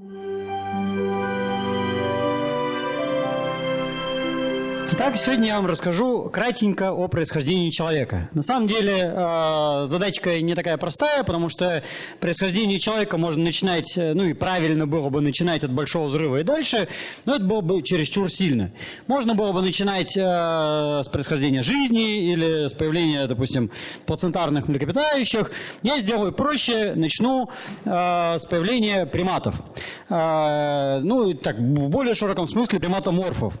Mm-hmm. Итак, сегодня я вам расскажу кратенько о происхождении человека. На самом деле э, задачка не такая простая, потому что происхождение человека можно начинать, э, ну и правильно было бы начинать от большого взрыва и дальше, но это было бы чересчур сильно. Можно было бы начинать э, с происхождения жизни или с появления, допустим, плацентарных млекопитающих. Я сделаю проще, начну с появления приматов. Ну, так, в более широком смысле приматоморфов.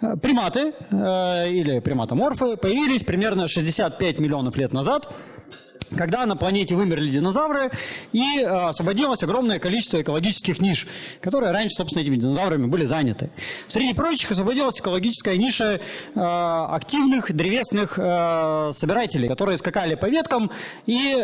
Э, приматы э, или приматоморфы появились примерно 65 миллионов лет назад когда на планете вымерли динозавры и э, освободилось огромное количество экологических ниш, которые раньше, собственно, этими динозаврами были заняты. Среди прочих освободилась экологическая ниша э, активных древесных э, собирателей, которые скакали по веткам и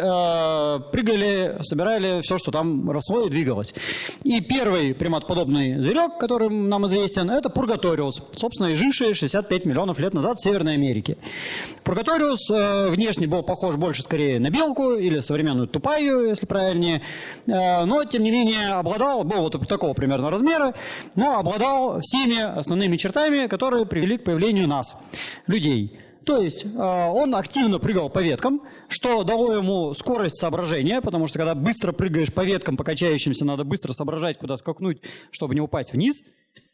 прыгали, собирали все, что там росло и двигалось. И первый приматоподобный зверек, который нам известен, это Пургаториус, собственно, и живший 65 миллионов лет назад в Северной Америке. Пургаториус внешне был похож больше скорее на белку или современную тупаю, если правильнее. Э, но, тем не менее, обладал, был вот такого примерно размера, но обладал всеми основными чертами, которые привели к появлению нас, людей. То есть э, он активно прыгал по веткам, что дало ему скорость соображения, потому что когда быстро прыгаешь по веткам, по качающимся, надо быстро соображать, куда скакнуть, чтобы не упасть вниз.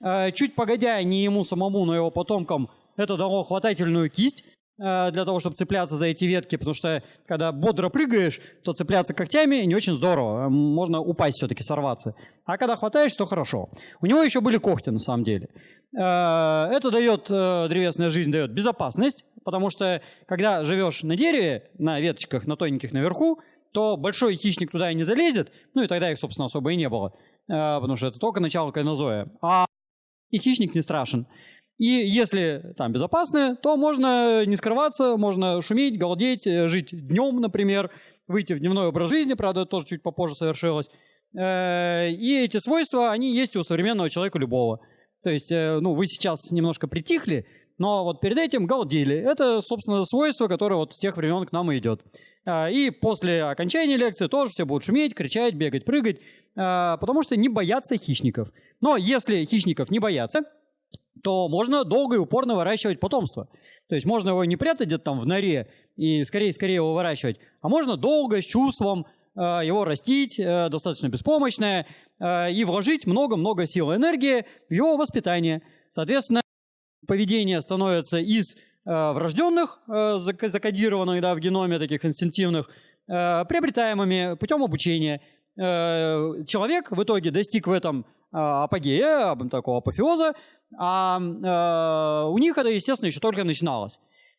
Э, чуть погодя, не ему самому, но его потомкам, это дало хватательную кисть, для того, чтобы цепляться за эти ветки, потому что когда бодро прыгаешь, то цепляться когтями не очень здорово, можно упасть все-таки, сорваться. А когда хватаешь, то хорошо. У него еще были когти на самом деле. Э, это дает, э, древесная жизнь дает безопасность, потому что когда живешь на дереве, на веточках, на тоненьких наверху, то большой хищник туда и не залезет, ну и тогда их, собственно, особо и не было, потому что это только начало кайнозоя. А и хищник не страшен. И если там безопасно, то можно не скрываться, можно шуметь, галдеть, э, жить днем, например, выйти в дневной образ жизни, правда, тоже чуть попозже совершилось. Э, и эти свойства, они есть у современного человека любого. То есть, э, ну, вы сейчас немножко притихли, но вот перед этим галдели. Это, собственно, свойство, которое вот с тех времен к нам и идет. И после окончания лекции тоже все будут шуметь, кричать, бегать, прыгать, потому что не боятся хищников. Но если хищников не боятся, то можно долго и упорно выращивать потомство. То есть можно его не прятать где-то там в норе и скорее-скорее его выращивать, а можно долго, с чувством э, его растить, э, достаточно беспомощное, э, и вложить много-много сил и энергии в его воспитание. Соответственно, поведение становится из э, врожденных, э, закодированных да, в геноме, таких инстинктивных, э, приобретаемыми путем обучения. Человек в итоге достиг в этом апогея, такого апофеоза, а э, у них это, естественно, еще только начиналось.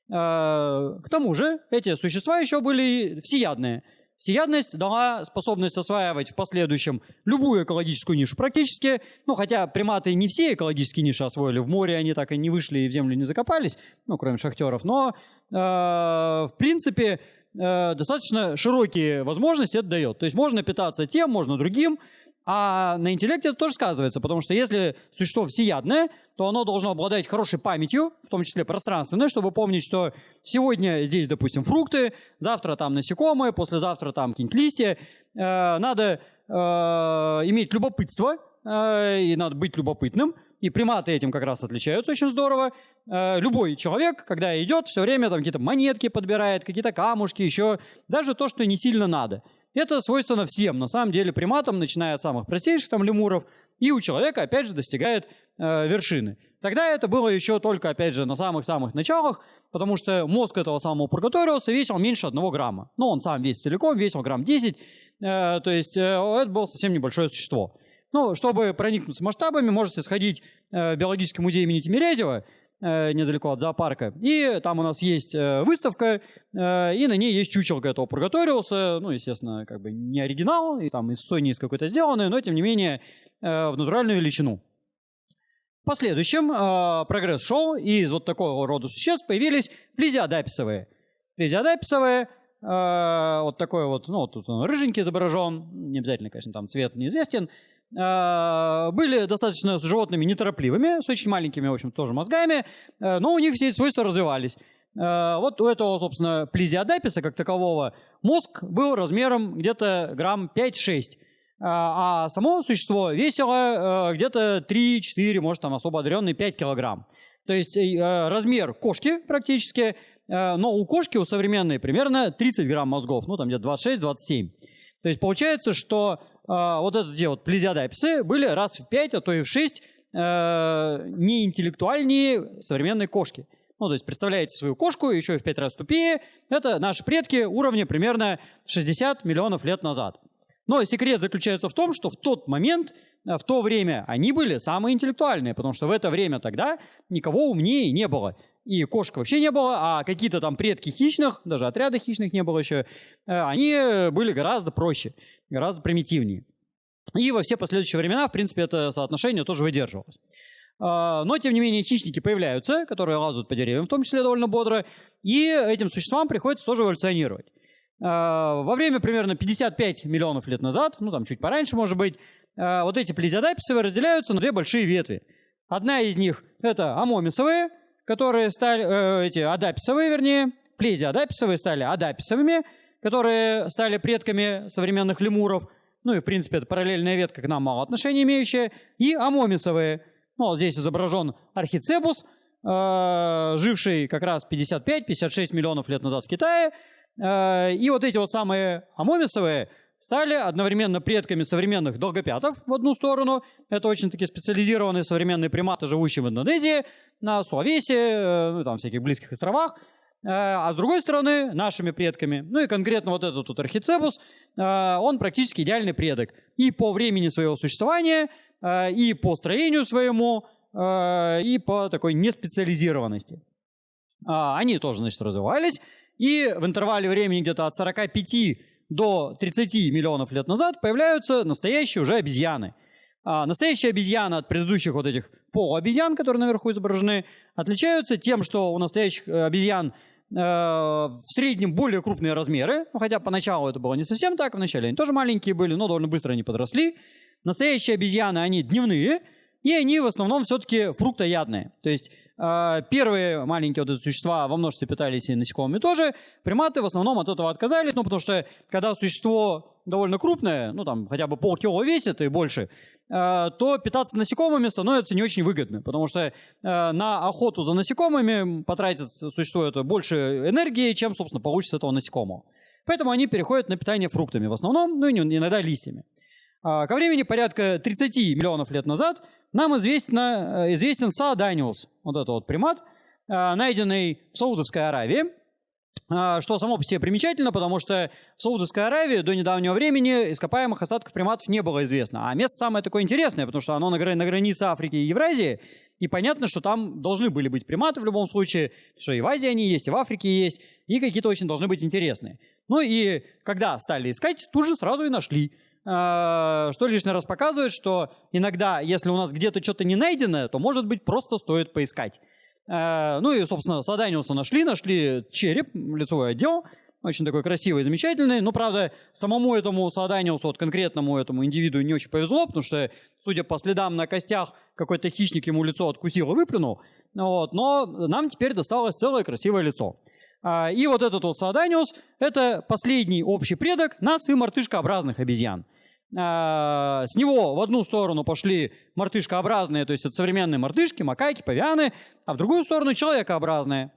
Э, к тому же эти существа еще были всеядные. Всеядность дала способность осваивать в последующем любую экологическую нишу практически. Ну, хотя приматы не все экологические ниши освоили. В море они так и не вышли и в землю не закопались, ну, кроме шахтеров. Но, э, в принципе, э, достаточно широкие возможности это дает. То есть можно питаться тем, можно другим. А на интеллекте это тоже сказывается, потому что если существо всеядное, то оно должно обладать хорошей памятью, в том числе пространственной, чтобы помнить, что сегодня здесь, допустим, фрукты, завтра там насекомые, послезавтра там какие-нибудь листья. Э, надо э, иметь любопытство, э, и надо быть любопытным. И приматы этим как раз отличаются очень здорово. Любой человек, когда идет, все время там какие-то монетки подбирает, какие-то камушки, еще даже то, что не сильно надо – это свойственно всем, на самом деле, приматам, начиная от самых простейших там лемуров, и у человека, опять же, достигает э, вершины. Тогда это было еще только, опять же, на самых-самых началах, потому что мозг этого самого Пургаториуса весил меньше одного грамма. Ну, он сам весь целиком весил грамм 10, э, то есть э, это было совсем небольшое существо. Ну, чтобы проникнуться масштабами, можете сходить э, в биологический музей имени Тимирязева, недалеко от зоопарка. И там у нас есть э, выставка, э, и на ней есть чучелка этого Пургаториуса. Ну, естественно, как бы не оригинал, и там из Sony из какой-то сделанный, но, тем не менее, в натуральную величину. В последующем прогресс шел, и из вот такого рода существ появились плезиодаписовые. Плезиодаписовые вот такой вот, ну, вот тут он рыженький изображен, не обязательно, конечно, там цвет неизвестен, были достаточно с животными неторопливыми, с очень маленькими, в общем, тоже мозгами, э, но у них все свойства развивались. Э, вот у этого, собственно, плезиодаписа как такового мозг был размером где-то грамм 5-6. а само существо весило где-то 3-4, может там особо одаренный 5 килограмм. То есть размер кошки практически, но у кошки, у современной, примерно 30 грамм мозгов, ну там где-то 26-27. То есть получается, что вот эти вот плезиодаписы были раз в 5, а то и в 6 неинтеллектуальнее современной кошки. Ну, то есть представляете свою кошку еще в пять раз тупее. Это наши предки уровня примерно 60 миллионов лет назад. Но секрет заключается в том, что в тот момент, э, в то время они были самые интеллектуальные, потому что в это время тогда никого умнее не было. И кошек вообще не было, а какие-то там предки хищных, даже отряда хищных не было еще, э, они были гораздо проще, гораздо примитивнее. И во все последующие времена, в принципе, это соотношение тоже выдерживалось. А, но, тем не менее, хищники появляются, которые лазают по деревьям, в том числе довольно бодро, и этим существам приходится тоже эволюционировать. А, во время примерно 55 миллионов лет назад, ну там чуть пораньше, может быть, а, вот эти плезиодаписовые разделяются на две большие ветви. Одна из них это амомисовые, которые стали, э, эти адаписовые, вернее, плезиодаписовые стали адаписовыми, которые стали предками современных лемуров, ну и, в принципе, это параллельная ветка к нам мало отношения имеющая, и амомисовые, ну, вот здесь изображен архицебус, э, живший как раз 55-56 миллионов лет назад в Китае. Э, и вот эти вот самые амомисовые стали одновременно предками современных долгопятов в одну сторону. Это очень-таки специализированные современные приматы, живущие в Индонезии, на Суавесе, э, ну, там всяких близких островах. Э, а с другой стороны, нашими предками, ну и конкретно вот этот тут архицебус, э, он практически идеальный предок. И по времени своего существования, и по строению своему, и по такой неспециализированности. А, они тоже, значит, развивались, и в интервале времени где-то от 45 до 30 миллионов лет назад появляются настоящие уже обезьяны. А настоящие обезьяны от предыдущих вот этих полуобезьян, которые наверху изображены, отличаются тем, что у настоящих э, обезьян э, в среднем более крупные размеры, ну, хотя поначалу это было не совсем так, вначале они тоже маленькие были, но довольно быстро они подросли. Настоящие обезьяны, они дневные, и они в основном все-таки фруктоядные. То есть э, первые маленькие вот эти существа во множестве питались и насекомыми тоже. Приматы в основном от этого отказались, ну потому что когда существо довольно крупное, ну там хотя бы полкило весит и больше, э, то питаться насекомыми становится не очень выгодно, потому что э, на охоту за насекомыми потратит существо это больше энергии, чем, собственно, получится этого насекомого. Поэтому они переходят на питание фруктами в основном, ну и иногда листьями. Ко времени порядка 30 миллионов лет назад нам известно, э, известен Сааданиус, вот этот вот примат, э, найденный в Саудовской Аравии, а, что само по себе примечательно, потому что в Саудовской Аравии до недавнего времени ископаемых остатков приматов не было известно. А место самое такое интересное, потому что оно на, грани на границе Африки и Евразии, и понятно, что там должны были быть приматы в любом случае, что и в Азии они есть, и в Африке есть, и какие-то очень должны быть интересные. Ну и когда стали искать, тут же сразу и нашли. А, что лишний раз показывает, что иногда, если у нас где-то что-то не найдено, то, может быть, просто стоит поискать. А, ну и, собственно, Саданиуса нашли, нашли череп, лицевой отдел, очень такой красивый, замечательный. Но, правда, самому этому Саданиусу, вот конкретному этому индивиду не очень повезло, потому что, судя по следам на костях, какой-то хищник ему лицо откусил и выплюнул. Вот. Но нам теперь досталось целое красивое лицо. А, и вот этот вот Сааданиус – это последний общий предок нас и мартышкообразных обезьян. А, с него в одну сторону пошли мартышкообразные, то есть это современные мартышки, макаки, павианы, а в другую сторону человекообразные.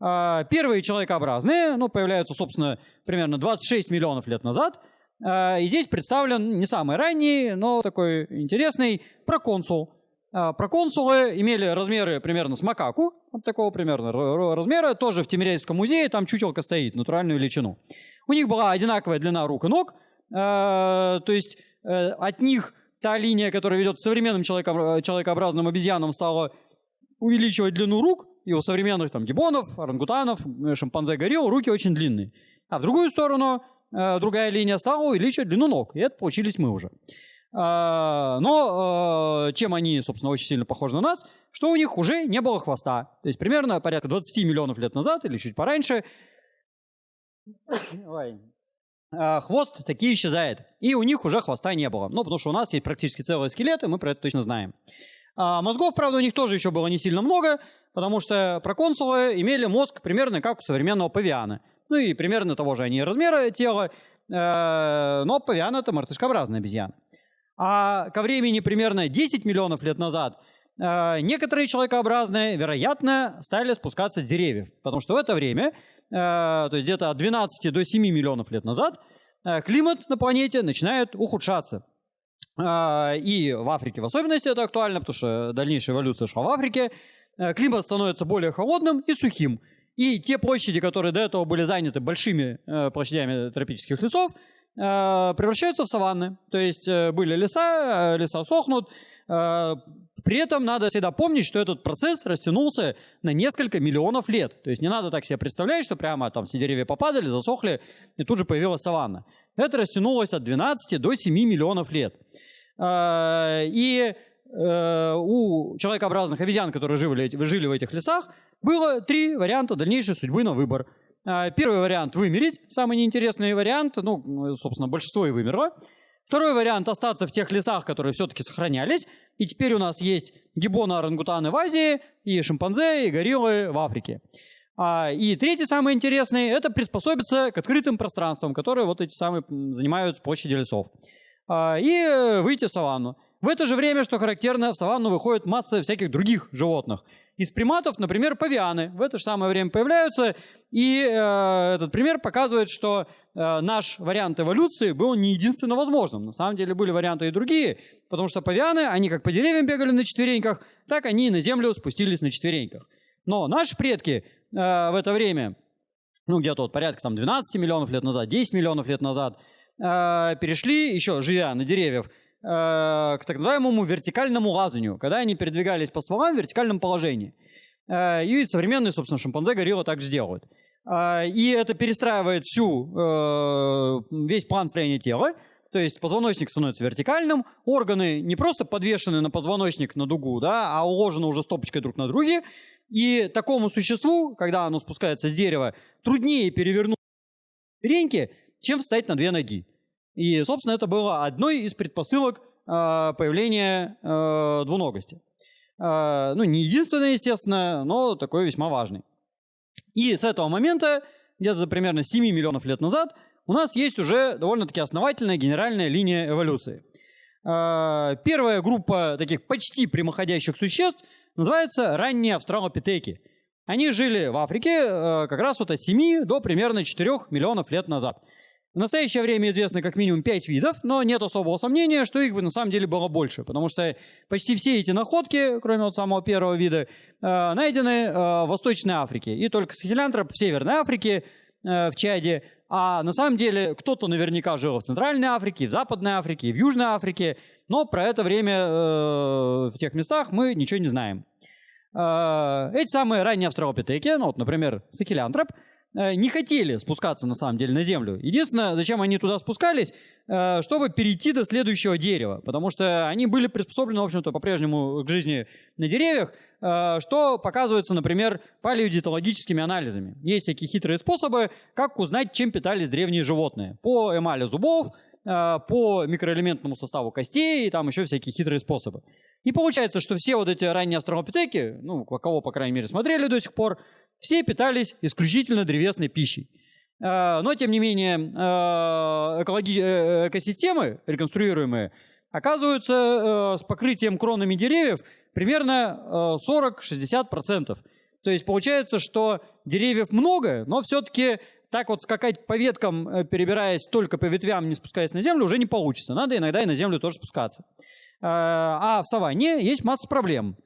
А, первые человекообразные ну, появляются, собственно, примерно 26 миллионов лет назад. И здесь представлен не самый ранний, но такой интересный проконсул – проконсулы имели размеры примерно с макаку, вот такого примерно размера, тоже в Тимирязевском музее, там чучелка стоит, натуральную величину. У них была одинаковая длина рук и ног, а, то есть э, от них та линия, которая ведет к современным человекообразным обезьянам, стала увеличивать длину рук, и у современных там гибонов, орангутанов, э, шимпанзе, горилл руки очень длинные. А в другую сторону э, другая линия стала увеличивать длину ног, и это получились мы уже. А, но а, чем они, собственно, очень сильно похожи на нас, что у них уже не было хвоста. То есть примерно порядка 20 миллионов лет назад или чуть пораньше а, хвост таки исчезает. И у них уже хвоста не было. Ну, потому что у нас есть практически целые скелеты, мы про это точно знаем. Мозгов, правда, у них тоже еще было не сильно много, потому что проконсулы имели мозг примерно как у современного павиана. Ну и примерно того же они размера тела, э, но павиан это мартышкообразная обезьяна. А ко времени примерно 10 миллионов лет назад э, некоторые человекообразные, вероятно, стали спускаться с деревьев. Потому что в это время, э, то есть где-то от 12 до 7 миллионов лет назад, э, климат на планете начинает ухудшаться. И в Африке в особенности это актуально, потому что дальнейшая эволюция шла в Африке. Климат становится более холодным и сухим. И те площади, которые до этого были заняты большими площадями тропических лесов, превращаются в саванны. То есть э, были леса, э, леса сохнут. Э, при этом надо всегда помнить, что этот процесс растянулся на несколько миллионов лет. То есть не надо так себе представлять, что прямо там все деревья попадали, засохли, и тут же появилась саванна. Это растянулось от 12 до 7 миллионов лет. Э, и э, у человекообразных обезьян, которые жили в этих лесах, было три варианта дальнейшей судьбы на выбор. А, первый вариант – вымереть, самый неинтересный вариант, ну, собственно, большинство и вымерло. Второй вариант – остаться в тех лесах, которые все-таки сохранялись. И теперь у нас есть гиббоны, орангутаны в Азии, и шимпанзе, и гориллы в Африке. А, и третий, самый интересный – это приспособиться к открытым пространствам, которые вот эти самые занимают площади лесов. А, и выйти в саванну. В это же время, что характерно, в саванну выходит масса всяких других животных – из приматов, например, павианы в это же самое время появляются, и э, этот пример показывает, что э, наш вариант эволюции был не единственно возможным. На самом деле были варианты и другие, потому что павианы, они как по деревьям бегали на четвереньках, так они и на землю спустились на четвереньках. Но наши предки э, в это время, ну где-то вот порядка там 12 миллионов лет назад, 10 миллионов лет назад, э, перешли, еще живя на деревьях, к так называемому вертикальному лазанию, когда они передвигались по стволам в вертикальном положении. Э, и современные, собственно, шимпанзе горилла так же делают. Э, и это перестраивает всю, весь план строения тела. То есть позвоночник становится вертикальным, органы не просто подвешены на позвоночник на дугу, да, а уложены уже стопочкой друг на друге. И такому существу, когда оно спускается с дерева, труднее перевернуть реньки, чем встать на две ноги. И, собственно, это было одной из предпосылок э, появления э, двуногости. Э, ну, не единственное, естественно, но такой весьма важный. И с этого момента, где-то примерно 7 миллионов лет назад, у нас есть уже довольно-таки основательная генеральная линия эволюции. Первая группа таких почти прямоходящих существ называется ранние австралопитеки. Они жили в Африке как раз вот от 7 до примерно 4 миллионов лет назад. В настоящее время известно как минимум 5 видов, но нет особого сомнения, что их бы на самом деле было больше, потому что почти все эти находки, кроме вот самого первого вида, э, найдены э, в Восточной Африке. И только сахилянтроп в Северной Африке, э, в Чаде. А на самом деле кто-то наверняка жил в Центральной Африке, в Западной Африке, в Южной Африке, но про это время в тех местах мы ничего не знаем. Эти самые ранние австралопитеки, ну вот, например, сахилянтроп – не хотели спускаться на самом деле на землю. Единственное, зачем они туда спускались, э, чтобы перейти до следующего дерева, потому что они были приспособлены, в общем-то, по-прежнему к жизни на деревьях, э, что показывается, например, палеодиетологическими анализами. Есть всякие хитрые способы, как узнать, чем питались древние животные. По эмали зубов, по микроэлементному составу костей и там еще всякие хитрые способы. И получается, что все вот эти ранние австралопитеки, ну, кого, по крайней мере, смотрели до сих пор, все питались исключительно древесной пищей. А, но, тем не менее, а, экологи... Э, экосистемы реконструируемые оказываются э, с покрытием кронами деревьев примерно 40-60%. Э, То есть получается, что деревьев много, но все-таки так вот скакать по веткам, перебираясь только по ветвям, не спускаясь на землю, уже не получится. Надо иногда и на землю тоже спускаться. А в саванне есть масса проблем.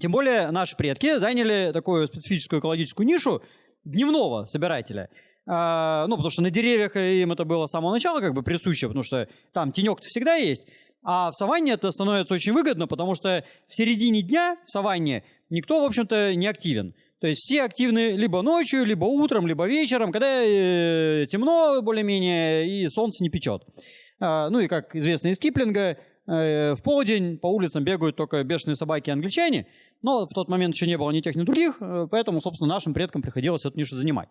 Тем более наши предки заняли такую специфическую экологическую нишу дневного собирателя. А, ну, потому что на деревьях им это было с самого начала как бы присуще, потому что там тенек всегда есть. А в саванне это становится очень выгодно, потому что в середине дня в саванне никто, в общем-то, не активен. То есть все активны либо ночью, либо утром, либо вечером, когда э, темно более-менее и солнце не печет. А, ну и как известно из Киплинга, в полдень по улицам бегают только бешеные собаки англичане – но в тот момент еще не было ни тех, ни других, э, поэтому, собственно, нашим предкам приходилось эту нишу занимать.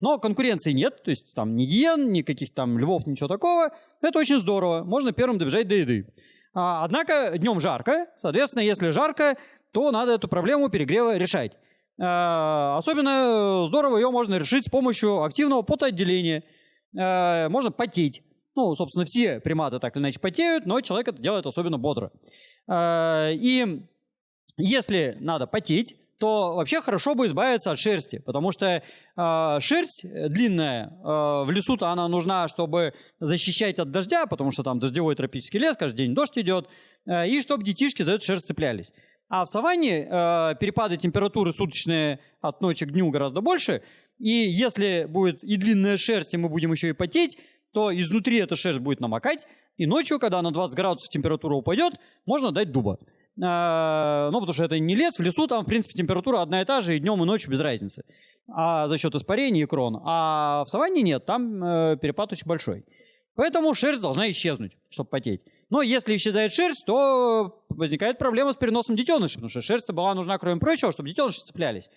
Но конкуренции нет, то есть там ни гиен, ни каких там львов, ничего такого. Это очень здорово, можно первым добежать до еды. А, однако днем жарко, соответственно, если жарко, то надо эту проблему перегрева решать. А, особенно здорово ее можно решить с помощью активного потоотделения. А, можно потеть. Ну, собственно, все приматы так или иначе потеют, но человек это делает особенно бодро. Э, и если надо потеть, то вообще хорошо бы избавиться от шерсти, потому что э, шерсть длинная э, в лесу-то она нужна, чтобы защищать от дождя, потому что там дождевой тропический лес, каждый день дождь идет, и чтобы детишки за эту шерсть цеплялись. А в саванне э, перепады температуры суточные от ночи к дню гораздо больше, и если будет и длинная шерсть, и мы будем еще и потеть, то изнутри эта шерсть будет намокать, и ночью, когда на 20 градусов температура упадет, можно дать дуба. Э, ну, потому что это не лес, в лесу там, в принципе, температура одна и та же, и днем, и ночью без разницы. А за счет испарения и крон. А в саванне нет, там э, перепад очень большой. Поэтому шерсть должна исчезнуть, чтобы потеть. Но если исчезает шерсть, то возникает проблема с переносом детенышей, потому что шерсть была нужна, кроме прочего, чтобы детеныши цеплялись.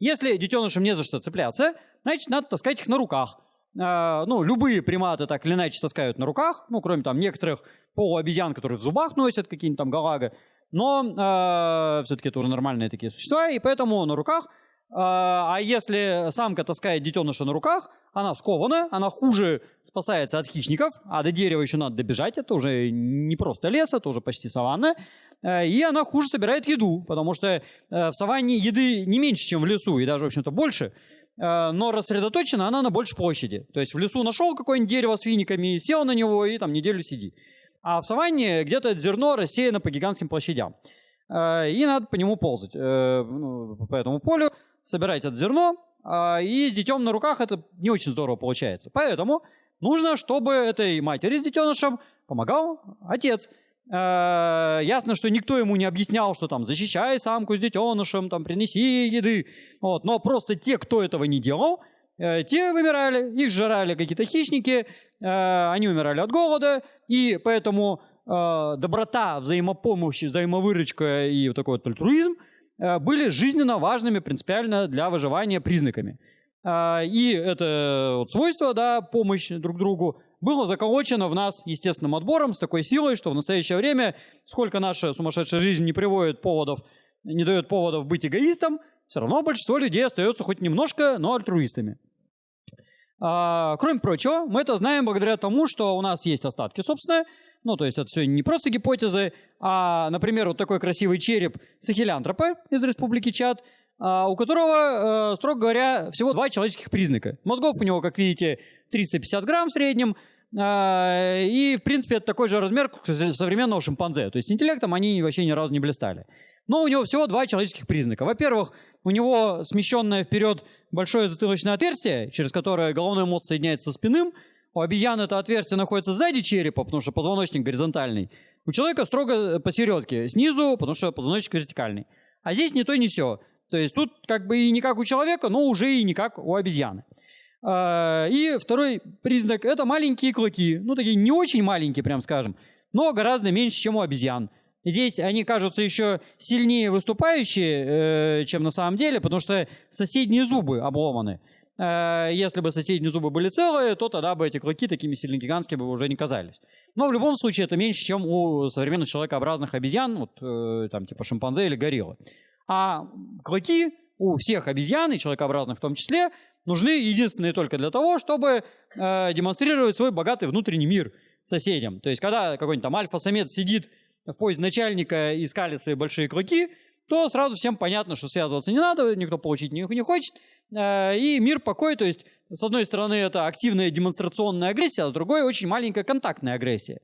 Если детенышам не за что цепляться, значит, надо таскать их на руках. Э, ну, любые приматы так или иначе таскают на руках, ну, кроме там некоторых полуобезьян, которые в зубах носят какие-нибудь там галага. Но э, все-таки это уже нормальные такие существа, и поэтому на руках. Э, а если самка таскает детеныша на руках, она скована, она хуже спасается от хищников, а до дерева еще надо добежать, это уже не просто лес, это уже почти саванна. Э, и она хуже собирает еду, потому что э, в саванне еды не меньше, чем в лесу, и даже, в общем-то, больше. Э, но рассредоточена она на большей площади. То есть в лесу нашел какое-нибудь дерево с финиками, сел на него и там неделю сиди. А в саванне где-то это зерно рассеяно по гигантским площадям. Э, и надо по нему ползать, э, ну, по этому полю, собирать это зерно, и с детем на руках это не очень здорово получается. Поэтому нужно, чтобы этой матери с детенышем помогал отец. Ясно, что никто ему не объяснял, что там защищай самку с детенышем, там принеси еды. Вот. Но просто те, кто этого не делал, те вымирали, их жрали какие-то хищники, они умирали от голода, и поэтому э, доброта, взаимопомощь, взаимовыручка и вот такой вот альтруизм э, были жизненно важными принципиально для выживания признаками. Э, и это вот свойство, да, помощь друг другу, было заколочено в нас естественным отбором с такой силой, что в настоящее время, сколько наша сумасшедшая жизнь не приводит поводов, не дает поводов быть эгоистом, все равно большинство людей остается хоть немножко, но альтруистами. А, кроме прочего, мы это знаем благодаря тому, что у нас есть остатки, собственно. Ну, то есть это все не просто гипотезы, а, например, вот такой красивый череп сахилянтропа из республики Чад, а, у которого, э, строго говоря, всего два человеческих признака. Мозгов у него, как видите, 350 грамм в среднем, а, и, в принципе, это такой же размер, современного шимпанзе. То есть интеллектом они вообще ни разу не блистали. Но у него всего два человеческих признака. Во-первых, у него смещенное вперед большое затылочное отверстие, через которое головной мозг соединяется со спинным. У обезьяны это отверстие находится сзади черепа, потому что позвоночник горизонтальный. У человека строго посередке, снизу, потому что позвоночник вертикальный. А здесь не то, не все. То есть тут как бы и не как у человека, но уже и не как у обезьяны. А, и второй признак – это маленькие клыки. Ну, такие не очень маленькие, прям скажем, но гораздо меньше, чем у обезьян. Здесь они кажутся еще сильнее выступающие, э, чем на самом деле, потому что соседние зубы обломаны. Э, если бы соседние зубы были целые, то тогда бы эти клыки такими сильно гигантскими бы уже не казались. Но в любом случае это меньше, чем у современных человекообразных обезьян, вот, э, там типа шимпанзе или гориллы. А клыки у всех обезьян, и человекообразных в том числе, нужны единственные только для того, чтобы э, демонстрировать свой богатый внутренний мир соседям. То есть когда какой-нибудь там альфа-самец сидит в позе начальника и скалит свои большие клыки, то сразу всем понятно, что связываться не надо, никто получить не, не хочет. Э, и мир покой, то есть, с одной стороны, это активная демонстрационная агрессия, а с другой очень маленькая контактная агрессия.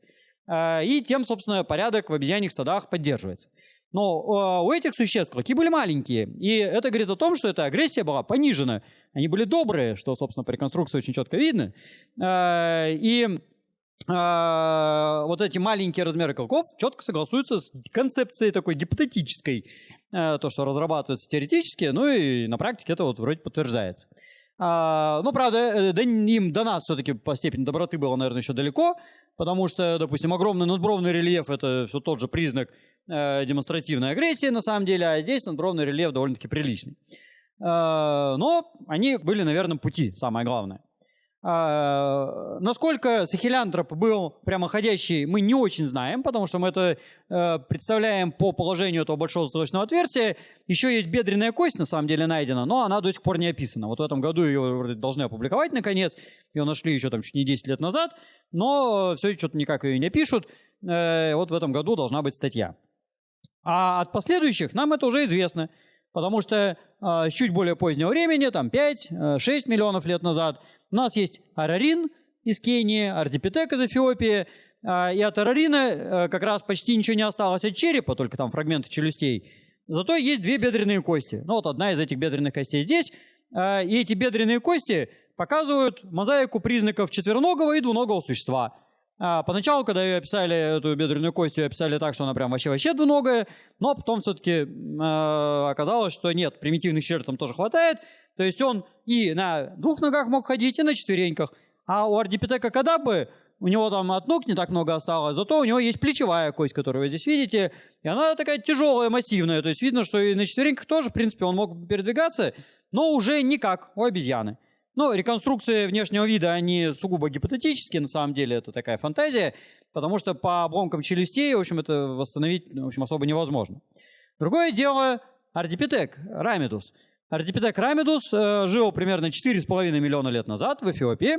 Э, и тем, собственно, порядок в обезьяньих стадах поддерживается. Но э, у этих существ клыки были маленькие, и это говорит о том, что эта агрессия была понижена. Они были добрые, что, собственно, по реконструкции очень четко видно. И а, вот эти маленькие размеры клыков четко согласуются с концепцией такой гипотетической, э, то, что разрабатывается теоретически, ну и на практике это вот вроде подтверждается. А, ну, правда, э, да, им до нас все-таки по степени доброты было, наверное, еще далеко, потому что, допустим, огромный надбровный рельеф – это все тот же признак э, демонстративной агрессии, на самом деле, а здесь надбровный рельеф довольно-таки приличный. Э, но они были, наверное, пути, самое главное. А, насколько сахилянтроп был прямоходящий, мы не очень знаем, потому что мы это э, представляем по положению этого большого затылочного отверстия. Еще есть бедренная кость, на самом деле, найдена, но она до сих пор не описана. Вот в этом году ее должны опубликовать, наконец. Ее нашли еще там чуть не 10 лет назад, но все что-то никак ее не пишут. Э, вот в этом году должна быть статья. А от последующих нам это уже известно, потому что э, с чуть более позднего времени, там 5-6 миллионов лет назад – у нас есть Арарин из Кении, Ардипитек из Эфиопии, а, и от Арарина э, как раз почти ничего не осталось от черепа, только там фрагменты челюстей. Зато есть две бедренные кости. Ну вот одна из этих бедренных костей здесь. А, и эти бедренные кости показывают мозаику признаков четвероногого и двуногого существа. А, поначалу, когда ее описали, эту бедренную кость, ее описали так, что она прям вообще-вообще двуногая, но потом все-таки оказалось, что нет, примитивных черт там тоже хватает, то есть он и на двух ногах мог ходить, и на четвереньках. А у ардипитека кадабы у него там от ног не так много осталось, зато у него есть плечевая кость, которую вы здесь видите, и она такая тяжелая, массивная, то есть видно, что и на четвереньках тоже, в принципе, он мог передвигаться, но уже никак у обезьяны. Ну, реконструкции внешнего вида, они сугубо гипотетические, на самом деле это такая фантазия, потому что по обломкам челюстей, в общем, это восстановить, в общем, особо невозможно. Другое дело ардипитек, рамидус. Ардипитек рамидус э, жил примерно 4,5 миллиона лет назад в Эфиопии,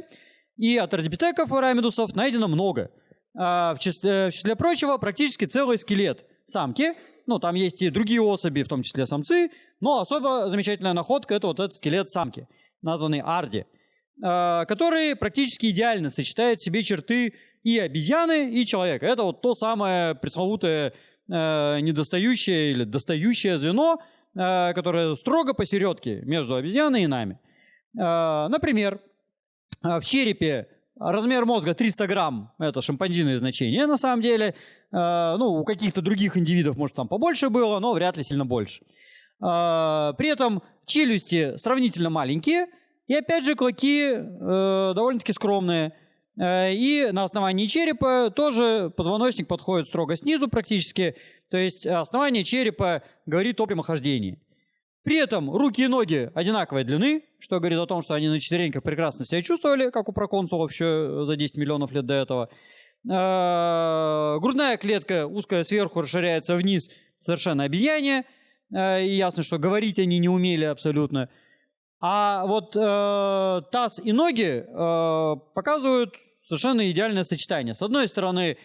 и от ардипитеков и рамидусов найдено много. Э, в, числе, в числе прочего, практически целый скелет самки, ну, там есть и другие особи, в том числе самцы, но особо замечательная находка – это вот этот скелет самки, названный Арди, э, который практически идеально сочетает в себе черты и обезьяны, и человека. Это вот то самое пресловутое э, недостающее или достающее звено – Э, которая строго посередке между обезьяной и нами. Э, например, э, в черепе размер мозга 300 грамм, это шимпанзиное значение на самом деле. Ну, у каких-то других индивидов, может, там побольше было, но вряд ли сильно больше. При этом челюсти сравнительно маленькие, и опять же клыки довольно-таки скромные. И на основании черепа тоже позвоночник подходит строго снизу практически. То есть основание черепа говорит о прямохождении. При этом руки и ноги одинаковой длины, что говорит о том, что они на четвереньках прекрасно себя чувствовали, как у проконсулов еще за 10 миллионов лет до этого. А, грудная клетка узкая сверху расширяется вниз, совершенно обезьяне. А, и ясно, что говорить они не умели абсолютно. А вот э, таз и ноги э, показывают совершенно идеальное сочетание. С одной стороны,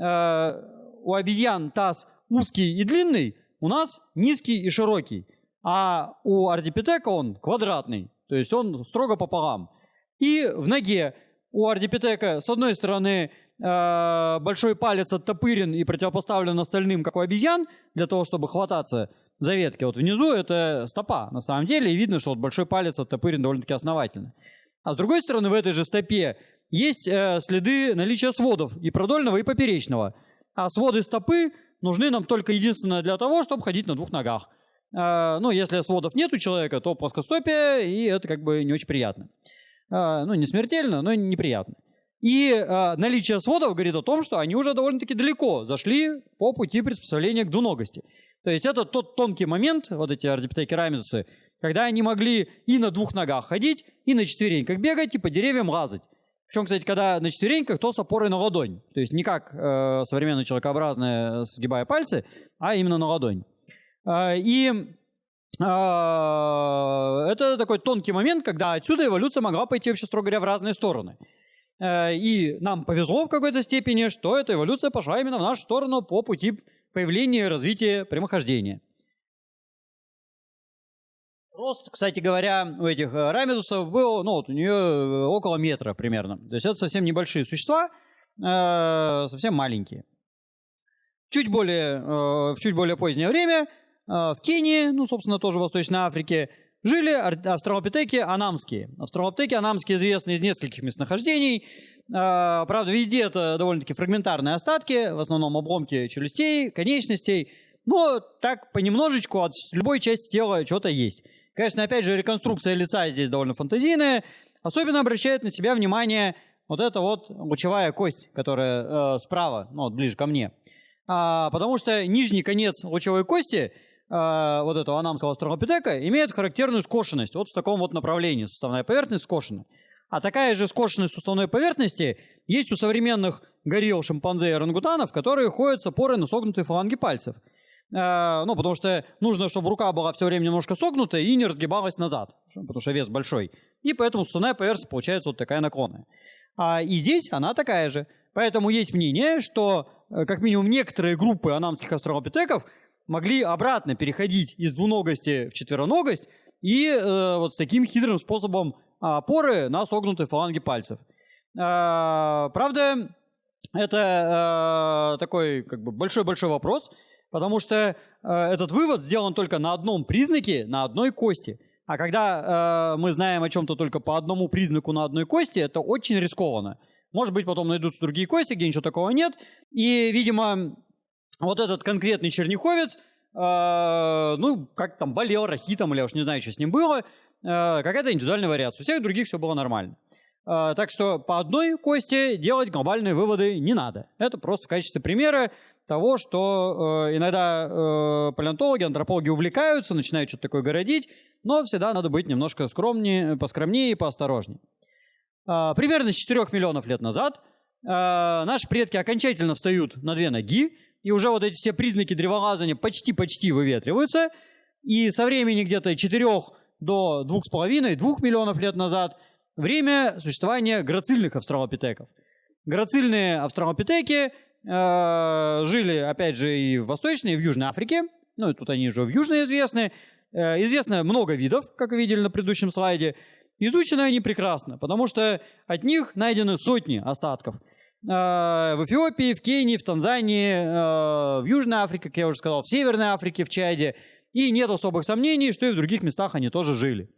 э, у обезьян таз узкий и длинный, у нас низкий и широкий. А у ардипитека он квадратный, то есть он строго пополам. И в ноге у ардипитека с одной стороны э, большой палец оттопырен и противопоставлен остальным, как у обезьян, для того, чтобы хвататься за ветки. Вот внизу это стопа, на самом деле, и видно, что вот большой палец оттопырен довольно-таки основательно. А с другой стороны, в этой же стопе есть э, следы наличия сводов и продольного, и поперечного. А своды стопы нужны нам только единственно для того, чтобы ходить на двух ногах. А, ну, если сводов нет у человека, то плоскостопие, и это как бы не очень приятно. А, ну, не смертельно, но неприятно. И а, наличие сводов говорит о том, что они уже довольно-таки далеко зашли по пути приспособления к двуногости. То есть это тот тонкий момент, вот эти ардипитекерамидусы, когда они могли и на двух ногах ходить, и на четвереньках бегать, и по деревьям лазать. Причем, кстати, когда на четвереньках, то с опорой на ладонь. То есть не как э, современная человекообразная, сгибая пальцы, а именно на ладонь. Э, и э, это такой тонкий момент, когда отсюда эволюция могла пойти вообще, строго говоря, в разные стороны. Э, и нам повезло в какой-то степени, что эта эволюция пошла именно в нашу сторону по пути появления и развития прямохождения. Рост, кстати говоря, у этих э, рамидусов был, ну вот у нее э, около метра примерно. То есть это совсем небольшие существа, э, совсем маленькие. Чуть более, в чуть более позднее время в Кении, ну, собственно, тоже в Восточной Африке, жили австралопитеки анамские. Австралопитеки анамские известны из нескольких местонахождений. Правда, везде это довольно-таки фрагментарные остатки, в основном обломки челюстей, конечностей. Но так понемножечку от любой части тела что-то есть. Конечно, опять же, реконструкция лица здесь довольно фантазийная. Особенно обращает на себя внимание вот эта вот лучевая кость, которая э, справа, ну, вот ближе ко мне. А, потому что нижний конец лучевой кости, э, вот этого анамского астролопитека, имеет характерную скошенность. Вот в таком вот направлении суставная поверхность скошена. А такая же скошенность суставной поверхности есть у современных горилл, шимпанзе и орангутанов, которые ходят с опорой на согнутые фаланги пальцев. Э, ну, потому что нужно, чтобы рука была все время немножко согнутая и не разгибалась назад, потому что вес большой. И поэтому суставная поверхность получается вот такая наклонная. А, и здесь она такая же. Поэтому есть мнение, что э, как минимум некоторые группы анамских австралопитеков могли обратно переходить из двуногости в четвероногость и э, вот с таким хитрым способом опоры на согнутые фаланги пальцев. Э, правда, это э, такой как бы большой-большой вопрос, потому что э, этот вывод сделан только на одном признаке, на одной кости. А когда э, мы знаем о чем-то только по одному признаку на одной кости, это очень рискованно. Может быть, потом найдутся другие кости, где ничего такого нет. И, видимо, вот этот конкретный черняховец, э, ну, как там, болел рахитом, или я уж не знаю, что с ним было, э, какая-то индивидуальная вариация. У всех других все было нормально. Э, так что по одной кости делать глобальные выводы не надо. Это просто в качестве примера того, что э, иногда э, палеонтологи, антропологи увлекаются, начинают что-то такое городить, но всегда надо быть немножко скромнее, поскромнее и поосторожнее. Э, примерно с 4 миллионов лет назад э, наши предки окончательно встают на две ноги, и уже вот эти все признаки древолазания почти-почти выветриваются, и со времени где-то 4 до 2,5-2 миллионов лет назад время существования грацильных австралопитеков. Грацильные австралопитеки Э, жили, опять же, и в Восточной, и в Южной Африке. Ну, тут они же в Южной известны. Э, известно много видов, как видели на предыдущем слайде. Изучены они прекрасно, потому что от них найдены сотни остатков. Э, в Эфиопии, в Кении, в Танзании, в Южной Африке, как я уже сказал, в Северной Африке, в Чаде. И нет особых сомнений, что и в других местах они тоже жили.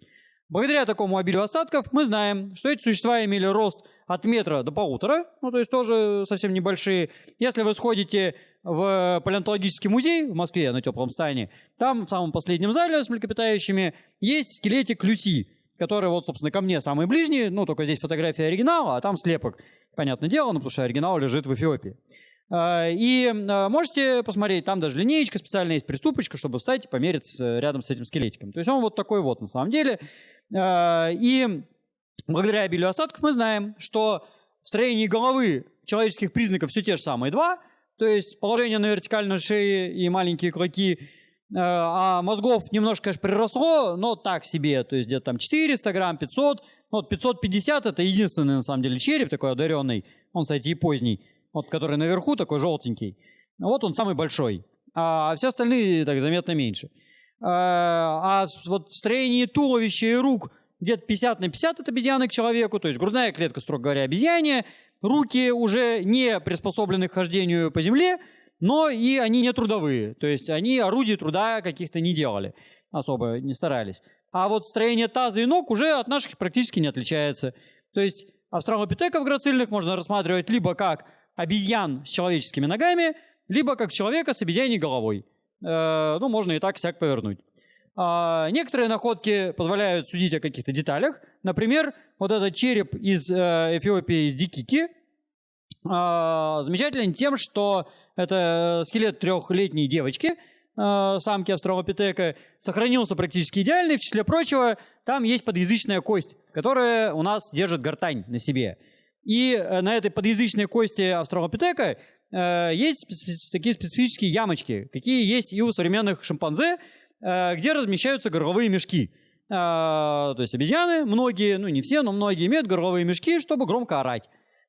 Благодаря такому обилию остатков мы знаем, что эти существа имели рост от метра до полутора, ну то есть тоже совсем небольшие. Если вы сходите в палеонтологический музей в Москве на теплом стане, там в самом последнем зале с млекопитающими есть скелетик Люси, который вот, собственно, ко мне самый ближний, ну только здесь фотография оригинала, а там слепок. Понятное дело, ну потому что оригинал лежит в Эфиопии. А, и а, можете посмотреть, там даже линеечка специальная есть, приступочка, чтобы встать и померить рядом с этим скелетиком. То есть он вот такой вот на самом деле. А, и благодаря обилию остатков мы знаем, что в строении головы человеческих признаков все те же самые два, то есть положение на вертикальной шее и маленькие клыки, а мозгов немножко, конечно, приросло, но так себе, то есть где-то там 400 грамм, 500, ну, вот 550 это единственный на самом деле череп такой одаренный, он, кстати, и поздний, вот который наверху такой желтенький, вот он самый большой, а все остальные так заметно меньше. А, а вот строение туловища и рук где-то 50 на 50 от обезьяны к человеку, то есть грудная клетка, строго говоря, обезьяне, руки уже не приспособлены к хождению по земле, но и они не трудовые, то есть они орудий труда каких-то не делали, особо не старались. А вот строение таза и ног уже от наших практически не отличается. То есть австралопитеков грацильных можно рассматривать либо как обезьян с человеческими ногами, либо как человека с обезьяней головой. Э, ну, можно и так всяк повернуть. А, некоторые находки позволяют судить о каких-то деталях. Например, вот этот череп из э, Эфиопии, из Дикики, а, замечателен тем, что это скелет трехлетней девочки, э, самки австралопитека, сохранился практически идеальный. В числе прочего, там есть подъязычная кость, которая у нас держит гортань на себе. И на этой подъязычной кости австралопитека Э, есть такие специфические ямочки, какие есть и у современных шимпанзе, э, где размещаются горловые мешки. Э, то есть обезьяны, многие, ну не все, но многие имеют горловые мешки, чтобы громко орать.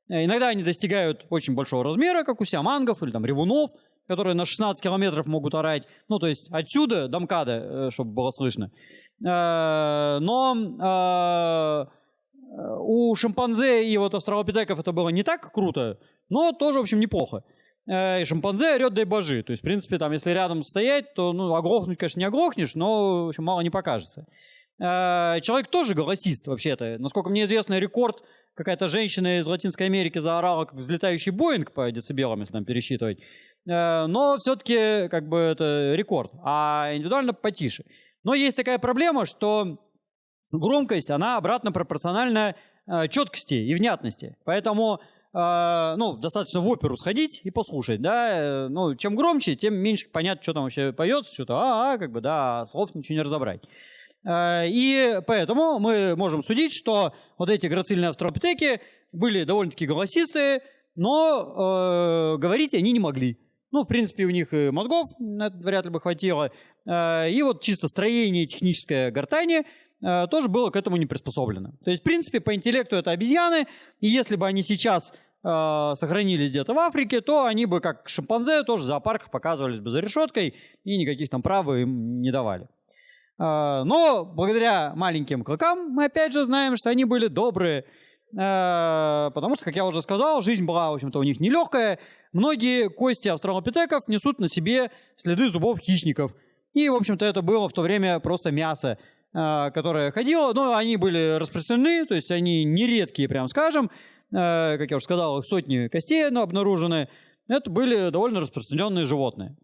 Иногда они достигают очень большого размера, как у сиамангов или там ревунов, которые на 16 километров могут орать. Ну, то есть отсюда до МКАДа, чтобы было слышно. Но у шимпанзе и вот австралопитеков это было не так круто, но тоже, в общем, неплохо. Э, и шимпанзе орет, дай божи. То есть, в принципе, там, если рядом стоять, то, ну, оглохнуть, конечно, не оглохнешь, но, в общем, мало не покажется. Э, человек тоже голосист, вообще-то. Насколько мне известно, рекорд какая-то женщина из Латинской Америки заорала, как взлетающий Боинг по децибелам, если там пересчитывать. Э, но все-таки, как бы, это рекорд. А индивидуально потише. Но есть такая проблема, что громкость, она обратно пропорциональна четкости и внятности. Поэтому э, ну, достаточно в оперу сходить и послушать, да, ну, чем громче, тем меньше понятно, что там вообще поется, что-то, а, а, как бы, да, слов ничего не разобрать. Э, и поэтому мы можем судить, что вот эти грацильные австралопитеки были довольно-таки голосистые, но э, говорить они не могли. Ну, в принципе, у них и мозгов вряд ли бы хватило. Э, и вот чисто строение техническое гортани э, тоже было к этому не приспособлено. То есть, в принципе, по интеллекту это обезьяны, и если бы они сейчас э, сохранились где-то в Африке, то они бы, как шимпанзе, тоже в зоопарках показывались бы за решеткой, и никаких там прав им не давали. Но благодаря маленьким клыкам мы опять же знаем, что они были добрые, потому что, как я уже сказал, жизнь была, в общем-то, у них нелегкая, многие кости австралопитеков несут на себе следы зубов хищников. И, в общем-то, это было в то время просто мясо, э, которое ходило. Но они были распространены, то есть они нередкие, прям скажем. Э, как я уже сказал, сотни костей но обнаружены. Это были довольно распространенные животные.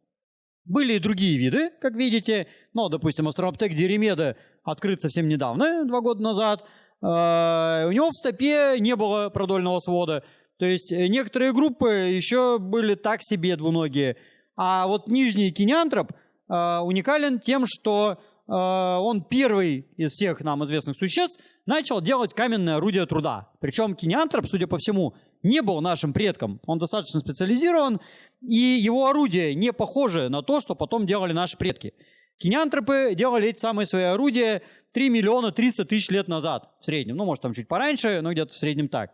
Были и другие виды, как видите. Ну, допустим, австралопитек диремеда открыт совсем недавно, два года назад. Э, у него в стопе не было продольного свода. То есть э, некоторые группы еще были так себе двуногие. А вот нижний кинеантроп э, уникален тем, что он первый из всех нам известных существ начал делать каменное орудие труда. Причем кинеантроп, судя по всему, не был нашим предком. Он достаточно специализирован, и его орудия не похожи на то, что потом делали наши предки. Кинеантропы делали эти самые свои орудия 3 миллиона 300 тысяч лет назад в среднем. Ну, может, там чуть пораньше, но где-то в среднем так.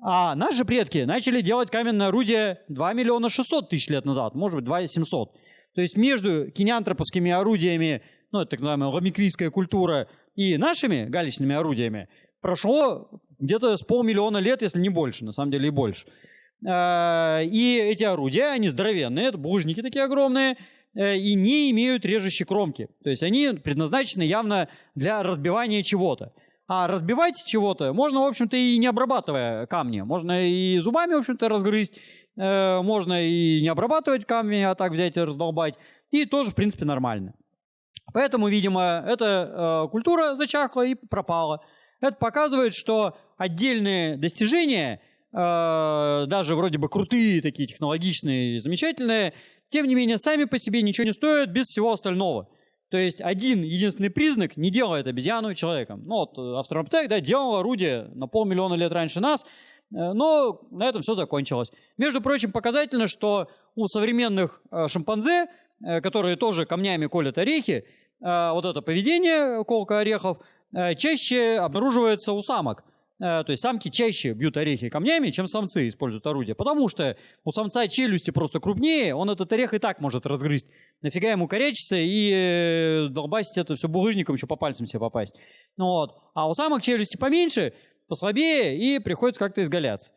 А наши предки начали делать каменное орудие 2 миллиона 600 тысяч лет назад, может быть, 2 700. То есть между кинеантроповскими орудиями, ну, это так называемая ламиквийская культура, и нашими галечными орудиями прошло где-то с полмиллиона лет, если не больше, на самом деле и больше. А, и эти орудия, они здоровенные, это булыжники такие огромные, э, и не имеют режущей кромки. То есть они предназначены явно для разбивания чего-то. А разбивать чего-то можно, в общем-то, и не обрабатывая камни. Можно и зубами, в общем-то, разгрызть. Э, можно и не обрабатывать камни, а так взять и раздолбать. И тоже, в принципе, нормально. Поэтому, видимо, эта э, культура зачахла и пропала. Это показывает, что отдельные достижения, э, даже вроде бы крутые, такие технологичные, замечательные, тем не менее, сами по себе ничего не стоят без всего остального. То есть один единственный признак не делает обезьяну человеком. Ну вот э, австралопитек, да, делал орудие на полмиллиона лет раньше нас, но на этом все закончилось. Между прочим, показательно, что у современных шимпанзе, которые тоже камнями колят орехи, вот это поведение, колка орехов, чаще обнаруживается у самок. Э, то есть самки чаще бьют орехи камнями, чем самцы используют орудие. Потому что у самца челюсти просто крупнее, он этот орех и так может разгрызть. Нафига ему корячиться и э, долбасить это все булыжником, еще по пальцам себе попасть. Ну, вот. А у самок челюсти поменьше, послабее, и приходится как-то изгаляться.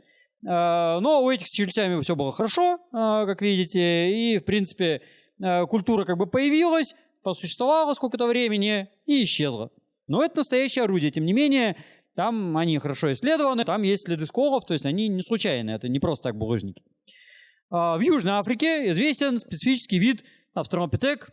Э, но у этих с челюстями все было хорошо, как видите, и, в принципе, культура как бы появилась, посуществовала сколько-то времени и исчезла. Но это настоящее орудие, тем не менее, там они хорошо исследованы, там есть следы сколов, то есть они не случайные, это не просто так булыжники. А, в Южной Африке известен специфический вид австралопитек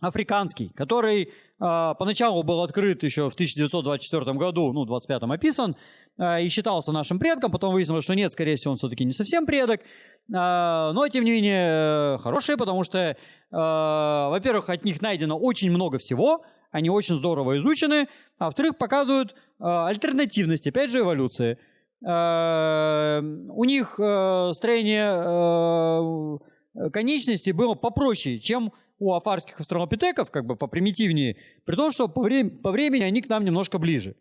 африканский, который поначалу был открыт еще в 1924 году, ну, 25-м описан, а, и считался нашим предком, потом выяснилось, что нет, скорее всего, он все-таки не совсем предок, но, тем не менее, хорошие, потому что, во-первых, от них найдено очень много всего, они очень здорово изучены, а во-вторых, показывают альтернативность, опять же, эволюции. У них э, строение э, конечностей было попроще, чем у афарских австралопитеков, как бы попримитивнее, при том, что по, вре по времени они к нам немножко ближе.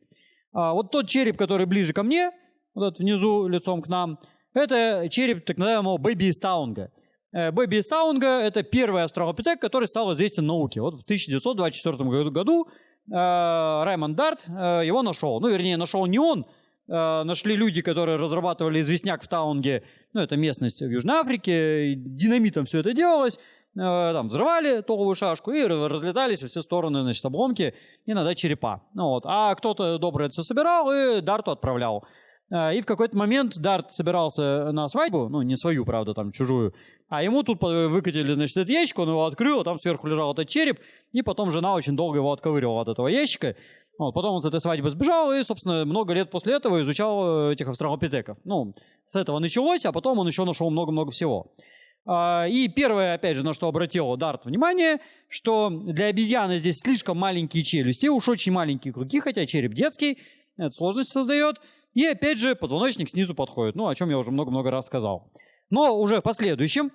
А вот тот череп, который ближе ко мне, вот этот внизу лицом к нам, это череп так называемого Бэби Стаунга. Э, Бэби Стаунга – это первый австралопитек, который стал известен науке. Вот в 1924 году э, Раймонд Дарт э, его нашел. Ну, вернее, нашел не он, нашли люди, которые разрабатывали известняк в Таунге, ну, это местность в Южной Африке, динамитом все это делалось, там взрывали толовую шашку и разлетались во все стороны, значит, обломки, иногда черепа. Ну, вот. А кто-то добрый это все собирал и Дарту отправлял. А, и в какой-то момент Дарт собирался на свадьбу, ну, не свою, правда, там, чужую, а ему тут выкатили, значит, этот ящик, он его открыл, а там сверху лежал этот череп, и потом жена очень долго его отковыривала от этого ящика. Вот, потом он с этой свадьбы сбежал и, собственно, много лет после этого изучал э, этих австралопитеков. Ну, с этого началось, а потом он еще нашел много-много всего. А, и первое, опять же, на что обратил Дарт внимание, что для обезьяны здесь слишком маленькие челюсти, уж очень маленькие круги, хотя череп детский, это сложность создает. И опять же, позвоночник снизу подходит, ну, о чем я уже много-много раз сказал. Но уже в последующем,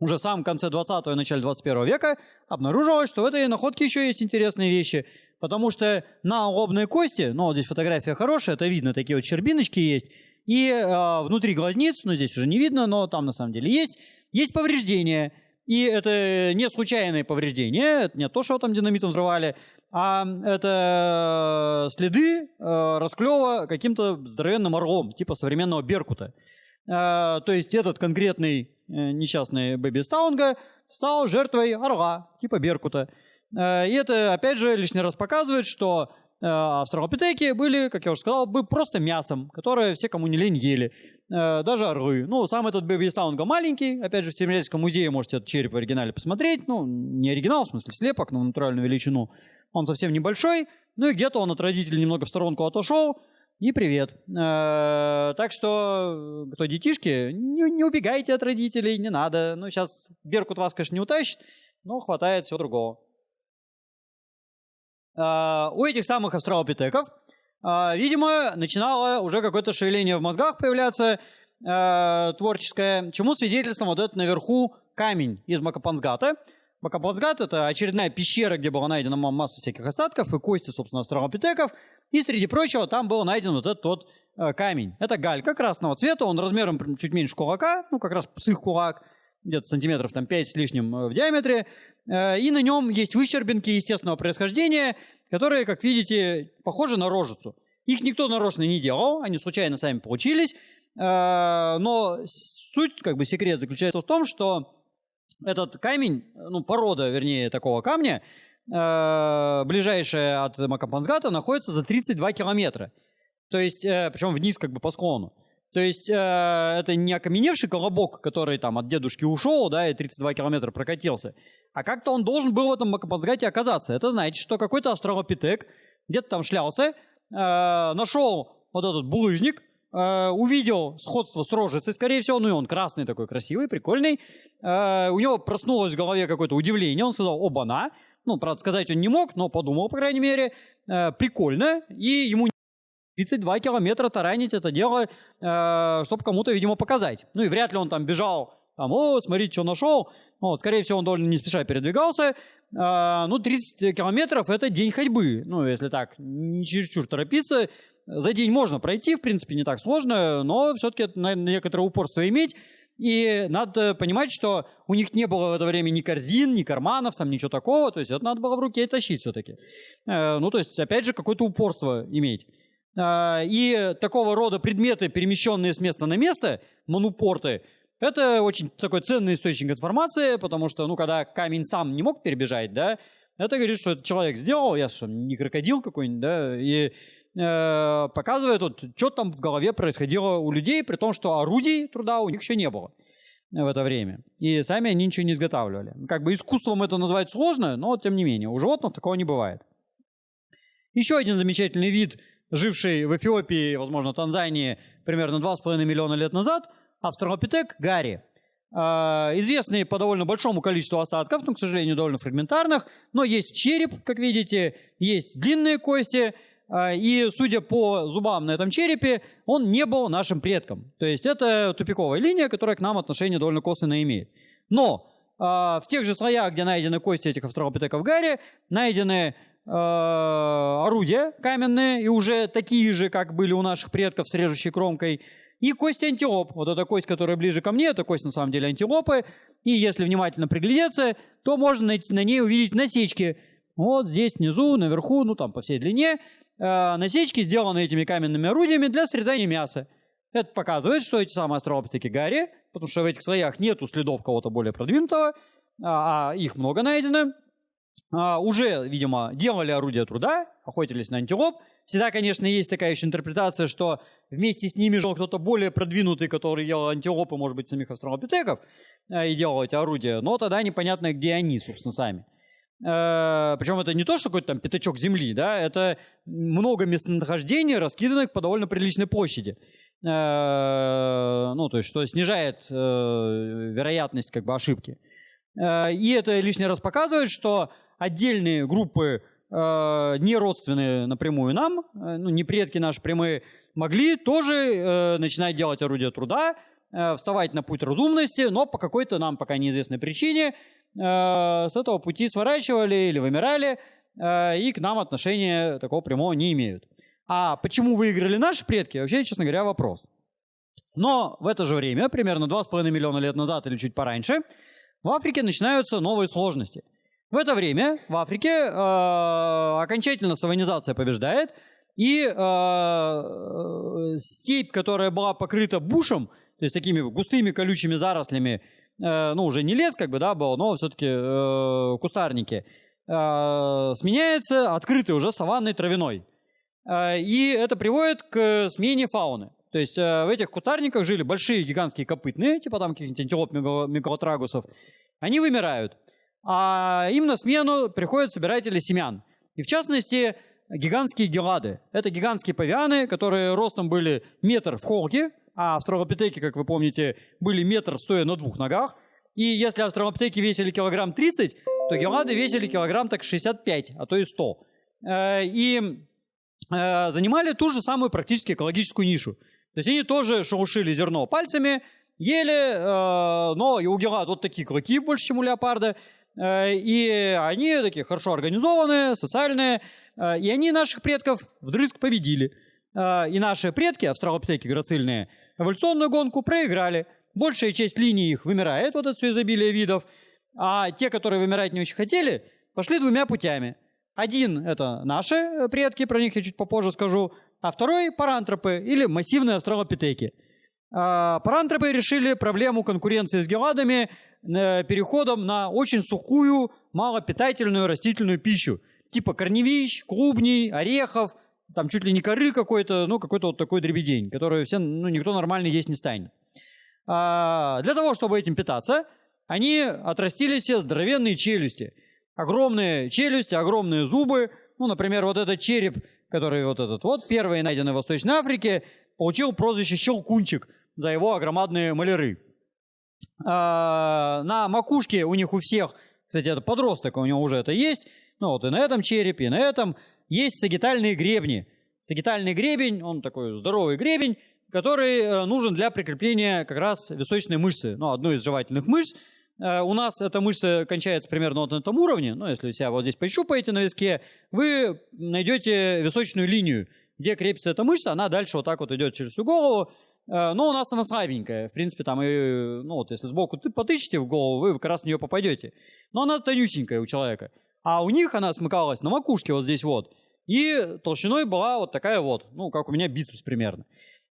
уже в самом конце 20-го и начале 21 века обнаружилось, что в этой находке еще есть интересные вещи. Потому что на лобной кости, ну вот здесь фотография хорошая, это видно, такие вот щербиночки есть. И э, внутри глазниц, ну здесь уже не видно, но там на самом деле есть, есть повреждения. И это не случайные повреждения, это не то, что там динамитом взрывали, а это следы э, расклева каким-то здоровенным орлом, типа современного Беркута. Э, то есть этот конкретный э, несчастный Бэби Стаунга стал жертвой орла, типа Беркута. Э, и это, опять же, лишний раз показывает, что австралопитеки были, как я уже сказал, бы просто мясом, которое все, кому не лень, ели. Даже орлы. Ну, сам этот Бэби Стаунга маленький. Опять же, в Тимирязевском музее можете этот череп в оригинале посмотреть. Ну, не оригинал, в смысле слепок, но натуральную величину. Он совсем небольшой. Ну и где-то он от родителей немного в сторонку отошел. И привет. Э, так что, кто детишки, не, не убегайте от родителей, не надо. Ну, сейчас Беркут вас, конечно, не утащит, но хватает всего другого. Э, у этих самых австралопитеков, э, видимо, начинало уже какое-то шевеление в мозгах появляться творческое, чему свидетельством вот этот наверху камень из Макапансгата. Макапансгат — это очередная пещера, где была найдена масса всяких остатков и кости, собственно, австралопитеков — и среди прочего там был найден вот этот вот э, камень. Это галька красного цвета, он размером чуть меньше кулака, ну как раз псых кулак, где-то сантиметров там 5 с лишним в диаметре. Э, и на нем есть выщербинки естественного происхождения, которые, как видите, похожи на рожицу. Их никто нарочно не делал, они случайно сами получились. Э, но суть, как бы секрет заключается в том, что этот камень, ну порода, вернее, такого камня, э, ближайшая от Макапансгата находится за 32 километра. То есть, причем вниз как бы по склону. То есть, э, это не окаменевший колобок, который там от дедушки ушел, да, и 32 километра прокатился. А как-то он должен был в этом Макапансгате оказаться. Это значит, что какой-то австралопитек где-то там шлялся, э, нашел вот этот булыжник, Uh, увидел сходство с рожицей, скорее всего, ну и он красный такой, красивый, прикольный. Uh, у него проснулось в голове какое-то удивление, он сказал «Оба-на!» Ну, правда, сказать он не мог, но подумал, по крайней мере. Э, прикольно. И ему 32 километра таранить это дело, э, чтобы кому-то, видимо, показать. Ну и вряд ли он там бежал, там, о, смотрите, что нашел. Вот, скорее всего, он довольно не спеша передвигался. Э, ну, 30 километров – это день ходьбы. Ну, если так, не чересчур торопиться. За день можно пройти, в принципе, не так сложно, но все-таки надо некоторое упорство иметь. И надо понимать, что у них не было в это время ни корзин, ни карманов, там ничего такого. То есть это надо было в руке тащить все-таки. Э, ну, то есть, опять же, какое-то упорство иметь. Э, и такого рода предметы, перемещенные с места на место, манупорты, это очень такой ценный источник информации, потому что, ну, когда камень сам не мог перебежать, да, это говорит, что человек сделал, я что, не крокодил какой-нибудь, да, и э, показывает, вот, что там в голове происходило у людей, при том, что орудий труда у них еще не было в это время. И сами они ничего не изготавливали. Как бы искусством это назвать сложно, но тем не менее, у животных такого не бывает. Еще один замечательный вид, живший в Эфиопии, возможно, Танзании, примерно 2,5 миллиона лет назад, австралопитек Гарри. Uh, известный по довольно большому количеству остатков, но, к сожалению, довольно фрагментарных. Но есть череп, как видите, есть длинные кости – а, и, судя по зубам на этом черепе, он не был нашим предком. То есть это тупиковая линия, которая к нам отношение довольно косвенно имеет. Но э, в тех же слоях, где найдены кости этих австралопитеков Гарри, найдены орудия каменные, и уже такие же, как были у наших предков с режущей кромкой, и кости антилоп. Вот эта кость, которая ближе ко мне, это кость на самом деле антилопы. И если внимательно приглядеться, то можно найти, на ней увидеть насечки. Вот здесь внизу, наверху, ну там по всей длине – э, насечки, сделаны этими каменными орудиями для срезания мяса. Это показывает, что эти самые астролопитеки Гарри, потому что в этих слоях нету следов кого-то более продвинутого, а, а их много найдено, а, уже, видимо, делали орудия труда, охотились на антилоп. Всегда, конечно, есть такая еще интерпретация, что вместе с ними жил кто-то более продвинутый, который ел антилопы, может быть, самих астролопитеков, э, и делал эти орудия, но тогда непонятно, где они, собственно, сами. Э, причем это не то, что какой-то там пятачок земли, да, это много местонахождений, раскиданных по довольно приличной площади. Э, ну, то есть, что снижает вероятность как бы ошибки. И это лишний раз показывает, что отдельные группы, не родственные напрямую нам, ну, не предки наши прямые, могли тоже начинать делать орудия труда, вставать на путь разумности, но по какой-то нам пока неизвестной причине Э, с этого пути сворачивали или вымирали, э, и к нам отношения такого прямого не имеют. А почему выиграли наши предки, вообще, честно говоря, вопрос. Но в это же время, примерно 2,5 миллиона лет назад или чуть пораньше, в Африке начинаются новые сложности. В это время в Африке э, окончательно саванизация побеждает, и э, степь, которая была покрыта бушем, то есть такими густыми колючими зарослями, Э, ну, уже не лес, как бы, да, был, но все-таки э, кустарники, э, сменяется открытой уже саванной травяной. Э, и это приводит к смене фауны. То есть э, в этих кустарниках жили большие гигантские копытные, типа там каких-нибудь антилоп мегалотрагусов. Они вымирают. А им на смену приходят собиратели семян. И в частности, гигантские гелады. Это гигантские павианы, которые ростом были метр в холке, а австралопитеки, как вы помните, были метр стоя на двух ногах. И если австралопитеки весили килограмм 30, то гелады весили килограмм так 65, а то и 100. Э, и э, занимали ту же самую практически экологическую нишу. То есть они тоже шелушили зерно пальцами, ели, э, но и у гелад вот такие клыки больше, чем у леопарда. И они такие хорошо организованные, социальные. И они наших предков вдрызг победили. И наши предки, австралопитеки грацильные, эволюционную гонку проиграли. Большая часть линий их вымирает, вот это все изобилие видов. А те, которые вымирать не очень хотели, пошли двумя путями. Один — это наши э, предки, про них я чуть попозже скажу. А второй — парантропы или массивные австралопитеки. А, парантропы решили проблему конкуренции с геладами э, переходом на очень сухую, малопитательную растительную пищу. Типа корневищ, клубней, орехов — там чуть ли не коры какой-то, ну, какой-то вот такой дребедень, который все, ну, никто нормально есть не станет. А, для того, чтобы этим питаться, они отрастили себе здоровенные челюсти. Огромные челюсти, огромные зубы. Ну, например, вот этот череп, который вот этот вот, первый найденный в Восточной Африке, получил прозвище «щелкунчик» за его огромадные маляры. А, на макушке у них у всех, кстати, это подросток, у него уже это есть, ну вот и на этом черепе, и на этом – есть сагитальные гребни. Сагитальный гребень, он такой здоровый гребень, который э, нужен для прикрепления как раз височной мышцы, ну, одной из жевательных мышц. Э, у нас эта мышца кончается примерно вот на этом уровне, ну, если себя вот здесь пощупаете на виске, вы найдете височную линию, где крепится эта мышца, она дальше вот так вот идет через всю голову, но у нас она слабенькая, в принципе, там и, ну, вот если сбоку потычите в голову, вы как раз в нее попадете. Но она тонюсенькая у человека. А у них она смыкалась на макушке вот здесь вот. И толщиной была вот такая вот, ну, как у меня бицепс примерно.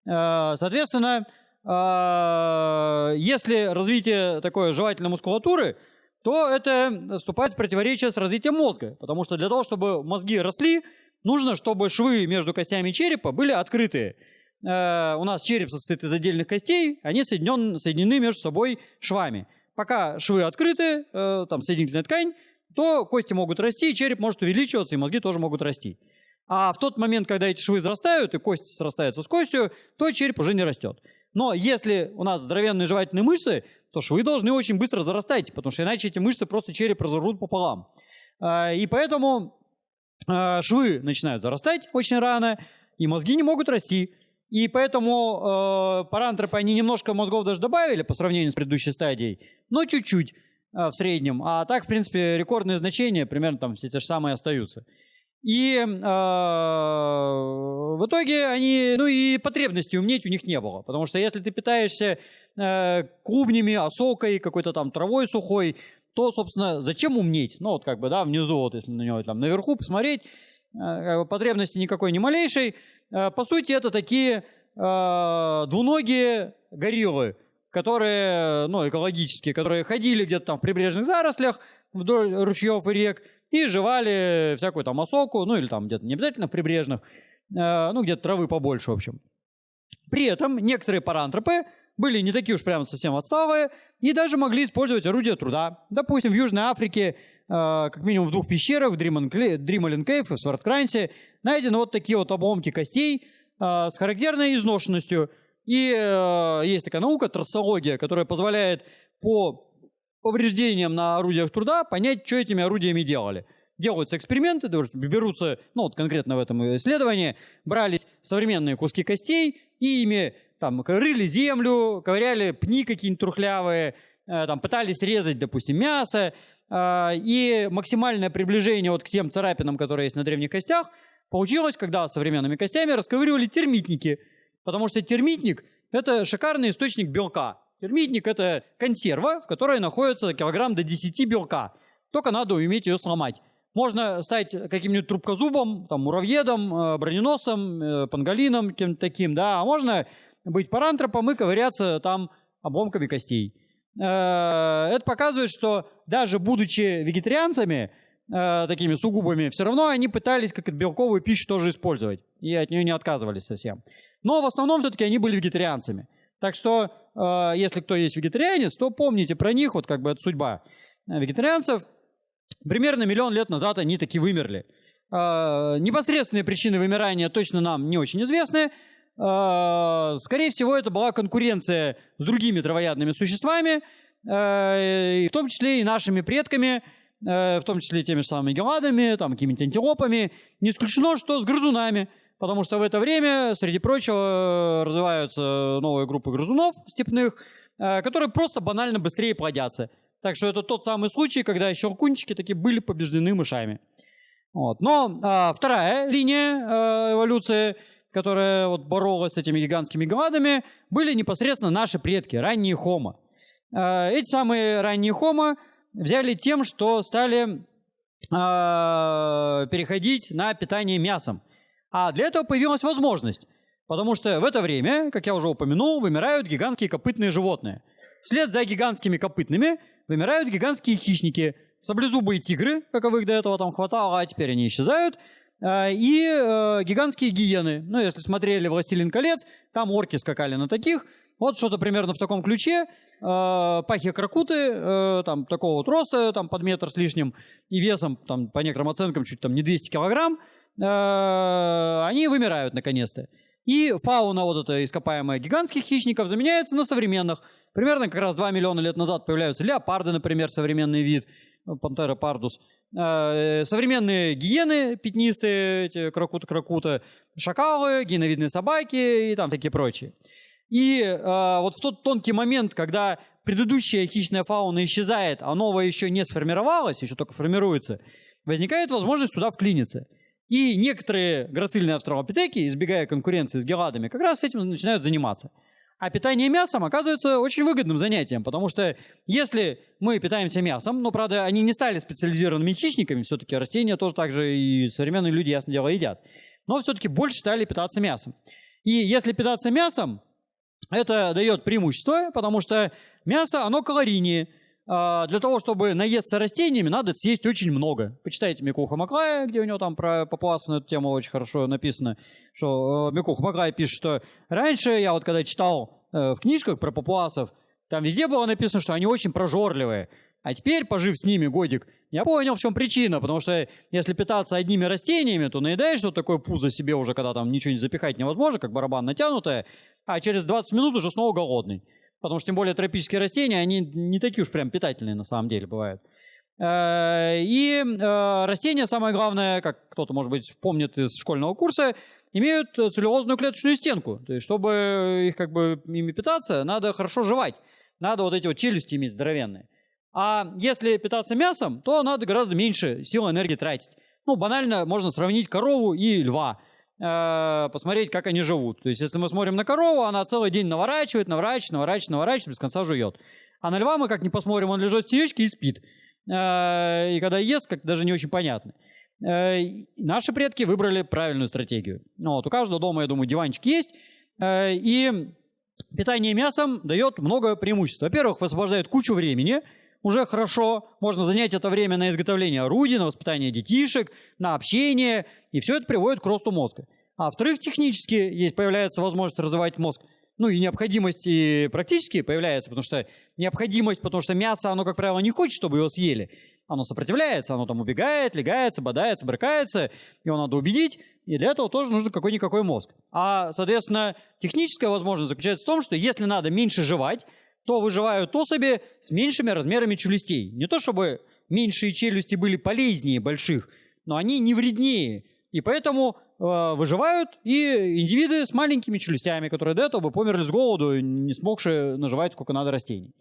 Э, соответственно, э, если развитие такой жевательной мускулатуры, то это вступает в противоречие с развитием мозга. Потому что для того, чтобы мозги росли, нужно, чтобы швы между костями черепа были открытые. Э, у нас череп состоит из отдельных костей, они соединен, соединены между собой швами. Пока швы открыты, там соединительная ткань, то кости могут расти, череп может увеличиваться, и мозги тоже могут расти. А в тот момент, когда эти швы зарастают, и кость срастается с костью, то череп уже не растет. Но если у нас здоровенные жевательные мышцы, то швы должны очень быстро зарастать, потому что иначе эти мышцы просто череп разорвут пополам. А, и поэтому а, швы начинают зарастать очень рано, и мозги не могут расти. И поэтому э, парантропы, они немножко мозгов даже добавили по сравнению с предыдущей стадией, но чуть-чуть. Э, в среднем. А так, в принципе, рекордные значения примерно там все те же самые остаются. И э, в итоге они, ну и потребности умнеть у них не было. Потому что если ты питаешься э, клубнями, осокой, какой-то там травой сухой, то, собственно, зачем умнеть? Ну вот как бы, да, внизу, вот если на него там наверху посмотреть, потребности никакой не малейшей. Э, по сути, это такие э, двуногие гориллы которые, ну, экологические, которые ходили где-то там в прибрежных зарослях вдоль ручьев и рек и жевали всякую там осоку, ну, или там где-то не обязательно в прибрежных, э, ну, где-то травы побольше, в общем. При этом некоторые парантропы были не такие уж прямо совсем отсталые и даже могли использовать орудия труда. Допустим, в Южной Африке как минимум в двух пещерах, в Дрималин Кейв в Сварткрансе, найдены вот такие вот обломки костей с характерной изношенностью. И есть такая наука, трассология, которая позволяет по повреждениям на орудиях труда понять, что этими орудиями делали делаются эксперименты, берутся, ну вот конкретно в этом исследовании, брались современные куски костей и ими там рыли землю, ковыряли пни какие-нибудь трухлявые, э, там пытались резать, допустим, мясо, э, и максимальное приближение вот к тем царапинам, которые есть на древних костях, получилось, когда современными костями расковыривали термитники, потому что термитник – это шикарный источник белка. Термитник – это консерва, в которой находится килограмм до 10 белка. Только надо уметь ее сломать. Можно стать каким-нибудь трубкозубом, там, муравьедом, э, броненосом, э, панголином, кем-то таким, да, а можно быть парантропом и ковыряться там обломками костей. Э, это показывает, что даже будучи вегетарианцами, такими сугубыми, все равно они пытались как белковую пищу тоже использовать. И от нее не отказывались совсем. Но в основном все-таки они были вегетарианцами. Так что, если кто есть вегетарианец, то помните про них, вот как бы это судьба вегетарианцев – Примерно миллион лет назад они таки вымерли. Э, непосредственные причины вымирания точно нам не очень известны. Э, скорее всего, это была конкуренция с другими травоядными существами, э, в том числе и нашими предками, в том числе теми же самыми геладами, там, какими-то антилопами. Не исключено, что с грызунами, потому что в это время, среди прочего, развиваются новые группы грызунов степных, которые просто банально быстрее плодятся. Так что это тот самый случай, когда щелкунчики такие были побеждены мышами. Вот. Но а, вторая линия а, эволюции, которая вот боролась с этими гигантскими гладами, были непосредственно наши предки, ранние хомо. А, эти самые ранние хомо взяли тем, что стали а, переходить на питание мясом. А для этого появилась возможность. Потому что в это время, как я уже упомянул, вымирают гигантские копытные животные. Вслед за гигантскими копытными вымирают гигантские хищники, саблезубые тигры, каковых до этого там хватало, а теперь они исчезают, и э, гигантские гиены. Ну, если смотрели «Властелин колец», там орки скакали на таких. Вот что-то примерно в таком ключе. Э, пахи-кракуты, э, там, такого вот роста, там, под метр с лишним, и весом, там, по некоторым оценкам, чуть там не 200 килограмм, э, они вымирают наконец-то. И фауна вот эта ископаемая гигантских хищников заменяется на современных – Примерно как раз 2 миллиона лет назад появляются леопарды, например, современный вид, пантера пардус. Э, современные гиены пятнистые, эти кракута-кракута, шакалы, гиеновидные собаки и там такие прочие. И э, вот в тот тонкий момент, когда предыдущая хищная фауна исчезает, а новая еще не сформировалась, еще только формируется, возникает возможность туда вклиниться. И некоторые грацильные австралопитеки, избегая конкуренции с геладами, как раз этим начинают заниматься. А питание мясом оказывается очень выгодным занятием, потому что если мы питаемся мясом, но, правда, они не стали специализированными хищниками, все-таки растения тоже так же и современные люди, ясно дело, едят, но все-таки больше стали питаться мясом. И если питаться мясом, это дает преимущество, потому что мясо, оно калорийнее. А, для того, чтобы наесться растениями, надо съесть очень много. Почитайте Микуха Маклая, где у него там про папуасов на эту тему очень хорошо написано, что э, Микуха Маклай пишет, что раньше я вот когда читал э, в книжках про папуасов, там везде было написано, что они очень прожорливые. А теперь, пожив с ними годик, я понял, в чем причина. Потому что если питаться одними растениями, то наедаешь вот такое пузо себе уже, когда там ничего не запихать невозможно, как барабан натянутое, а через 20 минут уже снова голодный. Потому что, тем более, тропические растения, они не такие уж прям питательные на самом деле бывают. Э, и э, растения, самое главное, как кто-то, может быть, помнит из школьного курса, имеют целлюлозную клеточную стенку. То есть, чтобы их как бы ими питаться, надо хорошо жевать. Надо вот эти вот челюсти иметь здоровенные. А если питаться мясом, то надо гораздо меньше сил и энергии тратить. Ну, банально можно сравнить корову и льва. Э, посмотреть, как они живут. То есть, если мы смотрим на корову, она целый день наворачивает, наворачивает, наворачивает, наворачивает, без конца жует. А на льва мы как не посмотрим, он лежит в течке и спит. Э, и когда ест, как даже не очень понятно. Э, наши предки выбрали правильную стратегию. Ну, вот, у каждого дома, я думаю, диванчик есть. И питание мясом дает много преимуществ. Во-первых, высвобождает кучу времени – уже хорошо. Можно занять это время на изготовление орудий, на воспитание детишек, на общение. И все это приводит к росту мозга. А во-вторых, технически есть, появляется возможность развивать мозг. Ну и необходимость и практически появляется, потому что необходимость, потому что мясо, оно, как правило, не хочет, чтобы его съели. оно сопротивляется, оно там убегает, легается, бодается, брыкается, его надо убедить, и для этого тоже нужен какой-никакой мозг. А, соответственно, техническая возможность заключается в том, что если надо меньше жевать, то выживают особи с меньшими размерами челюстей. Не то чтобы меньшие челюсти были полезнее больших, но они не вреднее. И поэтому э, выживают и индивиды с маленькими челюстями, которые до этого бы померли с голоду, не смогшие наживать сколько надо растений.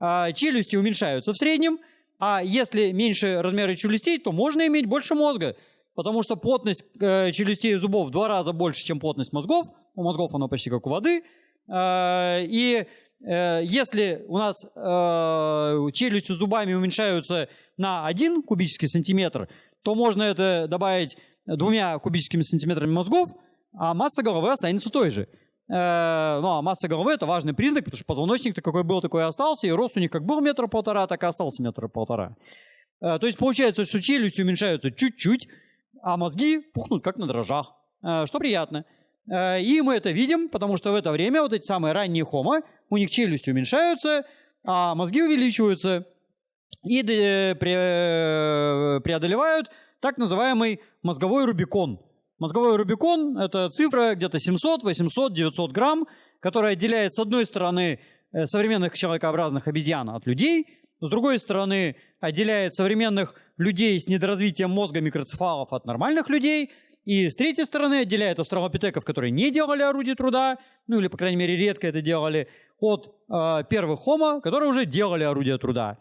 А челюсти уменьшаются в среднем, а если меньше размеры челюстей, то можно иметь больше мозга, потому что плотность э, челюстей и зубов в два раза больше, чем плотность мозгов. У мозгов оно почти как у воды. Э, и э, если у нас э, челюсти с зубами уменьшаются на 1 кубический сантиметр, то можно это добавить двумя кубическими сантиметрами мозгов, а масса головы останется той же. Э, ну, а масса головы – это важный признак, потому что позвоночник-то какой был, такой и остался, и рост у них как был метр полтора, так и остался метр полтора. Э, то есть получается, что челюсти уменьшаются чуть-чуть, а мозги пухнут как на дрожжах, э, что приятно. И мы это видим, потому что в это время вот эти самые ранние хомо, у них челюсти уменьшаются, а мозги увеличиваются и преодолевают так называемый мозговой рубикон. Мозговой рубикон – это цифра где-то 700, 800, 900 грамм, которая отделяет с одной стороны э, современных человекообразных обезьян от людей, с другой стороны отделяет современных людей с недоразвитием мозга микроцефалов от нормальных людей, и с третьей стороны отделяет австралопитеков, которые не делали орудие труда, ну или, по крайней мере, редко это делали, от э, первых хомо, которые уже делали орудие труда.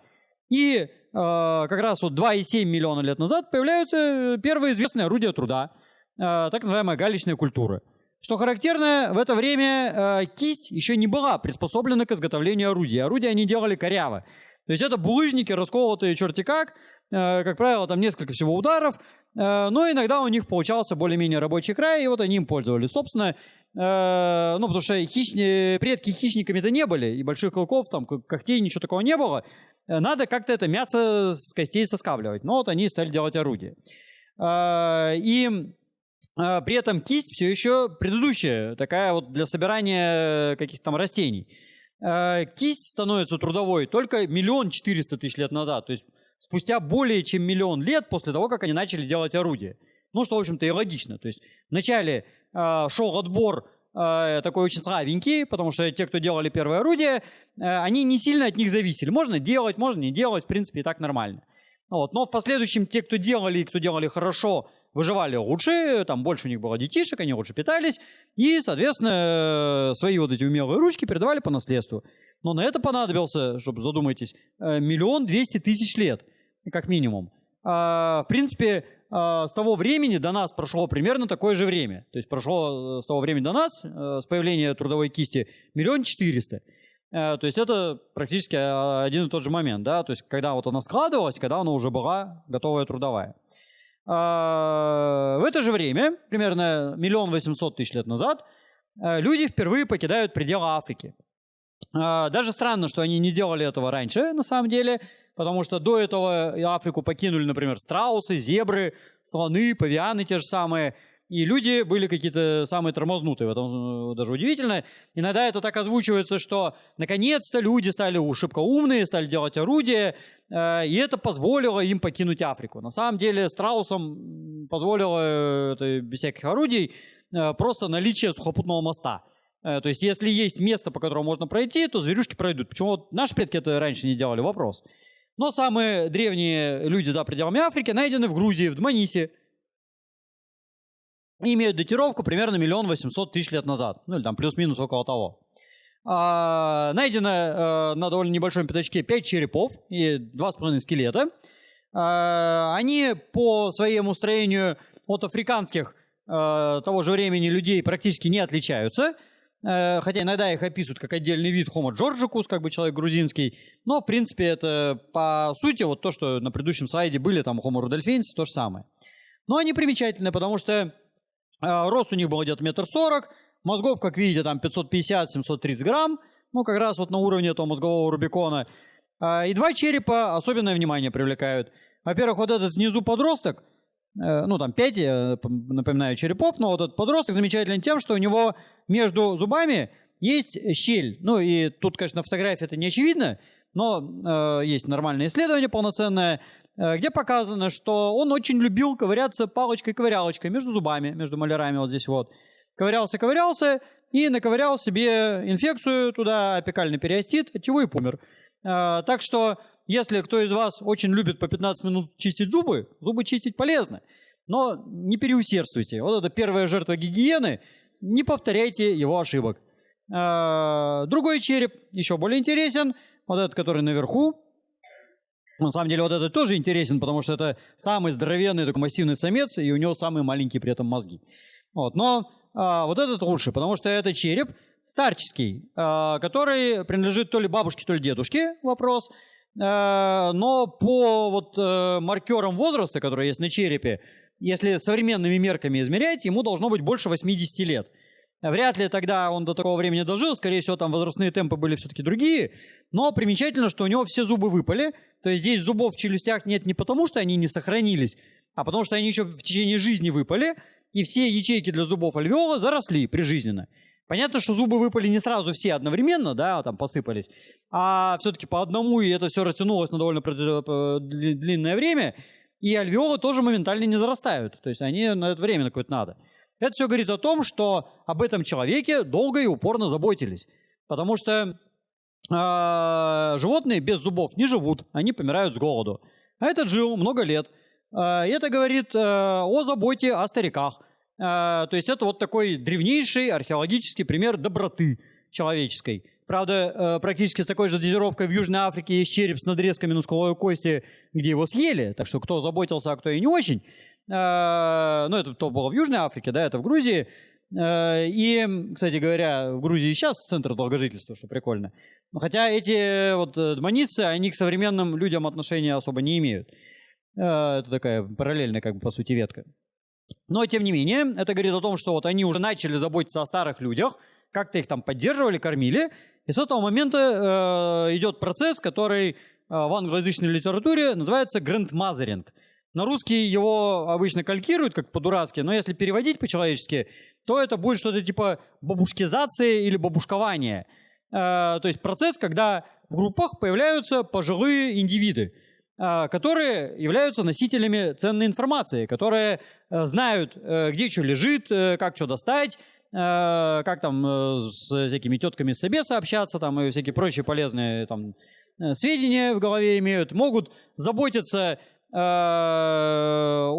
И э, как раз вот 2,7 миллиона лет назад появляются первые известные орудия труда, э, так называемая галечная культура. Что характерно, в это время э, кисть еще не была приспособлена к изготовлению орудий. Орудия они делали коряво. То есть это булыжники, расколотые черти как, э, как правило, там несколько всего ударов, э, но иногда у них получался более-менее рабочий край, и вот они им пользовались. Собственно, э, ну, потому что хищни, предки хищниками-то не были, и больших клыков, там, когтей, ничего такого не было. Надо как-то это мясо с костей соскабливать. Но вот они стали делать орудие. И при этом кисть все еще предыдущая, такая вот для собирания каких-то там растений. А, кисть становится трудовой только миллион четыреста тысяч лет назад, то есть спустя более чем миллион лет после того, как они начали делать орудие. Ну, что, в общем-то, и логично. То есть вначале шел отбор Э, такой очень слабенький, потому что те, кто делали первое орудие, э, они не сильно от них зависели. Можно делать, можно не делать, в принципе, и так нормально. Вот. Но в последующем те, кто делали и кто делали хорошо, выживали лучше, там больше у них было детишек, они лучше питались, и, соответственно, э, свои вот эти умелые ручки передавали по наследству. Но на это понадобился, чтобы задумайтесь, миллион двести тысяч лет, как минимум. А, в принципе, а, с того времени до нас прошло примерно такое же время. То есть прошло э, с того времени до нас, э, с появления трудовой кисти, миллион четыреста. Э, то есть это практически один и тот же момент, да, то есть когда вот она складывалась, когда она уже была готовая трудовая. А, в это же время, примерно миллион восемьсот тысяч лет назад, люди впервые покидают пределы Африки. Даже странно, что они не сделали этого раньше, на самом деле, потому что до этого Африку покинули, например, страусы, зебры, слоны, павианы те же самые, и люди были какие-то самые тормознутые, в этом э, даже удивительно. Иногда это так озвучивается, что наконец-то люди стали шибко умные, стали делать орудия, э, и это позволило им покинуть Африку. На самом деле страусам позволило э, это без всяких орудий просто наличие сухопутного моста. То есть, если есть место, по которому можно пройти, то зверюшки пройдут. Почему вот наши предки это раньше не делали? Вопрос. Но самые древние люди за пределами Африки найдены в Грузии, в Дманисе. И имеют датировку примерно миллион восемьсот тысяч лет назад. Ну или там плюс-минус около того. А, найдено а, на довольно небольшом пятачке 5 черепов и 2,5 скелета. А, они по своему строению от африканских а, того же времени людей практически не отличаются – Э, хотя иногда их описывают как отдельный вид Homo georgicus, как бы человек грузинский, но, в принципе, это по сути вот то, что на предыдущем слайде были, там Homo rudolfensis, то же самое. Но они примечательны, потому что э, рост у них был где-то метр сорок, мозгов, как видите, там 550-730 грамм, ну, как раз вот на уровне этого мозгового рубикона. Э, и два черепа особенное внимание привлекают. Во-первых, вот этот внизу подросток, Э, ну там 5, я напоминаю, черепов, но вот этот подросток замечателен тем, что у него между зубами есть щель. Ну и тут, конечно, на фотографии это не очевидно, но э, есть нормальное исследование полноценное. Э, где показано, что он очень любил ковыряться палочкой-ковырялочкой между зубами, между малярами вот здесь вот. Ковырялся-ковырялся и наковырял себе инфекцию туда, опекальный периостит, от чего и помер. Э, так что, если кто из вас очень любит по 15 минут чистить зубы, зубы чистить полезно. Но не переусердствуйте. Вот это первая жертва гигиены. Не повторяйте его ошибок. Э, другой череп еще более интересен. Вот этот, который наверху. На самом деле вот этот тоже интересен, потому что это самый здоровенный такой массивный самец, и у него самые маленькие при этом мозги. Вот. Но а, вот этот лучше, потому что это череп старческий, а, который принадлежит то ли бабушке, то ли дедушке, вопрос. А, но по вот а, маркерам возраста, которые есть на черепе, если современными мерками измерять, ему должно быть больше 80 лет. Вряд ли тогда он до такого времени дожил, скорее всего, там возрастные темпы были все-таки другие. Но примечательно, что у него все зубы выпали. То есть здесь зубов в челюстях нет не потому, что они не сохранились, а потому что они еще в течение жизни выпали, и все ячейки для зубов альвеола заросли прижизненно. Понятно, что зубы выпали не сразу все одновременно, да, там посыпались, а все-таки по одному, и это все растянулось на довольно длинное время, и альвеолы тоже моментально не зарастают. То есть они на это время какое-то надо. Это все говорит о том, что об этом человеке долго и упорно заботились. Потому что э, животные без зубов не живут, они помирают с голоду. А этот жил много лет. Э, это говорит э, о заботе о стариках. Э, то есть это вот такой древнейший археологический пример доброты человеческой. Правда, э, практически с такой же дозировкой в Южной Африке есть череп с надрезками на скуловой кости, где его съели. Так что кто заботился, а кто и не очень. Э, ну, это то было в Южной Африке, да, это в Грузии. Э, и, кстати говоря, в Грузии сейчас центр долгожительства, что прикольно. Хотя эти вот дманисцы, они к современным людям отношения особо не имеют. Э, это такая параллельная, как бы, по сути, ветка. Но, тем не менее, это говорит о том, что вот они уже начали заботиться о старых людях, как-то их там поддерживали, кормили. И с этого момента э, идет процесс, который э, в англоязычной литературе называется грандмазеринг. На русский его обычно калькируют как по-дурацки, но если переводить по-человечески, то это будет что-то типа бабушкизации или бабушкования. Э, то есть процесс, когда в группах появляются пожилые индивиды, э, которые являются носителями ценной информации, которые э, знают, где что лежит, как что достать, как там с всякими тетками собеса общаться, там и всякие прочие полезные там сведения в голове имеют, могут заботиться о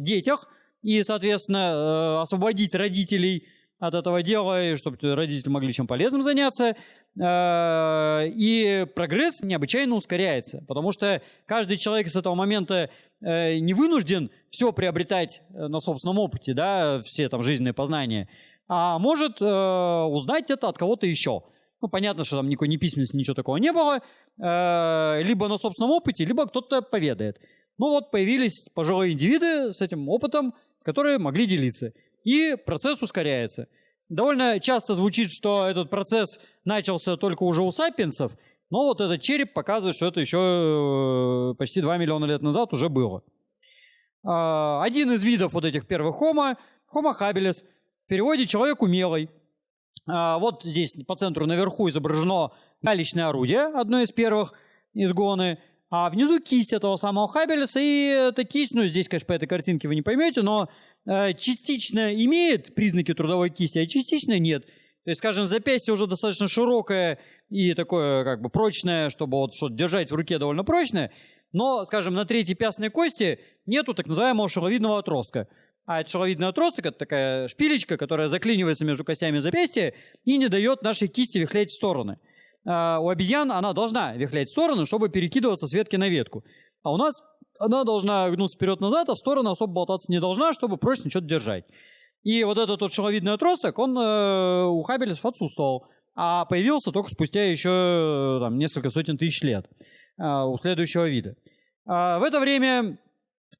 детях и, соответственно, э, освободить родителей от этого дела, чтобы родители могли чем полезным заняться. Э, и прогресс необычайно ускоряется, потому что каждый человек с этого момента не вынужден все приобретать на собственном опыте, да, все там жизненные познания, а может узнать это от кого-то еще. Ну, понятно, что там никакой ни письменности, ничего такого не было. Э, либо на собственном опыте, либо кто-то поведает. Ну вот появились пожилые индивиды с этим опытом, которые могли делиться. И процесс ускоряется. Довольно часто звучит, что этот процесс начался только уже у сапиенсов, но вот этот череп показывает, что это еще э, почти 2 миллиона лет назад уже было. Э, один из видов вот этих первых homo, homo habilis, в переводе «человек умелый». А, вот здесь по центру наверху изображено галечное орудие, одно из первых изгоны, а внизу кисть этого самого Хаббелеса, и эта кисть, ну здесь, конечно, по этой картинке вы не поймете, но э, частично имеет признаки трудовой кисти, а частично нет. То есть, скажем, запястье уже достаточно широкое и такое как бы прочное, чтобы вот что-то держать в руке довольно прочное, но, скажем, на третьей пястной кости нету так называемого шеловидного отростка. А это шеловидный отросток, это такая шпилечка, которая заклинивается между костями запястья и не дает нашей кисти вихлять в стороны. А у обезьян она должна вихлять в сторону, чтобы перекидываться с ветки на ветку. А у нас она должна гнуться вперед-назад, а в сторону особо болтаться не должна, чтобы прочно что-то держать. И вот этот вот шеловидный отросток, он э, у Хаббельсов отсутствовал, а появился только спустя еще там, несколько сотен тысяч лет э, у следующего вида. А в это время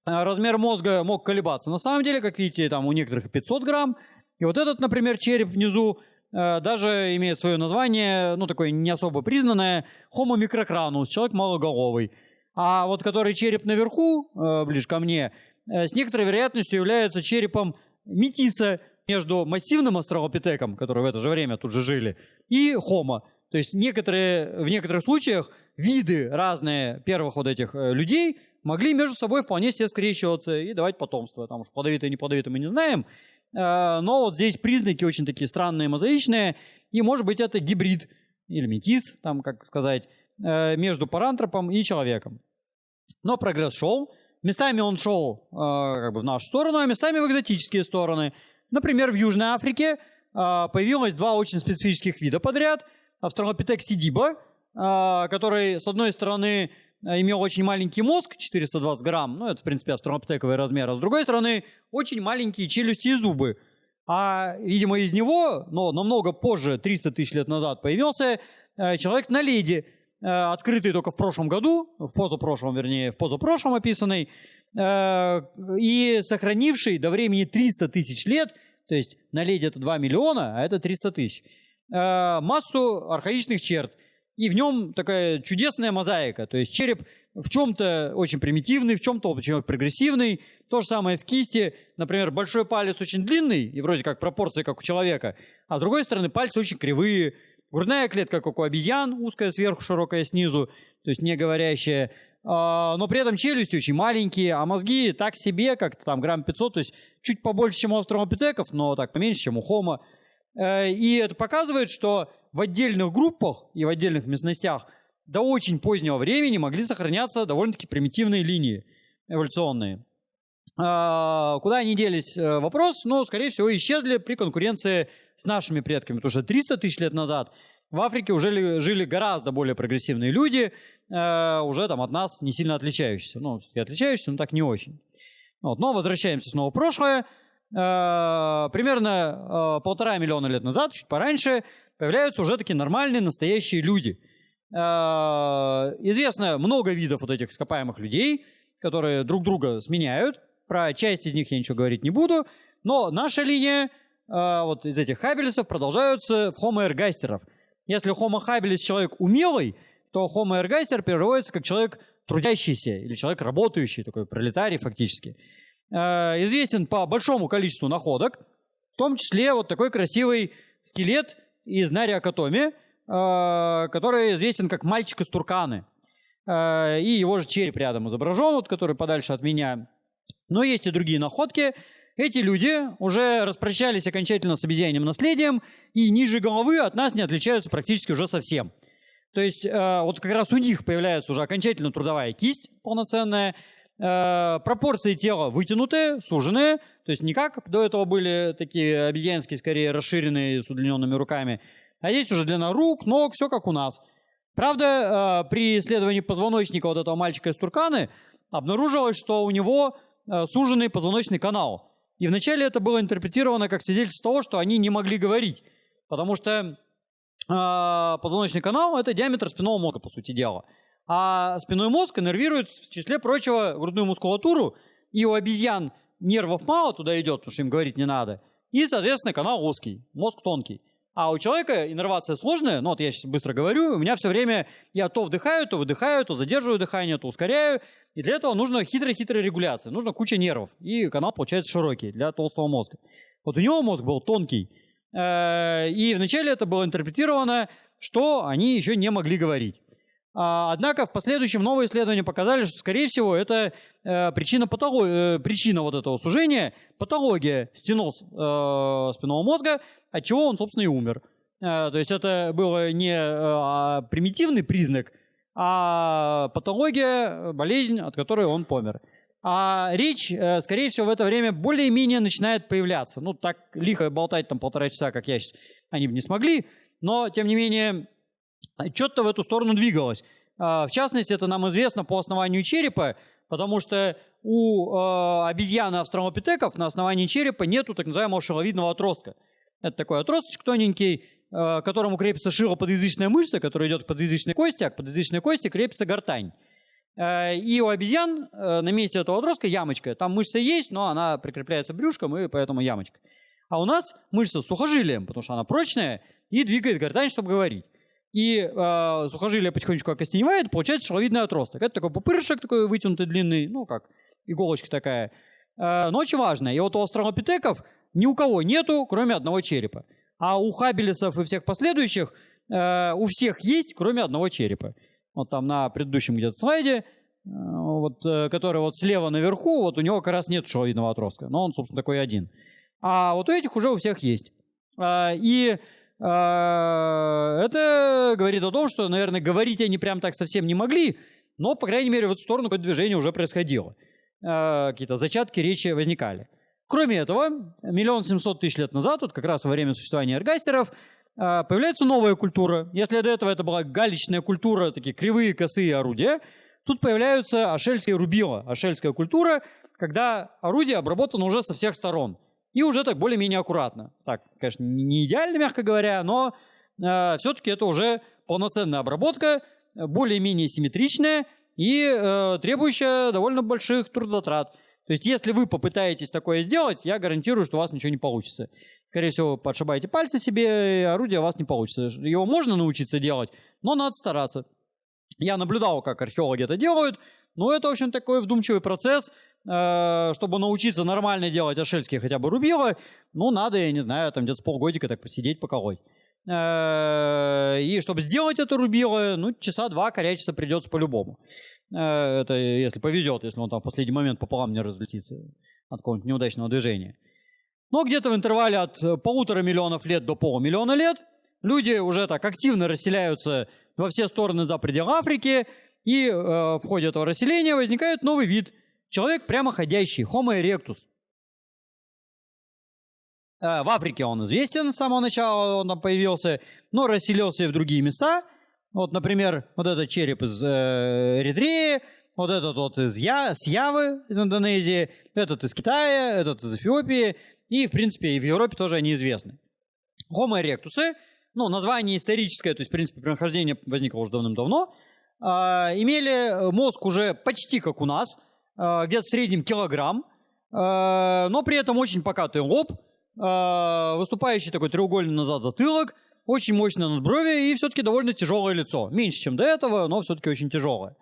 Э, размер мозга мог колебаться. На самом деле, как видите, там у некоторых 500 грамм. И вот этот, например, череп внизу э, даже имеет свое название, ну, такое не особо признанное, Homo microcranus, человек малоголовый. А вот который череп наверху, э, ближе ко мне, с некоторой вероятностью является черепом метиса между массивным астралопитеком, который в это же время тут же жили, и Homo. То есть некоторые, в некоторых случаях виды разные первых вот этих людей могли между собой вполне себе скрещиваться и давать потомство. Там уж плодовитое, не плодовитое мы не знаем. Э, но вот здесь признаки очень такие странные, мозаичные. И может быть это гибрид или метис, там как сказать, э, между парантропом и человеком. Но прогресс шел. Местами он шел э, как бы в нашу сторону, а местами в экзотические стороны. Например, в Южной Африке появилось два очень специфических вида подряд. Австралопитек сидиба, который, с одной стороны, имел очень маленький мозг, 420 грамм, ну это в принципе австралопитековый размер, а с другой стороны очень маленькие челюсти и зубы. А, видимо, из него, но намного позже, 300 тысяч лет назад, появился э, человек на леди, э, открытый только в прошлом году, в позапрошлом, вернее, в позапрошлом описанный, э, и сохранивший до времени 300 тысяч лет, то есть на леди это 2 миллиона, а это 300 тысяч, э, массу архаичных черт – и в нем такая чудесная мозаика. То есть череп в чем-то очень примитивный, в чем-то очень прогрессивный. То же самое в кисти. Например, большой палец очень длинный, и вроде как пропорции, как у человека, а с другой стороны пальцы очень кривые. Грудная клетка, как у обезьян, узкая сверху, широкая снизу, то есть не говорящая. А, но при этом челюсти очень маленькие, а мозги так себе, как там грамм 500, то есть чуть побольше, чем у австралопитеков, но так поменьше, чем у хома. Э, и это показывает, что в отдельных группах и в отдельных местностях до очень позднего времени могли сохраняться довольно-таки примитивные линии эволюционные. А, куда они делись? Э, вопрос, но, скорее всего, исчезли при конкуренции с нашими предками, потому что 300 тысяч лет назад в Африке уже жили гораздо более прогрессивные люди, э, уже там от нас не сильно отличающиеся. Ну, отличающиеся, но так не очень. Вот, но возвращаемся снова в прошлое. Э, примерно полтора миллиона лет назад, чуть пораньше, появляются уже такие нормальные, настоящие люди. А, известно много видов вот этих ископаемых людей, которые друг друга сменяют. Про часть из них я ничего говорить не буду. Но наша линия а, вот из этих хабелисов продолжаются в homo ergasterов. Если homo habilis человек умелый, то homo ergaster переводится как человек трудящийся или человек работающий, такой пролетарий фактически. А, известен по большому количеству находок, в том числе вот такой красивый скелет из Нариакатоми, э, который известен как «Мальчик из Турканы». Э, и его же череп рядом изображен, вот, который подальше от меня. Но есть и другие находки. Эти люди уже распрощались окончательно с обезьянным наследием и ниже головы от нас не отличаются практически уже совсем. То есть э, вот как раз у них появляется уже окончательно трудовая кисть полноценная, пропорции тела вытянутые, суженные, то есть не как до этого были такие обезьянские, скорее расширенные с удлиненными руками, а здесь уже длина рук, ног, все как у нас. Правда, э, при исследовании позвоночника вот этого мальчика из Турканы обнаружилось, что у него э, суженный позвоночный канал. И вначале это было интерпретировано как свидетельство того, что они не могли говорить. Потому что э, позвоночный канал – это диаметр спинного мозга, по сути дела. А спинной мозг иннервирует, в числе прочего, грудную мускулатуру. И у обезьян нервов мало туда идет, потому что им говорить не надо. И, соответственно, канал узкий, мозг тонкий. А у человека иннервация сложная, ну вот я сейчас быстро говорю, у меня все время я то вдыхаю, то выдыхаю, то задерживаю дыхание, то ускоряю. И для этого нужна хитрая-хитрая регуляция, нужна куча нервов. И канал получается широкий для толстого мозга. Вот у него мозг был тонкий. Э, и вначале это было интерпретировано, что они еще не могли говорить. А, однако в последующем новые исследования показали, что, скорее всего, это э, причина, патолог... э, причина вот этого сужения, патология стеноз э, спинного мозга, от чего он, собственно, и умер. То есть это был не э, примитивный признак, а патология, болезнь, от которой он помер. А речь, скорее всего, в это время более-менее начинает появляться. Ну, так лихо болтать там полтора часа, как я сейчас, они бы не смогли, но, тем не менее, что-то в эту сторону двигалось. А, в частности, это нам известно по основанию черепа, потому что у э, обезьяны австралопитеков на основании черепа нету так называемого шиловидного отростка. Это такой отросточек тоненький, к которому крепится шилоподъязычная мышца, которая идет к подъязычной кости, а к подъязычной кости крепится гортань. И у обезьян на месте этого отростка ямочка. Там мышца есть, но она прикрепляется брюшком, и поэтому ямочка. А у нас мышца с сухожилием, потому что она прочная и двигает гортань, чтобы говорить и э, сухожилие потихонечку окостеневает, получается шеловидный отросток. Это такой пупырышек такой вытянутый, длинный, ну как иголочка такая. Э, но очень важно. И вот у австралопитеков ни у кого нету, кроме одного черепа. А у хабелисов и всех последующих э, у всех есть, кроме одного черепа. Вот там на предыдущем где-то слайде вот, который вот слева наверху, вот у него как раз нет шеловидного отростка, но он, собственно, такой один. А вот у этих уже у всех есть. И это говорит о том, что, наверное, говорить они прям так совсем не могли, но, по крайней мере, в эту сторону какое-то движение уже происходило. Какие-то зачатки речи возникали. Кроме этого, миллион семьсот тысяч лет назад, вот как раз во время существования эргастеров, появляется новая культура. Если до этого это была галечная культура, такие кривые, косые орудия, тут появляются ашельские рубила, ашельская культура, когда орудие обработано уже со всех сторон – и уже так более-менее аккуратно. Так, конечно, не идеально, мягко говоря, но э, все-таки это уже полноценная обработка, более-менее симметричная и э, требующая довольно больших трудотрат. То есть, если вы попытаетесь такое сделать, я гарантирую, что у вас ничего не получится. Скорее всего, подшибаете пальцы себе, и орудие у вас не получится. Его можно научиться делать, но надо стараться. Я наблюдал, как археологи это делают, но это, в общем, такой вдумчивый процесс – Э, чтобы научиться нормально делать ашельские хотя бы рубилы, ну, надо, я не знаю, там где-то полгодика так посидеть, поколоть. Э, и чтобы сделать это рубило, ну, часа два корячиться придется по-любому. Э, это если повезет, если он там в последний момент пополам не разлетится от какого-нибудь неудачного движения. Но где-то в интервале от полутора миллионов лет до полумиллиона лет люди уже так активно расселяются во все стороны за пределы Африки, и э, в ходе этого расселения возникает новый вид – Человек прямоходящий, Homo erectus. Э, в Африке он известен с самого начала, он там появился, но расселился и в другие места. Вот, например, вот этот череп из э, Эритреи, вот этот вот из Я, с Явы, из Индонезии, этот из Китая, этот из Эфиопии, и, в принципе, и в Европе тоже они известны. Homo erectus, ну, название историческое, то есть, в принципе, прохождение возникло уже давным-давно, имели мозг уже почти как у нас – Э, где-то в среднем килограмм, э, но при этом очень покатый лоб, э, выступающий такой треугольный назад затылок, очень мощное надбровие и все-таки довольно тяжелое лицо. Меньше, чем до этого, но все-таки очень тяжелое.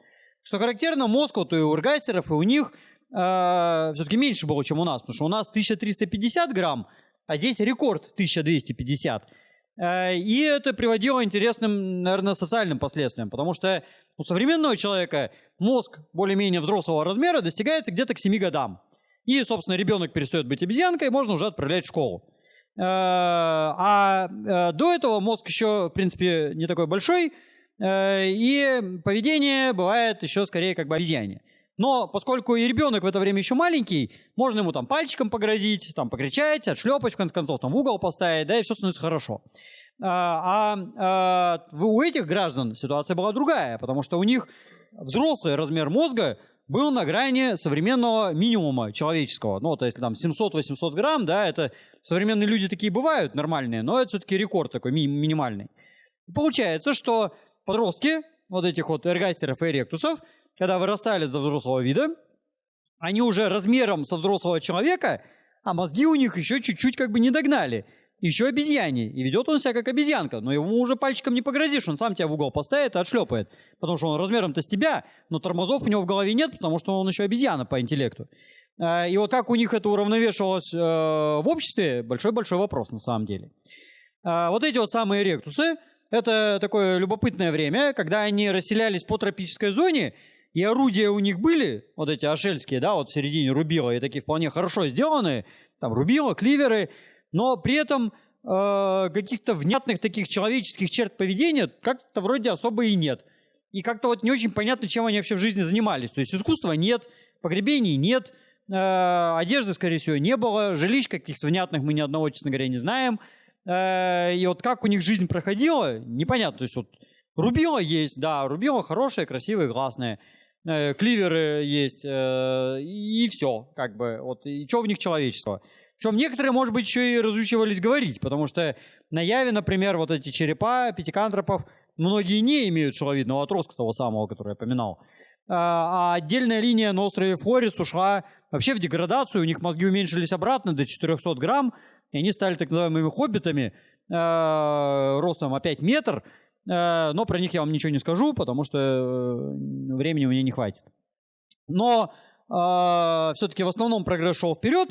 Что характерно, мозг вот и у эргастеров, и у них э, все-таки меньше было, чем у нас, потому что у нас 1350 грамм, а здесь рекорд 1250. Э, и это приводило интересным, наверное, социальным последствиям, потому что у современного человека мозг более-менее взрослого размера достигается где-то к 7 годам. И, собственно, ребенок перестает быть обезьянкой, можно уже отправлять в школу. Э, а э, до этого мозг еще, в принципе, не такой большой, и поведение бывает еще скорее как бы обезьяне. Но поскольку и ребенок в это время еще маленький, можно ему там пальчиком погрозить, там покричать, отшлепать, в конце концов, там в угол поставить, да, и все становится хорошо. А, а, а у этих граждан ситуация была другая, потому что у них взрослый размер мозга был на грани современного минимума человеческого. Ну, то есть там 700-800 грамм, да, это современные люди такие бывают нормальные, но это все-таки рекорд такой ми минимальный. Получается, что подростки вот этих вот эргастеров и эректусов – когда вырастали до взрослого вида, они уже размером со взрослого человека, а мозги у них еще чуть-чуть как бы не догнали. Еще обезьяне. И ведет он себя как обезьянка. Но ему уже пальчиком не погрозишь. Он сам тебя в угол поставит и отшлепает. Потому что он размером-то с тебя, но тормозов у него в голове нет, потому что он еще обезьяна по интеллекту. А, и вот как у них это уравновешивалось э, в обществе, большой-большой вопрос на самом деле. А, вот эти вот самые ректусы, это такое любопытное время, когда они расселялись по тропической зоне, и орудия у них были, вот эти ашельские, да, вот в середине рубила, и такие вполне хорошо сделанные, там рубила, кливеры, но при этом э, каких-то внятных таких человеческих черт поведения как-то вроде особо и нет. И как-то вот не очень понятно, чем они вообще в жизни занимались. То есть искусства нет, погребений нет, э, одежды, скорее всего, не было, жилищ каких-то внятных мы ни одного, честно говоря, не знаем. Э, и вот как у них жизнь проходила, непонятно. То есть вот рубила есть, да, рубила хорошая, красивая, классная. Э, кливеры есть, э, и все, как бы, вот, и что в них человечество. Причем некоторые, может быть, еще и разучивались говорить, потому что на Яве, например, вот эти черепа пятикантропов, многие не имеют шеловидного отростка того самого, который я поминал. А, а отдельная линия на острове Флорис ушла вообще в деградацию, у них мозги уменьшились обратно до 400 грамм, и они стали так называемыми хоббитами, э, ростом опять метр, но про них я вам ничего не скажу, потому что э, времени у меня не хватит. Но э, все-таки в основном прогресс шел вперед,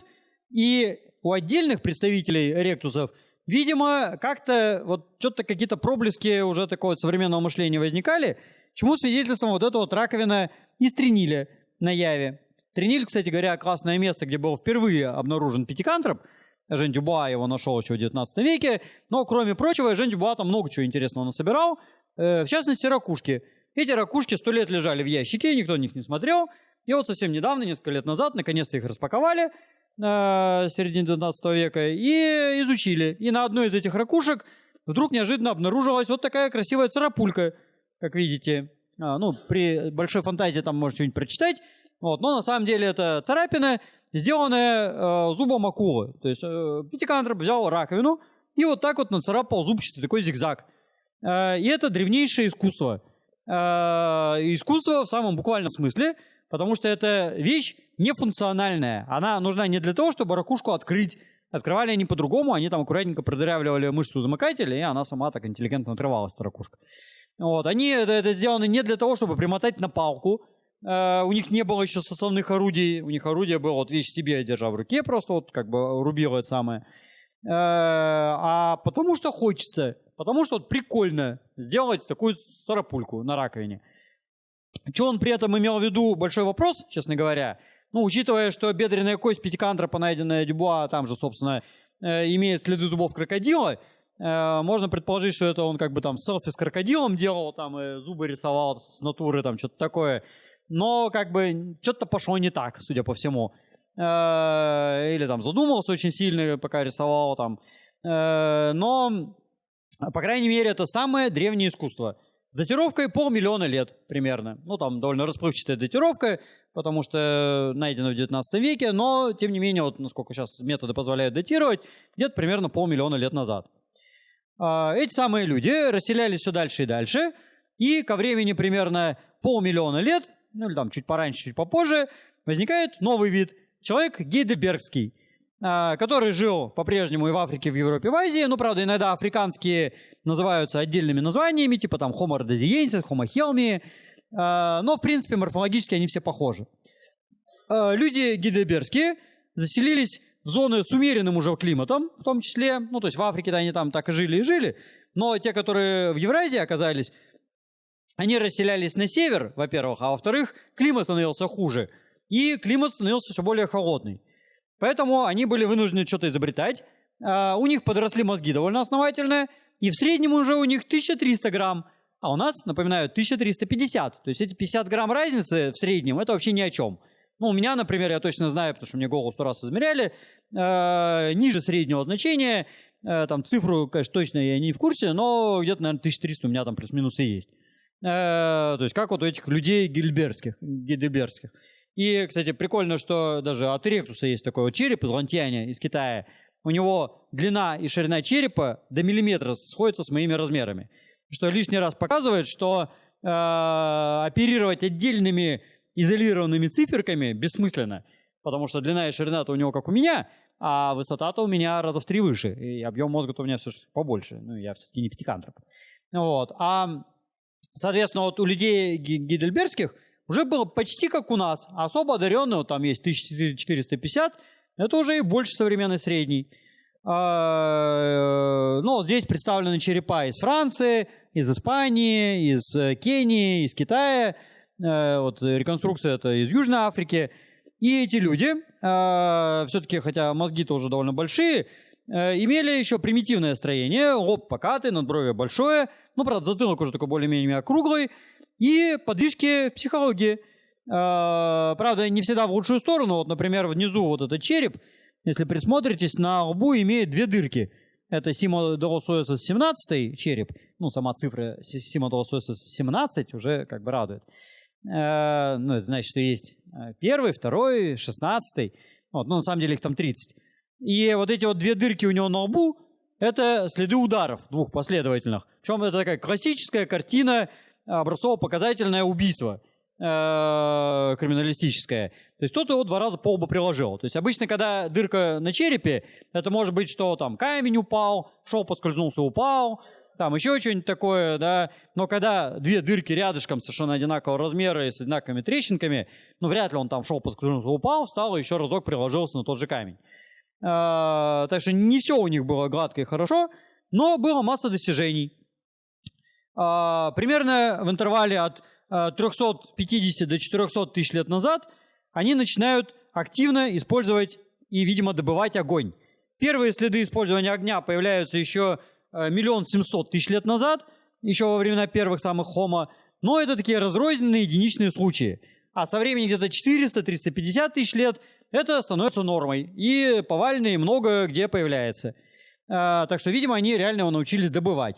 и у отдельных представителей ректусов, видимо, как-то вот что-то какие-то проблески уже такого современного мышления возникали, чему свидетельством вот эта вот раковина из Трениля на Яве. Трениль, кстати говоря, классное место, где был впервые обнаружен пятикантроп. Жень Дюбуа его нашел еще в 19 веке. Но, кроме прочего, Жень Дюбуа там много чего интересного насобирал. Э, в частности, ракушки. Эти ракушки сто лет лежали в ящике, никто на них не смотрел. И вот совсем недавно, несколько лет назад, наконец-то их распаковали э, середине 19 века и изучили. И на одной из этих ракушек вдруг неожиданно обнаружилась вот такая красивая царапулька, как видите. А, ну, при большой фантазии там можно что-нибудь прочитать. Вот, но на самом деле это царапина, сделанная э, зубом акулы. То есть э, пятикантроп взял раковину и вот так вот нацарапал зубчатый такой зигзаг. Э, и это древнейшее искусство. Э, искусство в самом буквальном смысле, потому что это вещь нефункциональная. Она нужна не для того, чтобы ракушку открыть. Открывали они по-другому, они там аккуратненько продырявливали мышцу замыкателя, и она сама так интеллигентно отрывалась, эта ракушка. Вот. Они это, это сделаны не для того, чтобы примотать на палку, у них не было еще составных орудий. У них орудие было вот вещь себе держа в руке, просто вот как бы рубило это самое. Uh, а потому что хочется. Потому что вот прикольно сделать такую старопульку на раковине. Что он при этом имел в виду? Большой вопрос, честно говоря. Ну, учитывая, что бедренная кость пятикантропа, найденная Дюбуа, там же, собственно, э, имеет следы зубов крокодила, э, можно предположить, что это он как бы там селфи с крокодилом делал, там и зубы рисовал с натуры, там что-то такое но как бы что-то пошло не так, судя по всему. Э, или там задумался очень сильно, пока рисовал там. Э, но, по крайней мере, это самое древнее искусство. С датировкой полмиллиона лет примерно. Ну, там довольно расплывчатая датировка, потому что найдено в 19 веке, но, тем не менее, вот насколько сейчас методы позволяют датировать, где-то примерно полмиллиона лет назад. Э, эти самые люди расселялись все дальше и дальше, и ко времени примерно полмиллиона лет ну или там чуть пораньше, чуть попозже, возникает новый вид. Человек гейдельбергский, а, который жил по-прежнему и в Африке, и в Европе, и в Азии. Ну, правда, иногда африканские называются отдельными названиями, типа там Homo rhodesiensis, Homo helmi. А, но, в принципе, морфологически они все похожи. А, люди гейдельбергские заселились в зоны с умеренным уже климатом, в том числе, ну, то есть в Африке-то они там так и жили и жили, но те, которые в Евразии оказались, они расселялись на север, во-первых, а во-вторых, климат становился хуже, и климат становился все более холодный. Поэтому они были вынуждены что-то изобретать. А, у них подросли мозги довольно основательно, и в среднем уже у них 1300 грамм, а у нас, напоминаю, 1350. То есть эти 50 грамм разницы в среднем, это вообще ни о чем. Ну, у меня, например, я точно знаю, потому что мне голову сто раз измеряли, э, ниже среднего значения, э, там цифру, конечно, точно я не в курсе, но где-то, наверное, 1300 у меня там плюс-минус есть. Э, то есть как вот у этих людей гильберских, гильберских. И, кстати, прикольно, что даже от ректуса есть такой вот череп из лантьяня, из Китая. У него длина и ширина черепа до миллиметра сходятся с моими размерами. Что лишний раз показывает, что э, оперировать отдельными изолированными циферками бессмысленно. Потому что длина и ширина-то у него как у меня, а высота-то у меня раза в три выше. И объем мозга-то у меня все побольше. Ну, я все-таки не пятикантроп. Вот. А Соответственно, вот у людей гидельбергских уже было почти как у нас. Особо одаренного там есть 1450, это уже и больше современной средней. А, ну, вот здесь представлены черепа из Франции, из Испании, из э, Кении, из Китая. Э, вот реконструкция это из Южной Африки. И эти люди, все-таки, хотя мозги тоже довольно большие, Э, имели еще примитивное строение, лоб покатый, надбровье большое, ну, правда, затылок уже такой более-менее округлый, и подвижки психологии. Э, правда, не всегда в лучшую сторону. Вот, например, внизу вот этот череп, если присмотритесь, на лбу имеет две дырки. Это Симо Долосоэсос 17 череп. Ну, сама цифра Симо Долосоэсос 17 уже как бы радует. Э, ну, это значит, что есть первый, второй, шестнадцатый. Вот, ну, на самом деле их там 30. И вот эти вот две дырки у него на лбу, это следы ударов двух последовательных. Причем это такая классическая картина образцово-показательное убийство э, криминалистическое. То есть кто-то его два раза по лбу приложил. То есть обычно, когда дырка на черепе, это может быть, что там камень упал, шел, подскользнулся, упал, там еще что-нибудь такое, да. Но когда две дырки рядышком совершенно одинакового размера и с одинаковыми трещинками, ну, вряд ли он там шел, подскользнулся, упал, встал и еще разок приложился на тот же камень. А, так что не все у них было гладко и хорошо, но было масса достижений. А, примерно в интервале от 350 до 400 тысяч лет назад они начинают активно использовать и, видимо, добывать огонь. Первые следы использования огня появляются еще миллион семьсот тысяч лет назад, еще во времена первых самых хомо, но это такие разрозненные единичные случаи. А со времени где-то 400-350 тысяч лет это становится нормой. И повально и много где появляется. А, так что, видимо, они реально его научились добывать.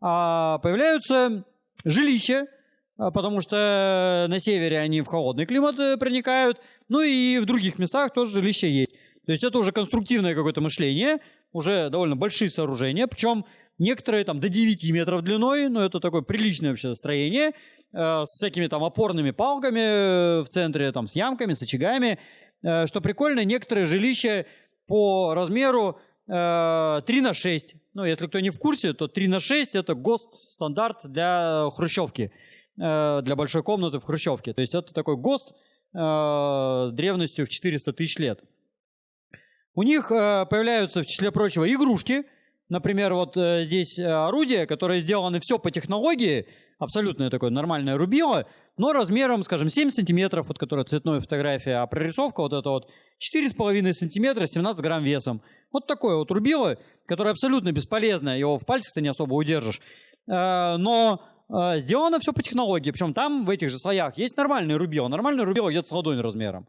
А появляются жилища, а, потому что на севере они в холодный климат э, проникают, ну и в других местах тоже жилища есть. То есть это уже конструктивное какое-то мышление, уже довольно большие сооружения, причем некоторые там до 9 метров длиной, но это такое приличное вообще строение, э, с всякими там опорными палками э, в центре, там с ямками, с очагами. Э, что прикольно, некоторые жилища по размеру э, 3 на 6. Ну, если кто не в курсе, то 3 на 6 это ГОСТ стандарт для хрущевки. Для большой комнаты в Хрущевке. То есть это такой ГОСТ древностью в 400 тысяч лет. У них появляются, в числе прочего, игрушки. Например, вот здесь орудие, которое сделано все по технологии, абсолютно такое нормальное рубило, но размером, скажем, 7 сантиметров, вот которая цветная фотография, а прорисовка вот это вот 4,5 сантиметра, 17 грамм весом. Вот такое вот рубило, которое абсолютно бесполезное, его в пальцах ты не особо удержишь. Но э, сделано все по технологии. Причем там в этих же слоях есть нормальный рубило. Нормальный рубило где-то с ладонь размером.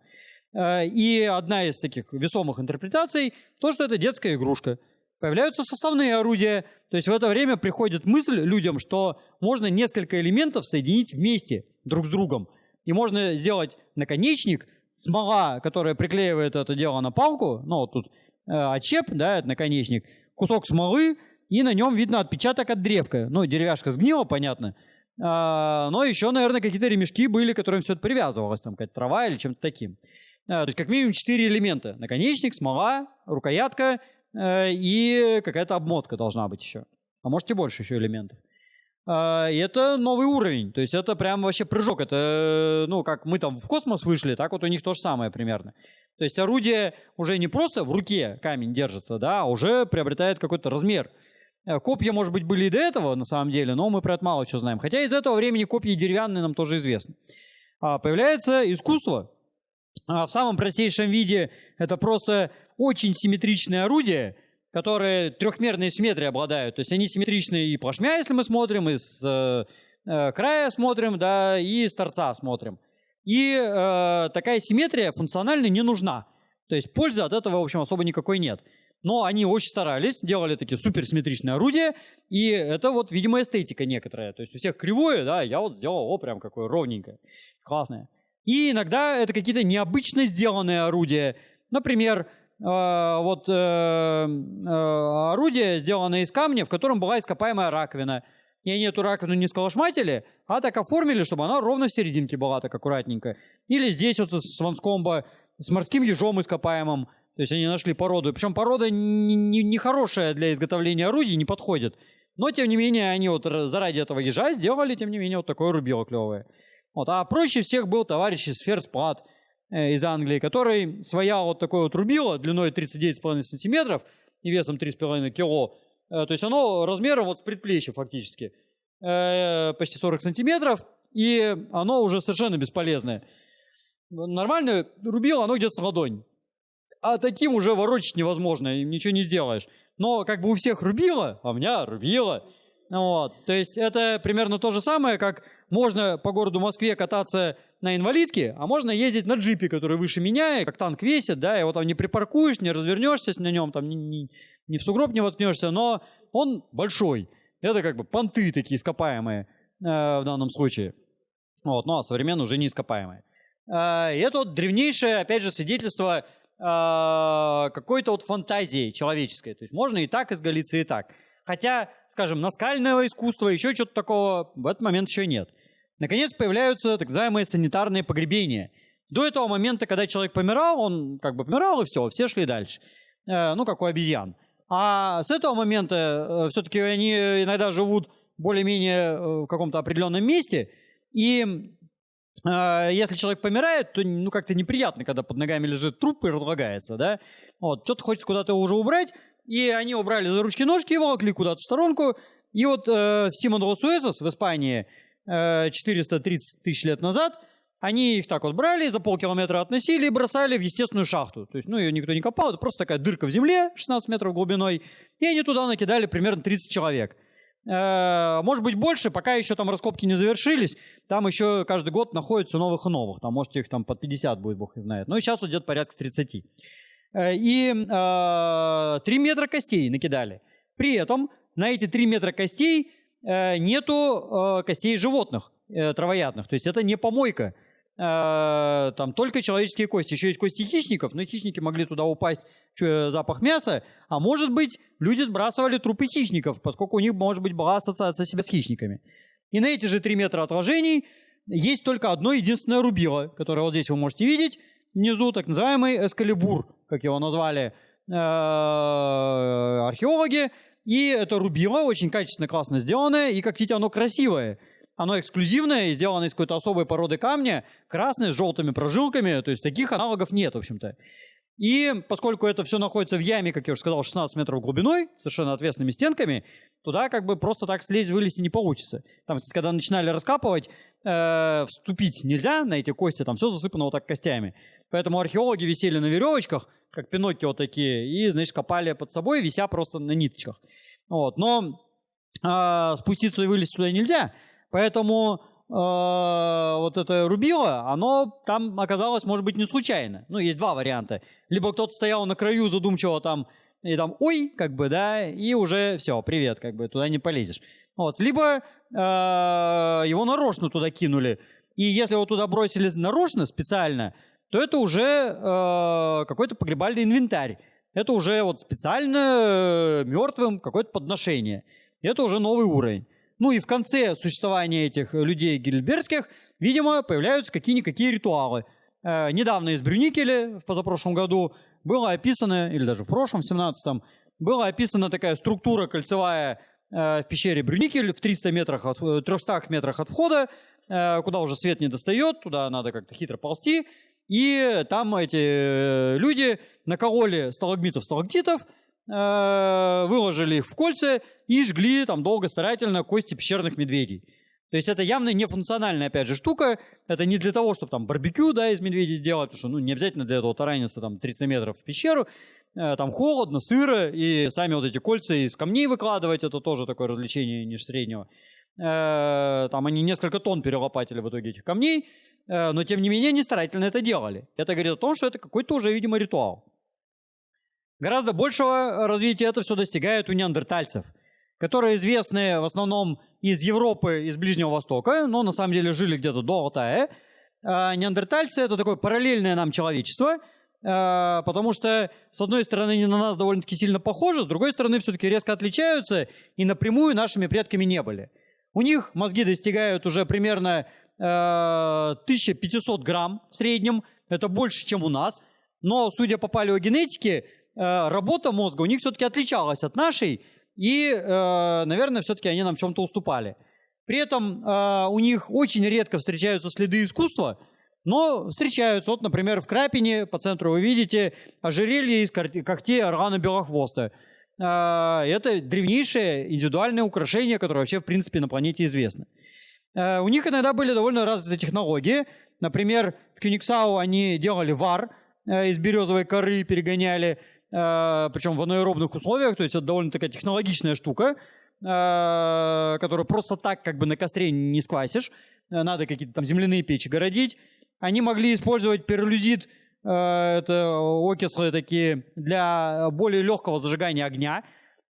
Э, и одна из таких весомых интерпретаций, то, что это детская игрушка. Появляются составные орудия. То есть в это время приходит мысль людям, что можно несколько элементов соединить вместе друг с другом. И можно сделать наконечник, смола, которая приклеивает это дело на палку, ну вот тут э, очеп, да, это наконечник, кусок смолы, и на нем видно отпечаток от древка. Ну, деревяшка сгнила, понятно. А, но еще, наверное, какие-то ремешки были, которым все это привязывалось, там какая-то трава или чем-то таким. А, то есть как минимум четыре элемента. Наконечник, смола, рукоятка и какая-то обмотка должна быть еще. А может и больше еще элементов. А, и это новый уровень. То есть это прям вообще прыжок. Это, ну, как мы там в космос вышли, так вот у них то же самое примерно. То есть орудие уже не просто в руке камень держится, да, а уже приобретает какой-то размер. Э, копья, может быть, были и до этого, на самом деле, но мы про это мало что знаем. Хотя из этого времени копья деревянные нам тоже известны. А, появляется искусство. А, в самом простейшем виде это просто очень симметричные орудия, которые трехмерной симметрией обладают. То есть они симметричны и плашмя, если мы смотрим, и с э, э, края смотрим, да, и с торца смотрим. И э, такая симметрия функционально не нужна. То есть пользы от этого, в общем, особо никакой нет. Но они очень старались, делали такие суперсимметричные орудия, и это вот, видимо, эстетика некоторая. То есть у всех кривое, да, я вот сделал, о, прям какое ровненькое, классное. И иногда это какие-то необычно сделанные орудия. Например, вот э, э, орудие, сделанное из камня, в котором была ископаемая раковина. И они эту раковину не сколошматили, а так оформили, чтобы она ровно в серединке была, так аккуратненько. Или здесь вот с ванскомба с морским ежом ископаемым. То есть они нашли породу. Причем порода нехорошая не, не для изготовления орудий, не подходит. Но, тем не менее, они вот заради этого ежа сделали, тем не менее, вот такое рубило клевое. Вот. А проще всех был товарищ из Ферспад э, из Англии, который своя вот такое вот рубило длиной 39,5 сантиметров и весом 3,5 кило. Э, то есть оно размером вот с предплечья фактически. Э, почти 40 сантиметров. И оно уже совершенно бесполезное. Нормальное рубило, оно где-то с ладонь а таким уже ворочать невозможно, ничего не сделаешь. Но как бы у всех рубило, а у меня рубило. Вот. То есть это примерно то же самое, как можно по городу Москве кататься на инвалидке, а можно ездить на джипе, который выше меня, и как танк весит, да, его там не припаркуешь, не развернешься на нем, там, не, не, в сугроб не воткнешься, но он большой. Это как бы понты такие ископаемые э, в данном случае. Вот, ну а современные уже не ископаемые. Э, и это вот древнейшее, опять же, свидетельство э, какой-то вот фантазии человеческой. То есть можно и так изгалиться, и так. Хотя, скажем, наскального искусства, еще что-то такого в этот момент еще нет. Наконец появляются так называемые санитарные погребения. До этого момента, когда человек помирал, он как бы помирал, и все, все шли дальше. Э, ну, как у обезьян. А с этого момента э, все-таки они иногда живут более-менее э, в каком-то определенном месте, и а, если человек помирает, то ну как-то неприятно, когда под ногами лежит труп и разлагается, да? Вот, что-то хочется куда-то уже убрать, и они убрали за ручки-ножки, его волокли куда-то в сторонку, и вот э, в Симон Росуэсос в Испании, 430 тысяч лет назад, они их так вот брали, за полкилометра относили и бросали в естественную шахту. То есть, ну, ее никто не копал, это просто такая дырка в земле 16 метров глубиной, и они туда накидали примерно 30 человек. Э, может быть больше, пока еще там раскопки не завершились, там еще каждый год находится новых и новых, там может их там под 50 будет, бог не знает. Но сейчас идет порядка 30. Э, и э, 3 метра костей накидали. При этом на эти 3 метра костей э, нету э, костей животных, э, травоядных. То есть это не помойка. Э, там только человеческие кости. Еще есть кости хищников, но хищники могли туда упасть, что запах мяса. А может быть, люди сбрасывали трупы хищников, поскольку у них, может быть, была ассоциация себя с хищниками. И на эти же 3 метра отражений есть только одно единственное рубило, которое вот здесь вы можете видеть внизу, так называемый эскалибур, как его назвали э, археологи. И это рубило очень качественно, классно сделанное, и, как видите, оно красивое. Оно эксклюзивное, сделано из какой-то особой породы камня, красное, с желтыми прожилками, то есть таких аналогов нет, в общем-то. И поскольку это все находится в яме, как я уже сказал, 16 метров глубиной, совершенно ответственными стенками, туда как бы просто так слезть, вылезти не получится. Там, когда начинали раскапывать, э, вступить нельзя на эти кости, там все засыпано вот так костями. Поэтому археологи висели на веревочках, как Пиноккио такие, и, значит, копали под собой, вися просто на ниточках. Вот. Но э, спуститься и вылезть туда нельзя, Поэтому э, вот это рубило, оно там оказалось, может быть, не случайно. Ну, есть два варианта. Либо кто-то стоял на краю задумчиво там, и там, ой, как бы, да, и уже все, привет, как бы, туда не полезешь. Вот. Либо э, его нарочно туда кинули. И если его туда бросили нарочно, специально, то это уже э, какой-то погребальный инвентарь. Это уже вот специально э, мертвым какое-то подношение. Это уже новый уровень. Ну и в конце существования этих людей гильбергских, видимо, появляются какие-никакие ритуалы. Э, недавно из Брюникеля, в позапрошлом году, было описано, или даже в прошлом, в 17-м, была описана такая структура кольцевая э, в пещере Брюникель в 300 метрах от, 300 э, метрах от входа, э, куда уже свет не достает, туда надо как-то хитро ползти. И там эти э, люди накололи сталагмитов, сталактитов, Э, выложили их в кольца и жгли там долго, старательно кости пещерных медведей. То есть это явно не функциональная, опять же, штука. Это не для того, чтобы там барбекю, да, из медведей сделать, потому что, ну, не обязательно для этого тараниться там 300 метров в пещеру. Э, там холодно, сыро, и сами вот эти кольца из камней выкладывать, это тоже такое развлечение ниже среднего. Там они несколько тонн перелопатили в итоге этих камней, но тем не менее они старательно это делали. Это говорит о том, что это какой-то уже, видимо, ритуал. Гораздо большего развития это все достигает у неандертальцев, которые известны в основном из Европы, из Ближнего Востока, но на самом деле жили где-то до Алтая. А неандертальцы — это такое параллельное нам человечество, а, потому что, с одной стороны, они на нас довольно-таки сильно похожи, с другой стороны, все-таки резко отличаются и напрямую нашими предками не были. У них мозги достигают уже примерно 1500 а, грамм в среднем, это больше, чем у нас, но, судя по палеогенетике, Э, работа мозга у них все-таки отличалась от нашей, и, э, наверное, все-таки они нам в чем-то уступали. При этом э, у них очень редко встречаются следы искусства, но встречаются. Вот, например, в Крапине по центру вы видите ожерелье из когтей органа белохвоста. Это древнейшее индивидуальное украшение, которое вообще, в принципе, на планете известно. У них иногда были довольно развитые технологии. Например, в Кюниксау они делали вар из березовой коры, перегоняли Э, причем в анаэробных условиях, то есть это довольно такая технологичная штука, э, которую просто так как бы на костре не сквасишь, э, надо какие-то там земляные печи городить. Они могли использовать пиролюзит, это окислы такие, для более легкого зажигания огня.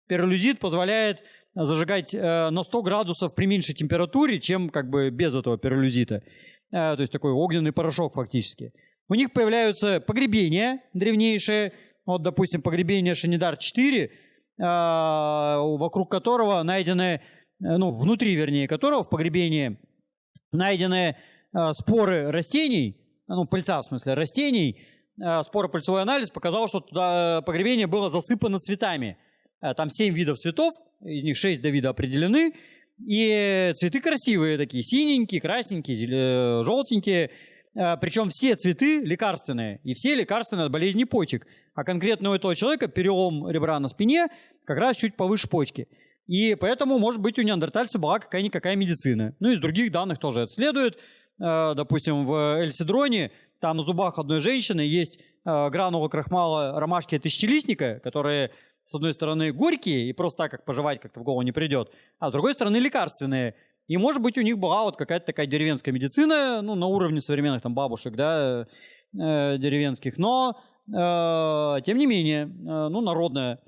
Пиролюзит позволяет зажигать на 100 градусов при меньшей температуре, чем как бы без этого пиролюзита. То есть такой огненный порошок фактически. У них появляются погребения древнейшие, вот, допустим, погребение Шанидар-4, а, вокруг которого найдены, э, ну, внутри, вернее, которого в погребении найдены споры растений, ну, пыльца, в смысле, растений, споропыльцевой анализ показал, что туда погребение было засыпано цветами. Там 7 видов цветов, из них 6 до вида определены, и цветы красивые такие, синенькие, красненькие, желтенькие, Э, Причем все цветы лекарственные, и все лекарственные от болезни почек. А конкретно у этого человека перелом ребра на спине как раз чуть повыше почки. И поэтому, может быть, у неандертальцев была какая-никакая медицина. Ну, из других данных тоже это следует. Э, допустим, в Эльсидроне, там на зубах одной женщины есть э, гранулы крахмала ромашки тысячелистника, которые, с одной стороны, горькие, и просто так, как пожевать, как-то в голову не придет, а с другой стороны, лекарственные. И, может быть, у них была вот какая-то такая деревенская медицина, ну, на уровне современных там бабушек, да, э, деревенских, но, э, тем не менее, э, ну, народная.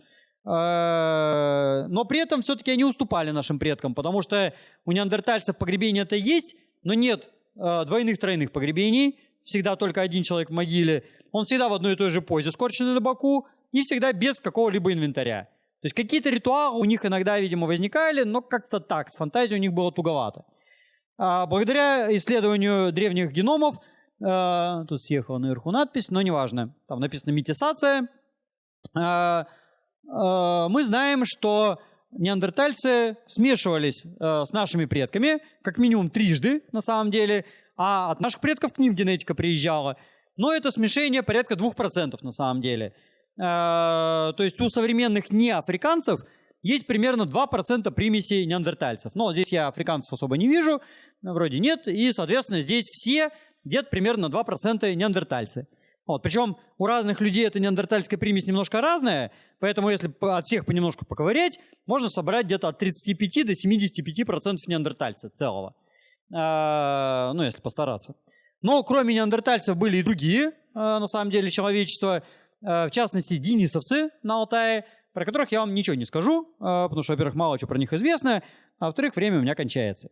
Э, но при этом все-таки они уступали нашим предкам, потому что у неандертальцев погребение-то есть, но нет э, двойных-тройных погребений, всегда только один человек в могиле, он всегда в одной и той же позе, скорченный на боку, и всегда без какого-либо инвентаря. То есть какие-то ритуалы у них иногда, видимо, возникали, но как-то так, с фантазией у них было туговато. А благодаря исследованию древних геномов, э, тут съехала наверху надпись, но неважно, там написано метисация, э, Э, мы знаем, что неандертальцы смешивались э, с нашими предками, как минимум трижды на самом деле, а от наших предков к ним генетика приезжала. Но это смешение порядка 2% на самом деле. Э, то есть у современных неафриканцев есть примерно 2% примесей неандертальцев. Но здесь я африканцев особо не вижу, вроде нет, и, соответственно, здесь все где-то примерно 2% неандертальцы. Вот. Причем у разных людей эта неандертальская примесь немножко разная, поэтому если от всех понемножку поковырять, можно собрать где-то от 35 до 75% неандертальца целого. А, ну, если постараться. Но кроме неандертальцев были и другие, а, на самом деле, человечества, а, в частности, денисовцы на Алтае, про которых я вам ничего не скажу, а, потому что, во-первых, мало чего про них известно, а во-вторых, время у меня кончается.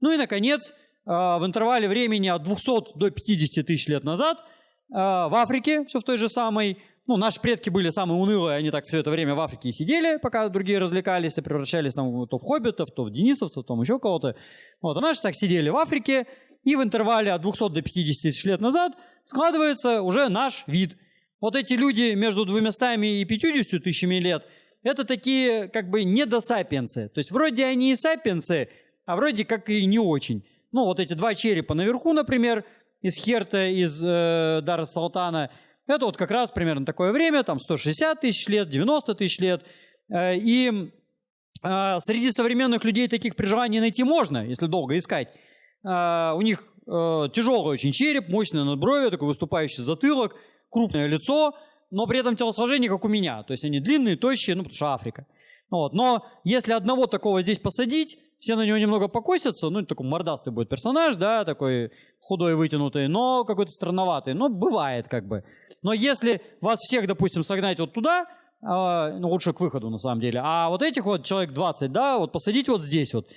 Ну и, наконец, а, в интервале времени от 200 до 50 тысяч лет назад – в Африке все в той же самой. Ну, наши предки были самые унылые, они так все это время в Африке и сидели, пока другие развлекались и превращались там, то в хоббитов, то в денисовцев, то еще кого-то. Вот, а наши так сидели в Африке, и в интервале от 200 до 50 тысяч лет назад складывается уже наш вид. Вот эти люди между 200 и 50 тысячами лет, это такие как бы недосапиенсы. То есть вроде они и сапиенсы, а вроде как и не очень. Ну, вот эти два черепа наверху, например, из Херта, из э, Дара Салтана. Это вот как раз примерно такое время, там 160 тысяч лет, 90 тысяч лет. Э, и э, среди современных людей таких при найти можно, если долго искать. Э, у них э, тяжелый очень череп, мощное надбровие, такой выступающий затылок, крупное лицо, но при этом телосложение как у меня. То есть они длинные, тощие, ну потому что Африка. Вот. Но если одного такого здесь посадить, все на него немного покосятся, ну, такой мордастый будет персонаж, да, такой худой, вытянутый, но какой-то странноватый, но бывает как бы. Но если вас всех, допустим, согнать вот туда, э, ну, лучше к выходу на самом деле, а вот этих вот человек 20, да, вот посадить вот здесь вот,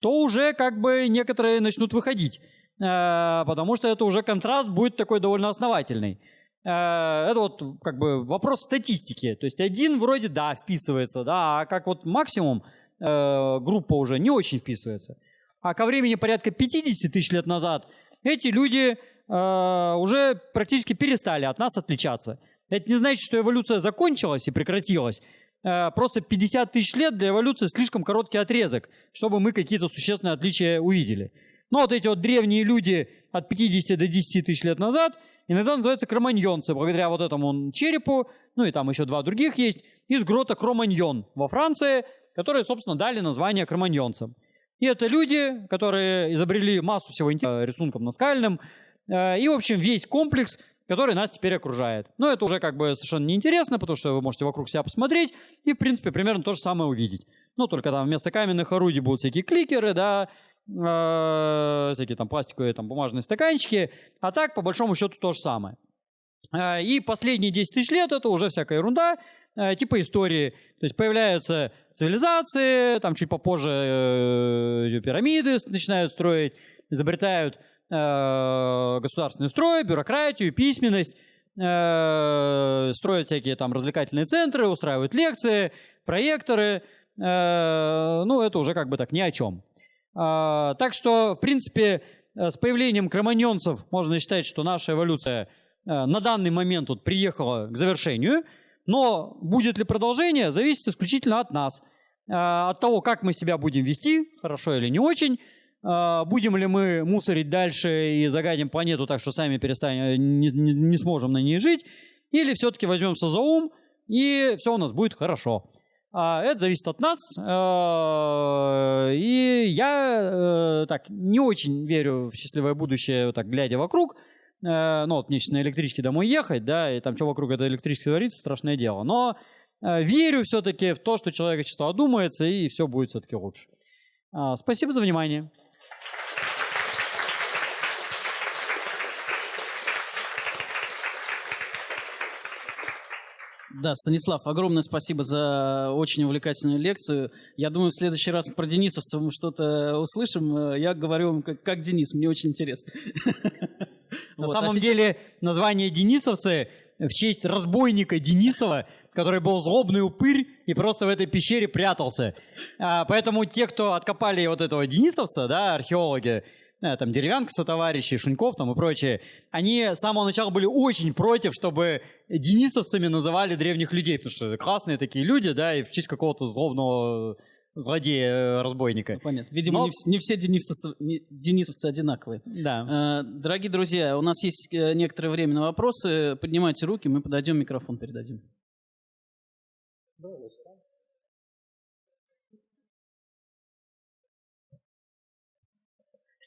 то уже как бы некоторые начнут выходить, э, потому что это уже контраст будет такой довольно основательный. Э, это вот как бы вопрос статистики, то есть один вроде, да, вписывается, да, а как вот максимум э, группа уже не очень вписывается. А ко времени порядка 50 тысяч лет назад эти люди э, уже практически перестали от нас отличаться. Это не значит, что эволюция закончилась и прекратилась. Просто 50 тысяч лет для эволюции слишком короткий отрезок, чтобы мы какие-то существенные отличия увидели. Но вот эти вот древние люди от 50 до 10 тысяч лет назад иногда называются кроманьонцы, благодаря вот этому черепу, ну и там еще два других есть, из грота Кроманьон во Франции, которые, собственно, дали название кроманьонцам. И это люди, которые изобрели массу всего рисунком наскальным, э, и, в общем, весь комплекс, который нас теперь окружает. Но это уже как бы совершенно неинтересно, потому что вы можете вокруг себя посмотреть и, в принципе, примерно то же самое увидеть. Ну, только там вместо каменных орудий будут всякие кликеры, да, э, всякие там пластиковые, там бумажные стаканчики, а так, по большому счету, то же самое. Э, и последние 10 тысяч лет это уже всякая ерунда, э, типа истории. То есть появляются цивилизации, там чуть попозже э, пирамиды начинают строить, изобретают э, государственный строй, бюрократию, письменность, э, строят всякие там развлекательные центры, устраивают лекции, проекторы. Э, ну, это уже как бы так ни о чем. Э, так что, в принципе, э, с появлением кроманьонцев можно считать, что наша эволюция э, на данный момент вот приехала к завершению – но будет ли продолжение, зависит исключительно от нас. А, от того, как мы себя будем вести, хорошо или не очень. А, будем ли мы мусорить дальше и загадим планету так, что сами перестанем, не, не, не сможем на ней жить. Или все-таки возьмемся за ум, и все у нас будет хорошо. А, Это зависит от нас. Э, И я э, так не очень верю в счастливое будущее, так глядя вокруг. Э, Ну вот мне сейчас на электричке домой ехать, да, и там что вокруг этой электрички творится, страшное дело. Но э, верю все-таки в то, что человечество одумается, и все будет все-таки лучше. А, Спасибо за внимание. Да, Станислав, огромное спасибо за очень увлекательную лекцию. Я думаю, в следующий раз про денисовцев мы что-то услышим. Э, Я говорю вам как, как Денис, мне очень интересно. На Вот, а самом сейчас- деле название Денисовцы в честь разбойника Денисова, который был злобный упырь и просто в этой пещере прятался. А, поэтому те, кто откопали вот этого Денисовца, да, археологи, там Деревянка со товарищи, Шуньков там и прочие, они с самого начала были очень против, чтобы денисовцами называли древних людей, потому что это классные такие люди, да, и в честь какого-то злобного злодея-разбойника. Понятно. Видимо, Но- не, не все денисовцы, не- денисовцы одинаковые. Да. Э, Дорогие друзья, у нас есть э, некоторое время на вопросы. Поднимайте руки, мы подойдем, микрофон передадим.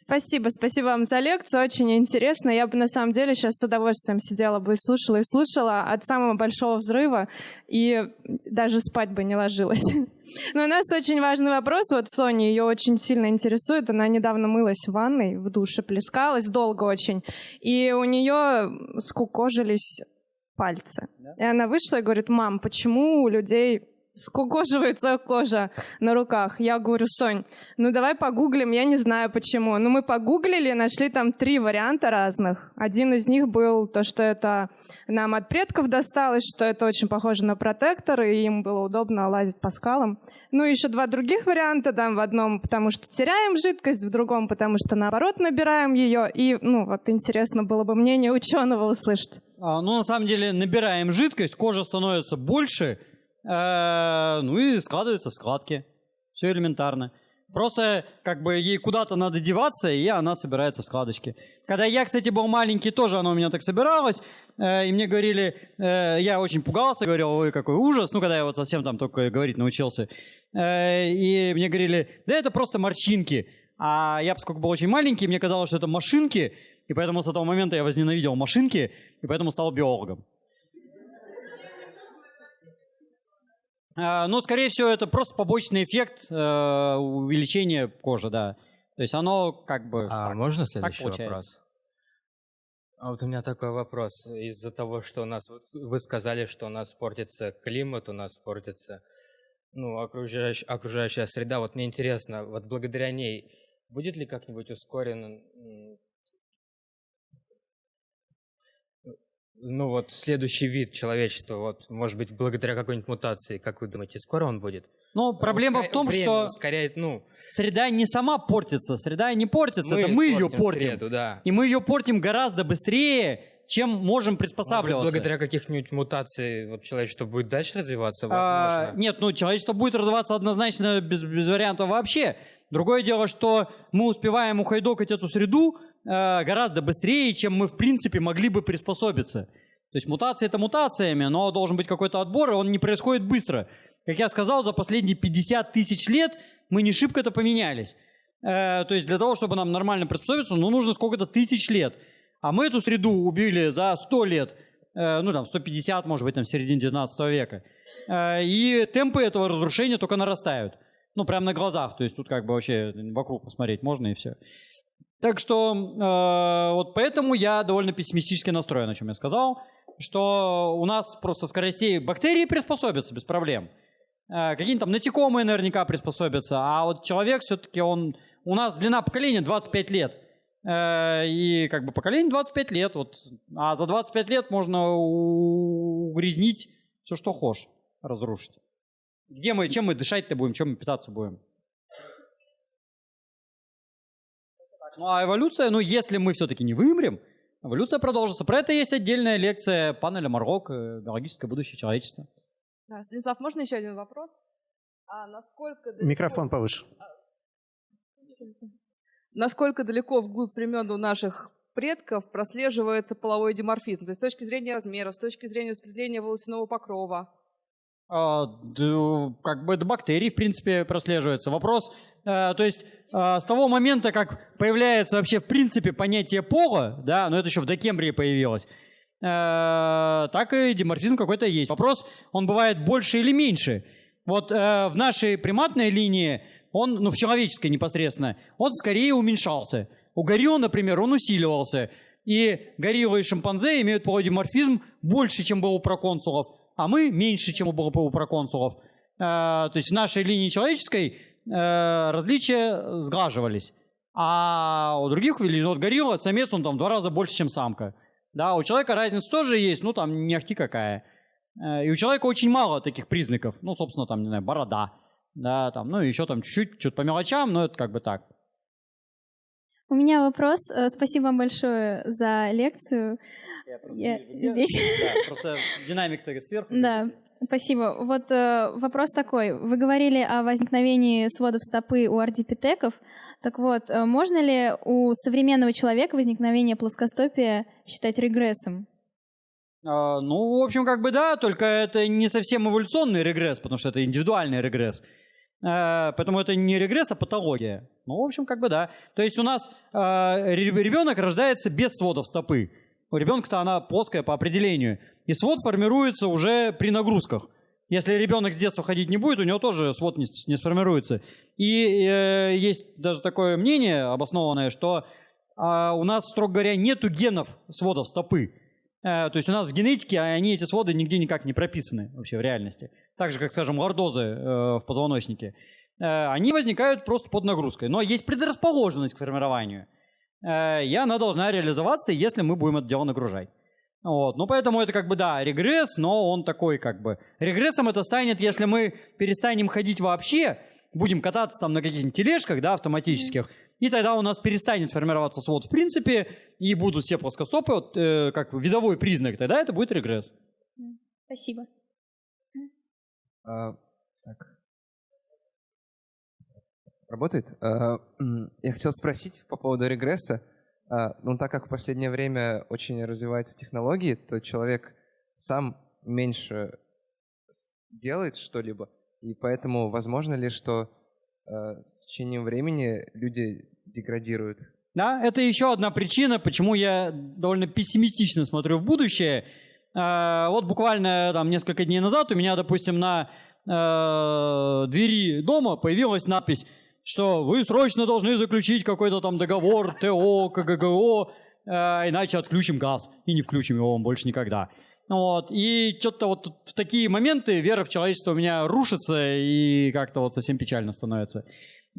Спасибо, спасибо вам за лекцию, очень интересно. Я бы на самом деле сейчас с удовольствием сидела бы и слушала, и слушала от самого большого взрыва, и даже спать бы не ложилась. Но у нас очень важный вопрос. Вот Соня ее очень сильно интересует. Она недавно мылась в ванной, в душе плескалась, долго очень. И у нее скукожились пальцы. И она вышла и говорит, мам, почему у людей скукоживается кожа на руках. Я говорю, Сонь, ну давай погуглим, я не знаю почему. Ну мы погуглили, нашли там три варианта разных. Один из них был то, что это нам от предков досталось, что это очень похоже на протектор, и им было удобно лазить по скалам. Ну и еще два других варианта, там в одном, потому что теряем жидкость, в другом, потому что наоборот набираем ее. И, ну вот интересно было бы мнение ученого услышать. А, ну, на самом деле, набираем жидкость, кожа становится больше, ну и складывается в складки. Все элементарно. Просто как бы ей куда-то надо деваться, и она собирается в складочки. Когда я, кстати, был маленький, тоже она у меня так собиралась, э, и мне говорили, э, я очень пугался, говорил, ой, какой ужас, ну, когда я вот совсем там только говорить научился. Э, и мне говорили, да это просто морщинки. А я, поскольку был очень маленький, мне казалось, что это машинки, и поэтому с этого момента я возненавидел машинки, и поэтому стал биологом. Но, скорее всего, это просто побочный эффект э, увеличения кожи, да. То есть оно как бы... А так. можно следующий получается. вопрос? А вот у меня такой вопрос. Из-за того, что у нас, вот вы сказали, что у нас портится климат, у нас портится ну, окружающая, окружающая среда. Вот мне интересно, вот благодаря ней будет ли как-нибудь ускорен, ну вот следующий вид человечества, вот может быть благодаря какой-нибудь мутации, как вы думаете, скоро он будет? Но проблема в Ускоря- том, время что ускоряет, ну, среда не сама портится, среда не портится, это мы ее портим. среду, да. И мы ее портим гораздо быстрее, чем можем Может быть, приспосабливаться. благодаря каких-нибудь мутаций вот человечество будет дальше развиваться, А, возможно. нет, ну человечество будет развиваться однозначно без, без вариантов вообще. Другое дело, что мы успеваем ухайдокать эту среду гораздо быстрее, чем мы в принципе могли бы приспособиться. То есть мутации это мутациями, но должен быть какой-то отбор, и он не происходит быстро. Как я сказал, за последние 50 тысяч лет мы не шибко-то поменялись. Э, то есть для того, чтобы нам нормально приспособиться, ну, нужно сколько-то тысяч лет. А мы эту среду убили за 100 лет, э, ну там 150, может быть, там середине 19 века. Э, и темпы этого разрушения только нарастают. Ну, прямо на глазах. То есть тут как бы вообще вокруг посмотреть можно и все. Так что э, вот поэтому я довольно пессимистически настроен, о чем я сказал, что у нас просто скоростей бактерии приспособятся без проблем. Э, Какие-нибудь там насекомые наверняка приспособятся, а вот человек все-таки он... У нас длина поколения 25 лет. Э, И как бы поколение 25 лет, вот. А за 25 лет можно угрязнить все, что хочешь, разрушить. Где мы, чем мы дышать-то будем, чем мы питаться будем? А эволюция, ну если мы все-таки не вымрем, эволюция продолжится. Про это есть отдельная лекция панеля Марок э, «Биологическое будущее человечества». Да, Станислав, можно еще один вопрос? А насколько далеко, Микрофон повыше. насколько далеко вглубь времен у наших предков прослеживается половой диморфизм? То есть с точки зрения размеров, с точки зрения распределения волосяного покрова. А, д- как бы до бактерий, в принципе, прослеживается. Вопрос, э, то есть э, с того момента, как появляется вообще в принципе понятие пола, да, но это еще в Докембрии появилось, э, так и диморфизм какой-то есть. Вопрос, он бывает больше или меньше. Вот в нашей приматной линии, он, ну в человеческой непосредственно, он скорее уменьшался. У горилл, например, он усиливался. И гориллы и шимпанзе имеют полудиморфизм больше, чем был у проконсулов а мы меньше, чем у у проконсулов. Э, То есть в нашей линии человеческой э, различия сглаживались. А у других, или вот горилла, самец, он там в два раза больше, чем самка. Да, у человека разница тоже есть, ну там не ахти какая. Э, И у человека очень мало таких признаков. Ну, собственно, там, не знаю, борода. Да, там, ну, еще там чуть-чуть, что-то по мелочам, но это как бы так. У меня вопрос. Спасибо вам большое за лекцию. Я здесь. просто динамик-то сверху. Да, спасибо. Вот э, вопрос такой. Вы говорили о возникновении сводов стопы у ардипитеков. Так вот, э, можно ли у современного человека возникновение плоскостопия считать регрессом? А, ну, в общем, как бы да, только это не совсем эволюционный регресс, потому что это индивидуальный регресс. Э, Поэтому это не регресс, а патология. Ну, в общем, как бы да. То есть у нас ребенок рождается без сводов стопы. У ребенка-то она плоская по определению. И свод формируется уже при нагрузках. Если ребенок с детства ходить не будет, у него тоже свод не, не сформируется. И э, есть даже такое мнение обоснованное, что э, у нас, строго говоря, нету генов сводов стопы. Э, то есть у нас в генетике они, эти своды, нигде никак не прописаны вообще в реальности. Так же, как, скажем, лордозы э, в позвоночнике. Э, они возникают просто под нагрузкой. Но есть предрасположенность к формированию. Э, и она должна реализоваться, если мы будем это дело нагружать. Вот. Ну, поэтому это как бы, да, регресс, но он такой как бы... Регрессом это станет, если мы перестанем ходить вообще, будем кататься там на каких-нибудь тележках, да, автоматических, и тогда у нас перестанет формироваться свод в принципе, и будут все плоскостопы, вот, э, как видовой признак, тогда это будет регресс. Спасибо. А, так. Работает? М, Я хотел спросить по поводу регресса. А, Ну, так как в последнее время очень развиваются технологии, то человек сам меньше делает что-либо, и поэтому возможно ли, что а, с течением времени люди деградируют? Да, это еще одна причина, почему я довольно пессимистично смотрю в будущее. Э, Вот буквально там несколько дней назад у меня, допустим, на э, двери дома появилась надпись, что вы срочно должны заключить какой-то там договор ТО, КГГО, э, иначе отключим газ и не включим его вам больше никогда. Вот. И что-то вот в такие моменты вера в человечество у меня рушится и как-то вот совсем печально становится.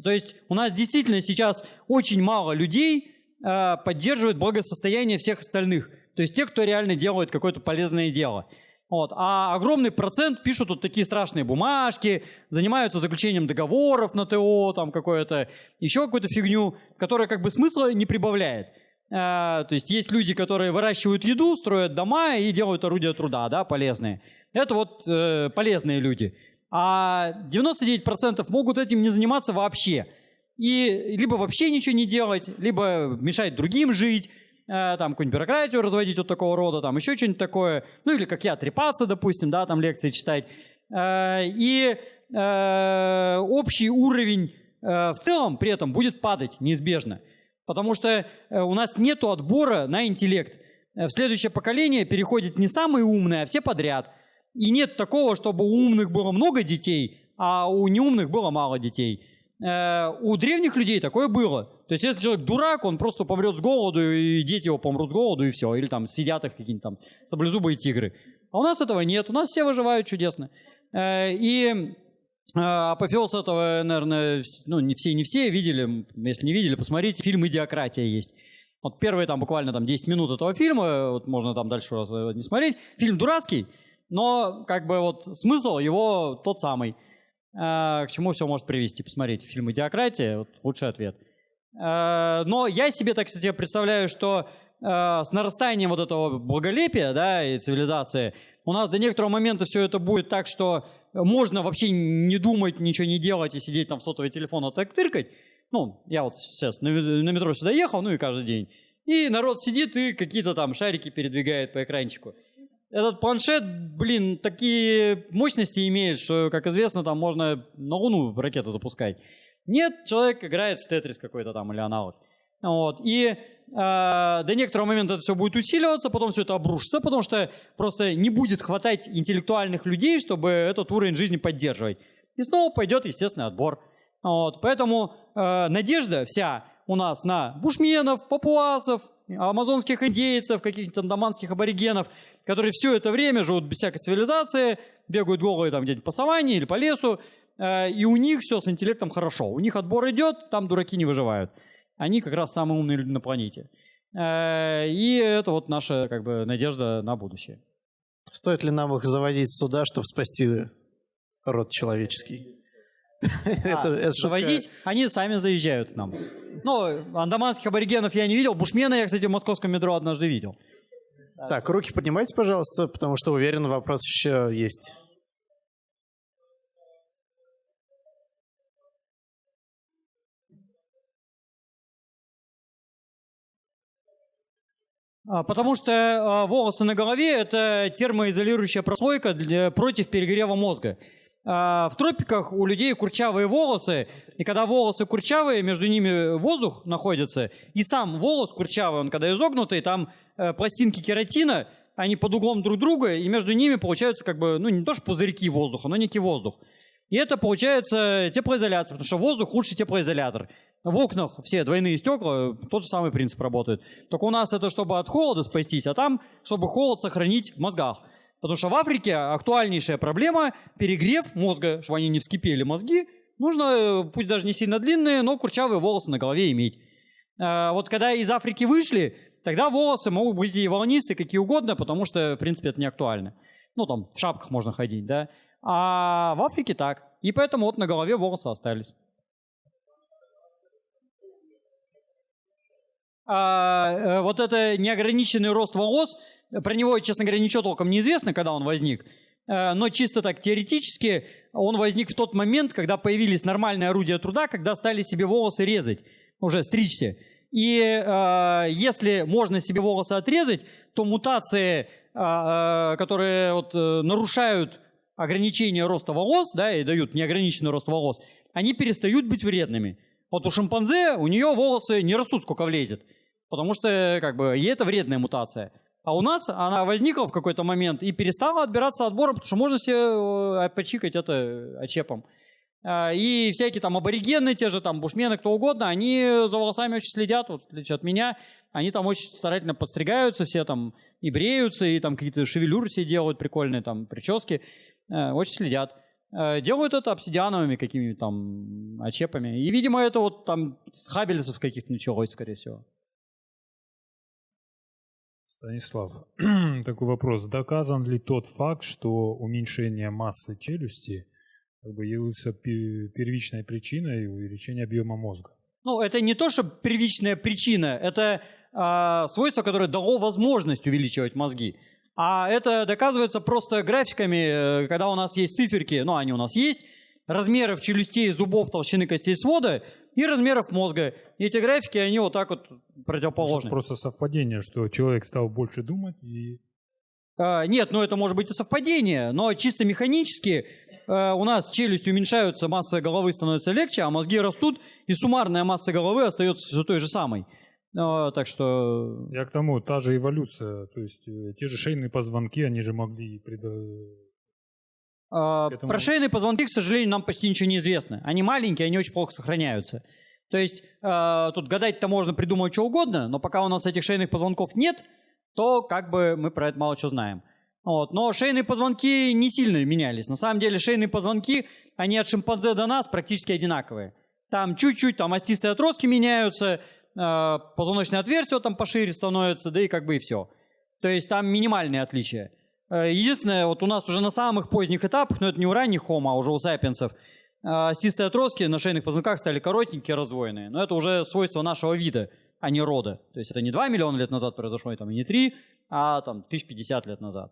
То есть у нас действительно сейчас очень мало людей э, поддерживают благосостояние всех остальных. То есть те, кто реально делает какое-то полезное дело. Вот. А огромный процент пишут вот такие страшные бумажки, занимаются заключением договоров на ТО, там какое-то, еще какую-то фигню, которая как бы смысла не прибавляет. Э, то есть есть люди, которые выращивают еду, строят дома и делают орудия труда, да, полезные. Это вот э, полезные люди. А 99% могут этим не заниматься вообще. И либо вообще ничего не делать, либо мешать другим жить, там какую-нибудь бюрократию разводить вот такого рода, там еще что-нибудь такое. Ну или как я, трепаться, допустим, да, там лекции читать. Э, и э, общий уровень э, в целом при этом будет падать неизбежно. Потому что э, у нас нет отбора на интеллект. Э, В следующее поколение переходит не самые умные, а все подряд. И нет такого, чтобы у умных было много детей, а у неумных было мало детей. Э, У древних людей такое было. То есть, если человек дурак, он просто помрет с голоду, и дети его помрут с голоду, и все. Или там сидят их какие-нибудь там саблезубые тигры. А у нас этого нет. У нас все выживают чудесно. Э, И э, апофеоз этого, наверное, ну, не все, не все видели. Если не видели, посмотрите. Фильм «Идиократия» есть. Вот первые там буквально там 10 минут этого фильма, вот можно там дальше э, не смотреть. Фильм дурацкий, но как бы вот смысл его тот самый. Э, К чему все может привести? Посмотрите, фильм «Идиократия» вот лучший ответ. Э, Но я себе, так кстати, представляю, что э, с нарастанием вот этого благолепия да, и цивилизации у нас до некоторого момента все это будет так, что можно вообще не думать, ничего не делать и сидеть там в сотовый телефон а так тыркать. Ну, я вот сейчас на, метро сюда ехал, ну и каждый день. И народ сидит и какие-то там шарики передвигает по экранчику. Этот планшет, блин, такие мощности имеет, что, как известно, там можно на Луну ракету запускать. Нет, человек играет в Тетрис какой-то там или аналог. Вот. И э, до некоторого момента это все будет усиливаться, потом все это обрушится, потому что просто не будет хватать интеллектуальных людей, чтобы этот уровень жизни поддерживать. И снова пойдет естественный отбор. Вот. Поэтому э, надежда вся у нас на бушменов, папуасов, амазонских индейцев, каких-то андаманских аборигенов, которые все это время живут без всякой цивилизации, бегают голые там где-нибудь по саванне или по лесу, и у них все с интеллектом хорошо. У них отбор идет, там дураки не выживают. Они как раз самые умные люди на планете. Э, и это вот наша как бы надежда на будущее. Стоит ли нам их заводить сюда, чтобы спасти род человеческий? Шутка. Завозить, они сами заезжают к нам. Ну, андаманских аборигенов я не видел. Бушмена я, кстати, в московском метро однажды видел. Так, руки поднимайте, пожалуйста, потому что уверен, вопрос еще есть. Потому что а, волосы на голове – это термоизолирующая прослойка для- против перегрева мозга. А, В тропиках у людей курчавые волосы, и когда волосы курчавые, между ними воздух находится, и сам волос курчавый, он когда изогнутый, там э, пластинки кератина, они под углом друг друга, и между ними получаются как бы, ну не то что пузырьки воздуха, но некий воздух. И это получается теплоизоляция, потому что воздух лучший теплоизолятор. В окнах все двойные стекла, тот же самый принцип работает. Только у нас это чтобы от холода спастись, а там, чтобы холод сохранить в мозгах. Потому что в Африке актуальнейшая проблема – перегрев мозга, чтобы они не вскипели мозги. Нужно, э, пусть даже не сильно длинные, но курчавые волосы на голове иметь. А, Вот когда из Африки вышли, тогда волосы могут быть и волнистые, какие угодно, потому что, в принципе, это не актуально. Ну, там, в шапках можно ходить, да. А в Африке так. И поэтому вот на голове волосы остались. А, э, вот это неограниченный рост волос, про него, честно говоря, ничего толком не известно, когда он возник. Э, Но чисто так теоретически он возник в тот момент, когда появились нормальные орудия труда, когда стали себе волосы резать, уже стричься. И э, если можно себе волосы отрезать, то мутации, э, э, которые вот, э, нарушают ограничение роста волос, да, и дают неограниченный рост волос, они перестают быть вредными. Вот у шимпанзе, у нее волосы не растут, сколько влезет, потому что как бы ей это вредная мутация. А у нас она возникла в какой-то момент и перестала отбираться отбором, потому что можно себе э, почикать это очепом. А, И всякие там аборигены, те же там бушмены, кто угодно, они за волосами очень следят, вот, в отличие от меня. Они там очень старательно подстригаются, все там и бреются, и там какие-то шевелюры себе делают прикольные, там прически. Э, Очень следят. Э, Делают это обсидиановыми какими-то там очепами. И, видимо, это вот там с хабелесов каких-то началось, скорее всего. Станислав, такой вопрос. Доказан ли тот факт, что уменьшение массы челюсти как бы явился пе- первичной причиной увеличения объема мозга? Ну, это не то, что первичная причина, это а, свойство, которое дало возможность увеличивать мозги. А это доказывается просто графиками, э, когда у нас есть циферки, ну, они у нас есть, размеров челюстей, зубов, толщины костей свода и размеров мозга. И эти графики, они вот так вот противоположны. Просто совпадение, что человек стал больше думать и А, Нет, ну это может быть и совпадение, но чисто механически э, у нас челюсти уменьшаются, масса головы становится легче, а мозги растут, и суммарная масса головы остается все той же самой. Э, Так что Я к тому, та же эволюция, то есть э, те же шейные позвонки, они же могли предо- э, К этому- про шейные позвонки, к сожалению, нам почти ничего не известно. Они маленькие, они очень плохо сохраняются. То есть э, тут гадать-то можно придумать что угодно, но пока у нас этих шейных позвонков нет, то как бы мы про это мало что знаем. Вот. Но шейные позвонки не сильно менялись. На самом деле шейные позвонки, они от шимпанзе до нас практически одинаковые. Там чуть-чуть, там остистые отростки меняются, позвоночное отверстие там пошире становится, да и как бы и все. То есть там минимальные отличия. Э, Единственное, вот у нас уже на самых поздних этапах, но это не у ранних хомо, а уже у сапиенсов, э, остистые отростки на шейных позвонках стали коротенькие, раздвоенные. Но это уже свойство нашего вида, а не рода. То есть это не 2 миллиона лет назад произошло, и там, и не 3, а там 1050 лет назад.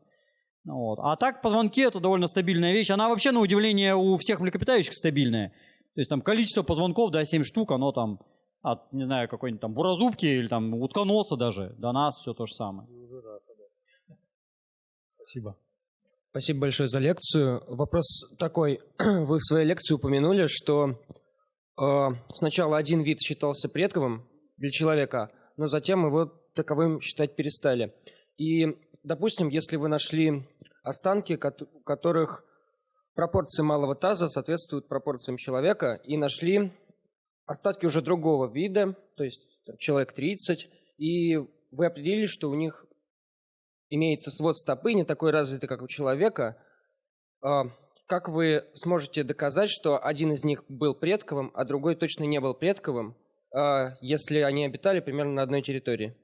Вот. А так позвонки это довольно стабильная вещь. Она вообще, на удивление, у всех млекопитающих стабильная. То есть там количество позвонков, да, 7 штук, оно там от, не знаю, какой-нибудь там буразубки или там утконоса даже, до нас все то же самое. Спасибо. Спасибо большое за лекцию. Вопрос такой. Вы в своей лекции упомянули, что э, сначала один вид считался предковым для человека, но затем его таковым считать перестали. И, допустим, если вы нашли останки, у которых пропорции малого таза соответствуют пропорциям человека, и нашли остатки уже другого вида, то есть человек 30, и вы определили, что у них имеется свод стопы не такой развитый, как у человека, а, как вы сможете доказать, что один из них был предковым, а другой точно не был предковым, а, если они обитали примерно на одной территории?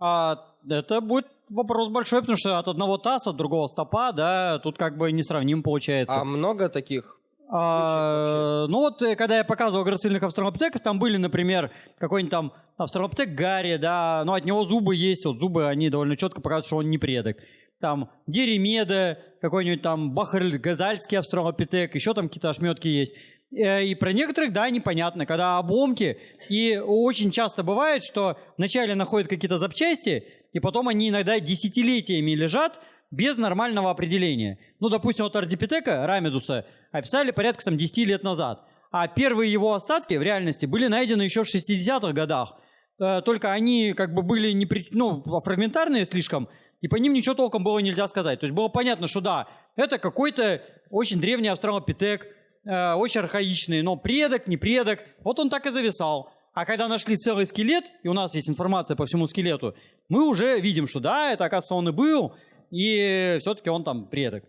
А, это будет вопрос большой, потому что от одного таз, от другого стопа, да, тут как бы несравним получается. А много таких а, ну вот, э, когда я показывал грацильных австралопитеков, там были, например, какой-нибудь там австралопитек Гарри, да, но от него зубы есть, вот зубы, они довольно четко показывают, что он не предок. Там Деремеда, какой-нибудь там Бахарль Газальский австралопитек, еще там какие-то ошметки есть. Э, и про некоторых, да, непонятно, когда обломки. И очень часто бывает, что вначале находят какие-то запчасти, и потом они иногда десятилетиями лежат без нормального определения. Ну, допустим, вот Ардипитека, Рамидуса, описали порядка там 10 лет назад. А первые его остатки в реальности были найдены еще в 60-х годах. Э, только они как бы были не при... ну, фрагментарные слишком, и по ним ничего толком было нельзя сказать. То есть было понятно, что да, это какой-то очень древний австралопитек, э, очень архаичный, но предок, не предок. Вот он так и зависал. А когда нашли целый скелет, и у нас есть информация по всему скелету, мы уже видим, что да, это, оказывается, он и был, и все-таки он там предок.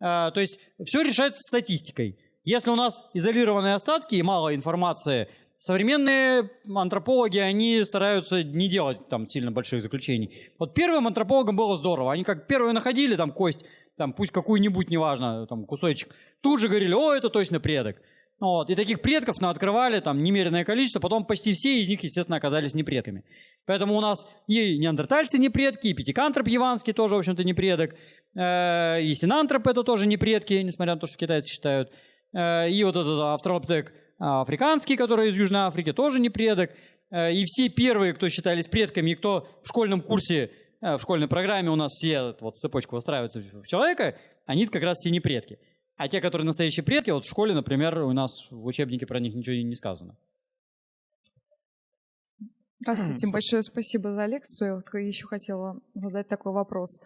А, то есть все решается статистикой. Если у нас изолированные остатки и мало информации, современные антропологи, они стараются не делать там сильно больших заключений. Вот первым антропологам было здорово. Они как первые находили там кость, там пусть какую-нибудь, неважно, там кусочек, тут же говорили, о, это точно предок. Вот. И таких предков на открывали там немеренное количество, потом почти все из них, естественно, оказались не предками. Поэтому у нас и неандертальцы не предки, и пятикантроп яванский тоже, в общем-то, не предок, э, и синантроп это тоже не предки, несмотря на то, что китайцы считают, э, и вот этот австралопитек африканский, который из Южной Африки, тоже не предок, э, и все первые, кто считались предками, и кто в школьном курсе, в школьной программе у нас все вот цепочку выстраиваются в человека, они как раз все не предки. А те, которые настоящие предки, вот в школе, например, у нас в учебнике про них ничего не сказано. Здравствуйте, большое спасибо за лекцию. Вот еще хотела задать такой вопрос.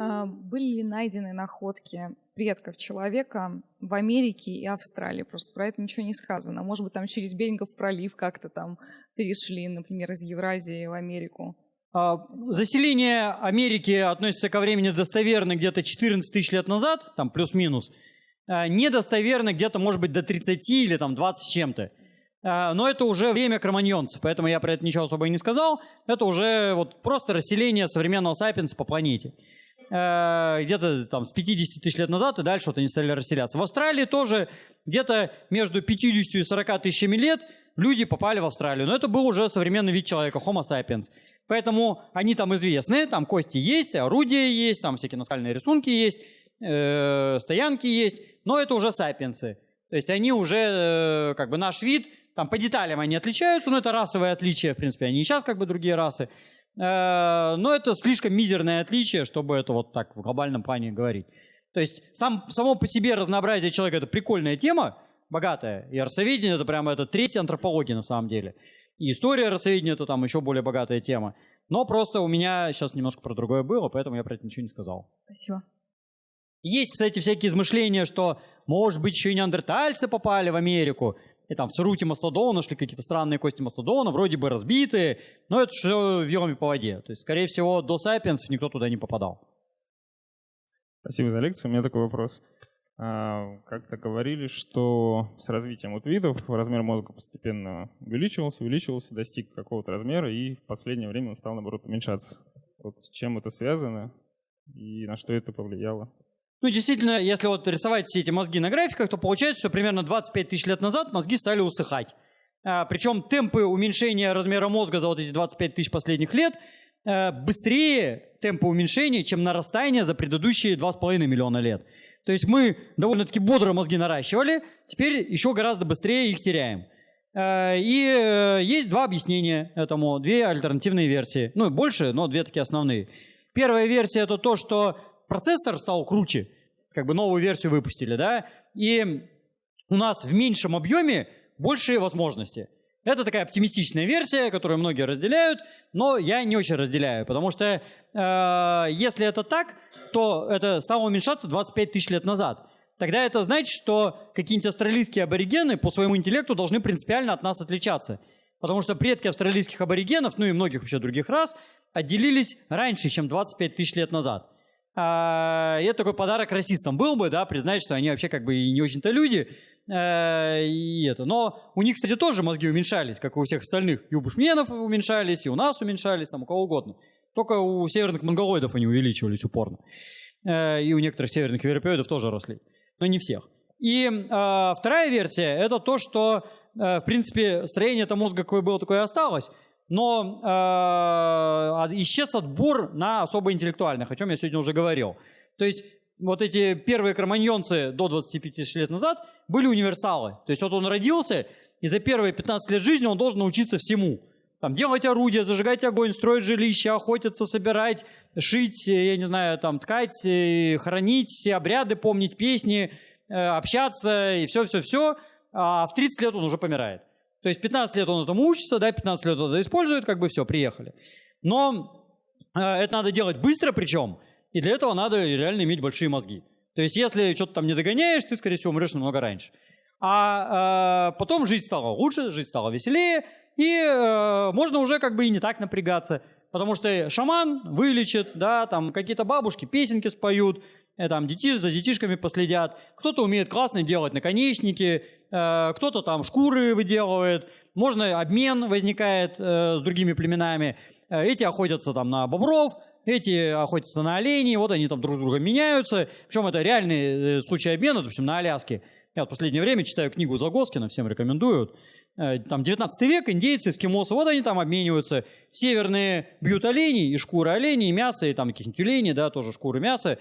А, были ли найдены находки предков человека в Америке и Австралии? Просто про это ничего не сказано. Может быть, там через Берингов пролив как-то там перешли, например, из Евразии в Америку? А, заселение Америки относится ко времени достоверно где-то 14 тысяч лет назад, там плюс-минус. Э, недостоверно где-то, может быть, до 30 или там 20 с чем-то. Э, но это уже время кроманьонцев, поэтому я про это ничего особо и не сказал. Это уже вот просто расселение современного сапиенса по планете. Э, где-то там с 50 тысяч лет назад и дальше вот они стали расселяться. В Австралии тоже где-то между 50 и 40 тысячами лет люди попали в Австралию. Но это был уже современный вид человека, Homo sapiens. Поэтому они там известны, там кости есть, орудия есть, там всякие наскальные рисунки есть, э, стоянки есть но это уже сапиенсы. То есть они уже, э, как бы наш вид, там по деталям они отличаются, но это расовые отличия, в принципе, они и сейчас как бы другие расы. Э, но это слишком мизерное отличие, чтобы это вот так в глобальном плане говорить. То есть сам, само по себе разнообразие человека – это прикольная тема, богатая. И расоведение – это прямо это третья антропология на самом деле. И история расоведения – это там еще более богатая тема. Но просто у меня сейчас немножко про другое было, поэтому я про это ничего не сказал. Спасибо. Есть, кстати, всякие измышления, что, может быть, еще и неандертальцы попали в Америку, и там в Суруте мастодона нашли какие-то странные кости мастодона, вроде бы разбитые, но это все вилами по воде. То есть, скорее всего, до сапиенсов никто туда не попадал. Спасибо за лекцию. У меня такой вопрос. А, как-то говорили, что с развитием вот видов размер мозга постепенно увеличивался, увеличивался, достиг какого-то размера, и в последнее время он стал, наоборот, уменьшаться. Вот с чем это связано и на что это повлияло? Ну, действительно, если вот рисовать все эти мозги на графиках, то получается, что примерно 25 тысяч лет назад мозги стали усыхать. А, причем темпы уменьшения размера мозга за вот эти 25 тысяч последних лет а, быстрее темпа уменьшения, чем нарастание за предыдущие 2,5 миллиона лет. То есть мы довольно-таки бодро мозги наращивали, теперь еще гораздо быстрее их теряем. А, и э, есть два объяснения этому, две альтернативные версии. Ну, больше, но две такие основные. Первая версия – это то, что процессор стал круче, как бы новую версию выпустили, да, и у нас в меньшем объеме большие возможности. Это такая оптимистичная версия, которую многие разделяют, но я не очень разделяю, потому что э, если это так, то это стало уменьшаться 25 тысяч лет назад. Тогда это значит, что какие-нибудь австралийские аборигены по своему интеллекту должны принципиально от нас отличаться. Потому что предки австралийских аборигенов, ну и многих вообще других рас, отделились раньше, чем 25 тысяч лет назад. А, и это такой подарок расистам был бы, да, признать, что они вообще как бы и не очень-то люди. А, и это. Но у них, кстати, тоже мозги уменьшались, как и у всех остальных. И у бушменов уменьшались, и у нас уменьшались, там у кого угодно. Только у северных монголоидов они увеличивались упорно. А, и у некоторых северных европеоидов тоже росли. Но не всех. И а, вторая версия – это то, что, а, в принципе, строение этого мозга какое было, такое и осталось но э, исчез отбор на особо интеллектуальных, о чем я сегодня уже говорил. То есть вот эти первые кроманьонцы до 25 лет назад были универсалы. То есть вот он родился, и за первые 15 лет жизни он должен научиться всему. Там, делать орудия, зажигать огонь, строить жилище, охотиться, собирать, шить, я не знаю, там, ткать, э, хранить, все обряды помнить, песни, э, общаться и все-все-все. А в 30 лет он уже помирает. То есть 15 лет он этому учится, да, 15 лет он это использует, как бы все, приехали. Но э, это надо делать быстро причем, и для этого надо реально иметь большие мозги. То есть если что-то там не догоняешь, ты, скорее всего, умрешь намного раньше. А э, потом жизнь стала лучше, жизнь стала веселее, и э, можно уже как бы и не так напрягаться. Потому что шаман вылечит, да, там какие-то бабушки песенки споют, э, там детиш, за детишками последят. Кто-то умеет классно делать наконечники, кто-то там шкуры выделывает, можно обмен возникает э, с другими племенами. Э, эти охотятся там на бобров, эти охотятся на оленей, вот они там друг с другом меняются. Причем это реальный случай обмена, допустим, на Аляске. Я в последнее время читаю книгу Загоскина, всем рекомендую. Там 19 век, индейцы, эскимосы, вот они там обмениваются. Северные бьют оленей, и шкуры оленей, и мясо, и там каких-нибудь тюленей, да, тоже шкуры мяса,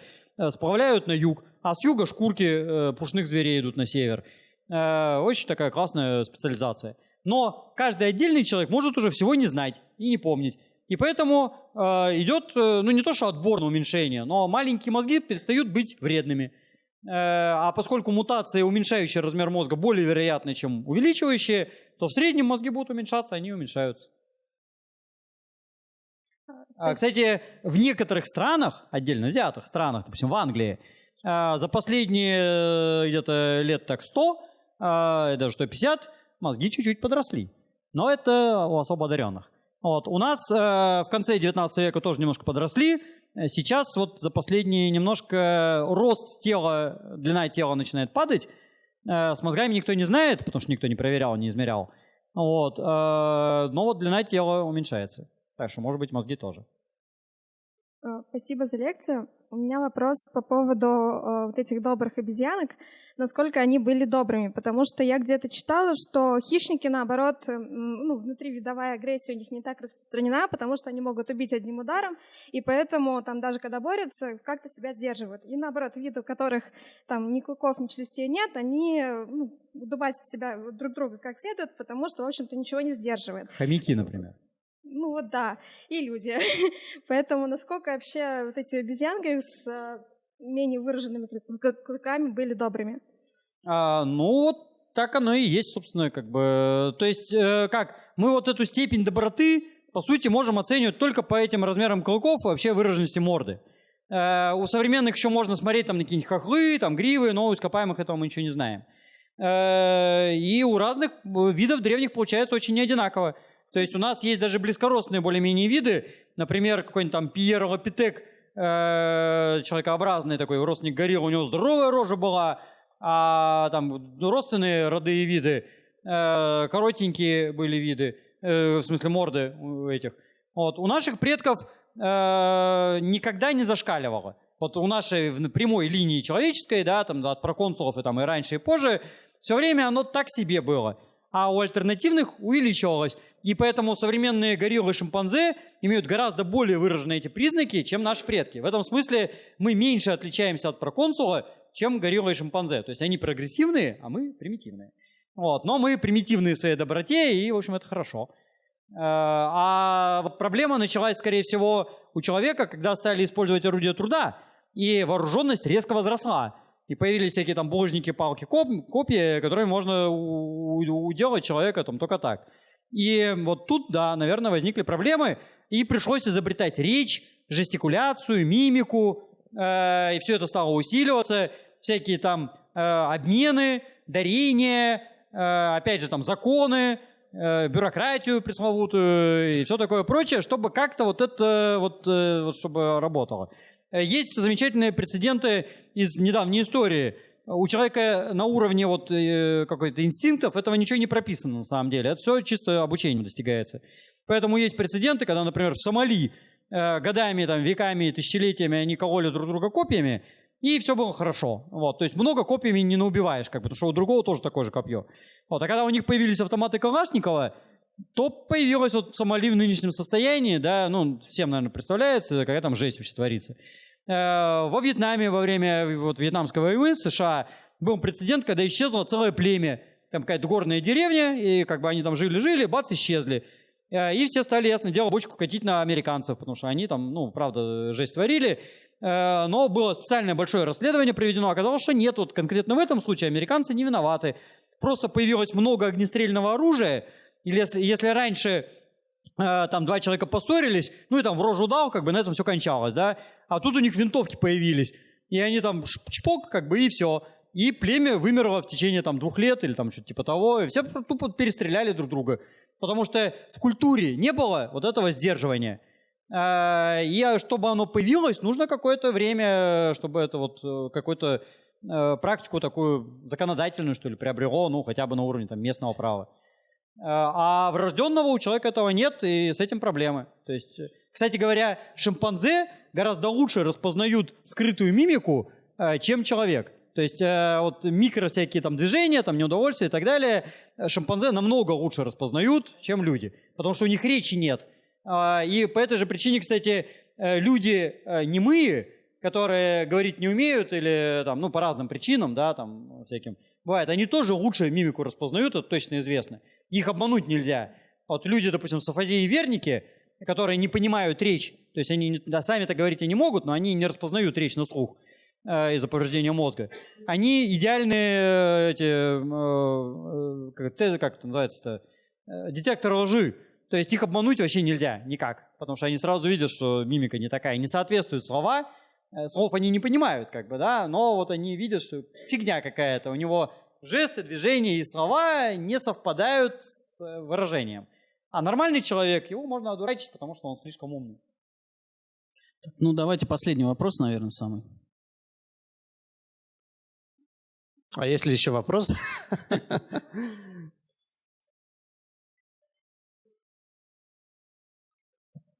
сплавляют на юг. А с юга шкурки пушных зверей идут на север. Э, очень такая классная специализация. Но каждый отдельный человек может уже всего не знать и не помнить. И поэтому э, идет, э, ну не то что отбор на уменьшение, но маленькие мозги перестают быть вредными. Э, а поскольку мутации, уменьшающие размер мозга, более вероятны, чем увеличивающие, то в среднем мозги будут уменьшаться, они уменьшаются. А, кстати, в некоторых странах, отдельно взятых странах, допустим, в Англии, э, за последние э, где-то лет так 100 э, даже 150, мозги чуть-чуть подросли. Но это у особо одаренных. Вот. У нас э, в конце 19 века тоже немножко подросли. Сейчас вот за последние немножко рост тела, длина тела начинает падать. Э, с мозгами никто не знает, потому что никто не проверял, не измерял. Вот. Э, но вот длина тела уменьшается. Так что, может быть, мозги тоже. Спасибо за лекцию. У меня вопрос по поводу вот этих добрых обезьянок, насколько они были добрыми, потому что я где-то читала, что хищники, наоборот, э, ну, внутривидовая агрессия у них не так распространена, потому что они могут убить одним ударом, и поэтому там даже когда борются, как-то себя сдерживают. И наоборот, виды, у которых там ни клыков, ни челюстей нет, они ну, дубасят себя друг друга как следует, потому что, в общем-то, ничего не сдерживает. Хомяки, например. Ну вот да, и люди. Поэтому насколько вообще вот эти обезьянки с э, менее выраженными клыками были добрыми? А, ну вот так оно и есть, собственно, как бы. То есть э, как, мы вот эту степень доброты, по сути, можем оценивать только по этим размерам клыков вообще выраженности морды. Э, у современных еще можно смотреть там на какие-нибудь хохлы, там гривы, но у ископаемых этого мы ничего не знаем. Э, и у разных видов древних получается очень неодинаково. То есть у нас есть даже близкородственные более-менее виды, например, какой-нибудь там Пьер Лапитек, э, человекообразный такой родственник горилл, у него здоровая рожа была, а там ну, родственные и виды, э, коротенькие были виды, э, в смысле морды у этих. Вот. У наших предков э, никогда не зашкаливало. Вот у нашей прямой линии человеческой, да, там от проконсулов и там и раньше, и позже, все время оно так себе было а у альтернативных увеличивалось. И поэтому современные гориллы и шимпанзе имеют гораздо более выраженные эти признаки, чем наши предки. В этом смысле мы меньше отличаемся от проконсула, чем гориллы и шимпанзе. То есть они прогрессивные, а мы примитивные. Вот. Но мы примитивные в своей доброте, и, в общем, это хорошо. Э, а проблема началась, скорее всего, у человека, когда стали использовать орудия труда, и вооруженность резко возросла. И появились всякие там булыжники, палки, коп, копии, которые можно уделать человека там только так. И вот тут, да, наверное, возникли проблемы, и пришлось изобретать речь, жестикуляцию, мимику, э, и все это стало усиливаться, всякие там э, обмены, дарения, э, опять же там законы, бюрократию пресловутую и все такое прочее, чтобы как-то вот это вот, вот чтобы работало. Есть замечательные прецеденты из недавней истории. У человека на уровне вот какой-то инстинктов этого ничего не прописано на самом деле. Это все чисто обучением достигается. Поэтому есть прецеденты, когда, например, в Сомали э, годами, там, веками, тысячелетиями они кололи друг друга копьями, и все было хорошо. Вот. То есть много копьями не наубиваешь, как бы, потому что у другого тоже такое же копье. Вот. А когда у них появились автоматы Калашникова, то появилось вот Сомали в нынешнем состоянии, да, ну, всем, наверное, представляется, какая там жесть вообще творится. Э, Во Вьетнаме во время вот, Вьетнамской войны США был прецедент, когда исчезло целое племя. Там какая-то горная деревня, и как бы они там жили-жили, бац, исчезли. Э, И все стали, ясно дело, бочку катить на американцев, потому что они там, ну, правда, жесть творили. Э, Но было специальное большое расследование проведено. Оказалось, что нет, вот конкретно в этом случае американцы не виноваты. Просто появилось много огнестрельного оружия. Или если, если раньше э, там два человека поссорились, ну и там в рожу дал, как бы на этом все кончалось, да. А тут у них винтовки появились. И они там чпок, как бы, и все. И племя вымерло в течение там двух лет или там что-то типа того. И все тупо перестреляли друг друга. Потому что в культуре не было вот этого сдерживания. А, И а, чтобы оно появилось, нужно какое-то время, чтобы это вот э, какую-то э, практику такую законодательную, что ли, приобрело, ну, хотя бы на уровне там местного права. А врожденного у человека этого нет, и с этим проблемы. То есть, э, кстати говоря, шимпанзе гораздо лучше распознают скрытую мимику, чем человек. То есть э, вот микро всякие там движения, там неудовольствия и так далее, э, шимпанзе намного лучше распознают, чем люди, потому что у них речи нет. А, И по этой же причине, кстати, э, люди э, немые, которые говорить не умеют или там, ну, по разным причинам, да, там всяким, бывает, они тоже лучше мимику распознают, это точно известно. Их обмануть нельзя. Вот люди, допустим, с афазией верники, которые не понимают речь, то есть они да, сами-то говорить и не могут, но они не распознают речь на слух э, из-за повреждения мозга. Они идеальные э, эти, э, э, как, это- называется-то, Э, детекторы лжи. То есть их обмануть вообще нельзя никак, потому что они сразу видят, что мимика не такая, не соответствуют слова, Э, слов они не понимают, как бы, да, но вот они видят, что фигня какая-то, у него жесты, движения и слова не совпадают с э, выражением. А нормальный человек, его можно одурачить, потому что он слишком умный. Ну, давайте последний вопрос, наверное, самый. А если еще вопрос?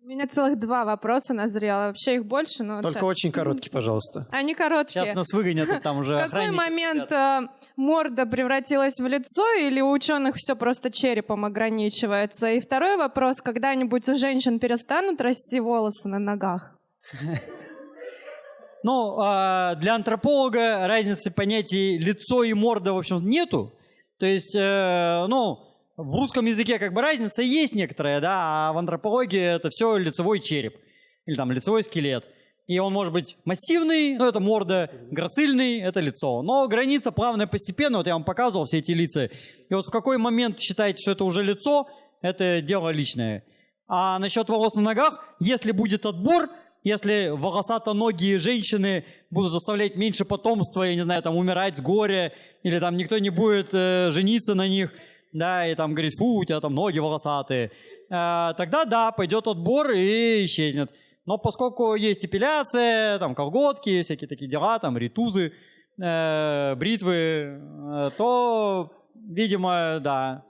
У меня целых два вопроса назрело. Вообще их больше, но... Только щас. очень короткий, пожалуйста. Они короткие. Сейчас нас выгонят, и там уже В какой момент э, морда превратилась в лицо, или у ученых все просто черепом ограничивается? И второй вопрос, когда-нибудь у женщин перестанут расти волосы на ногах? Ну, а, для антрополога разницы понятий лицо и морда, в общем, нету. То есть, э, ну, в русском языке как бы разница есть некоторая, да, а в антропологии это все лицевой череп или там лицевой скелет. И он может быть массивный, ну, это морда, грацильный, это лицо. Но граница плавная постепенно, вот я вам показывал все эти лица. И вот в какой момент считаете, что это уже лицо, это дело личное. А насчет волос на ногах, если будет отбор, если волосатоногие женщины будут оставлять меньше потомства, я не знаю, там умирать с горя, или там никто не будет э, жениться на них, да, и там говорить, фу, у тебя там ноги волосатые, э, тогда да, пойдет отбор и исчезнет. Но поскольку есть эпиляция, там колготки, всякие такие дела, там ритузы, э, бритвы, э, то, видимо, да,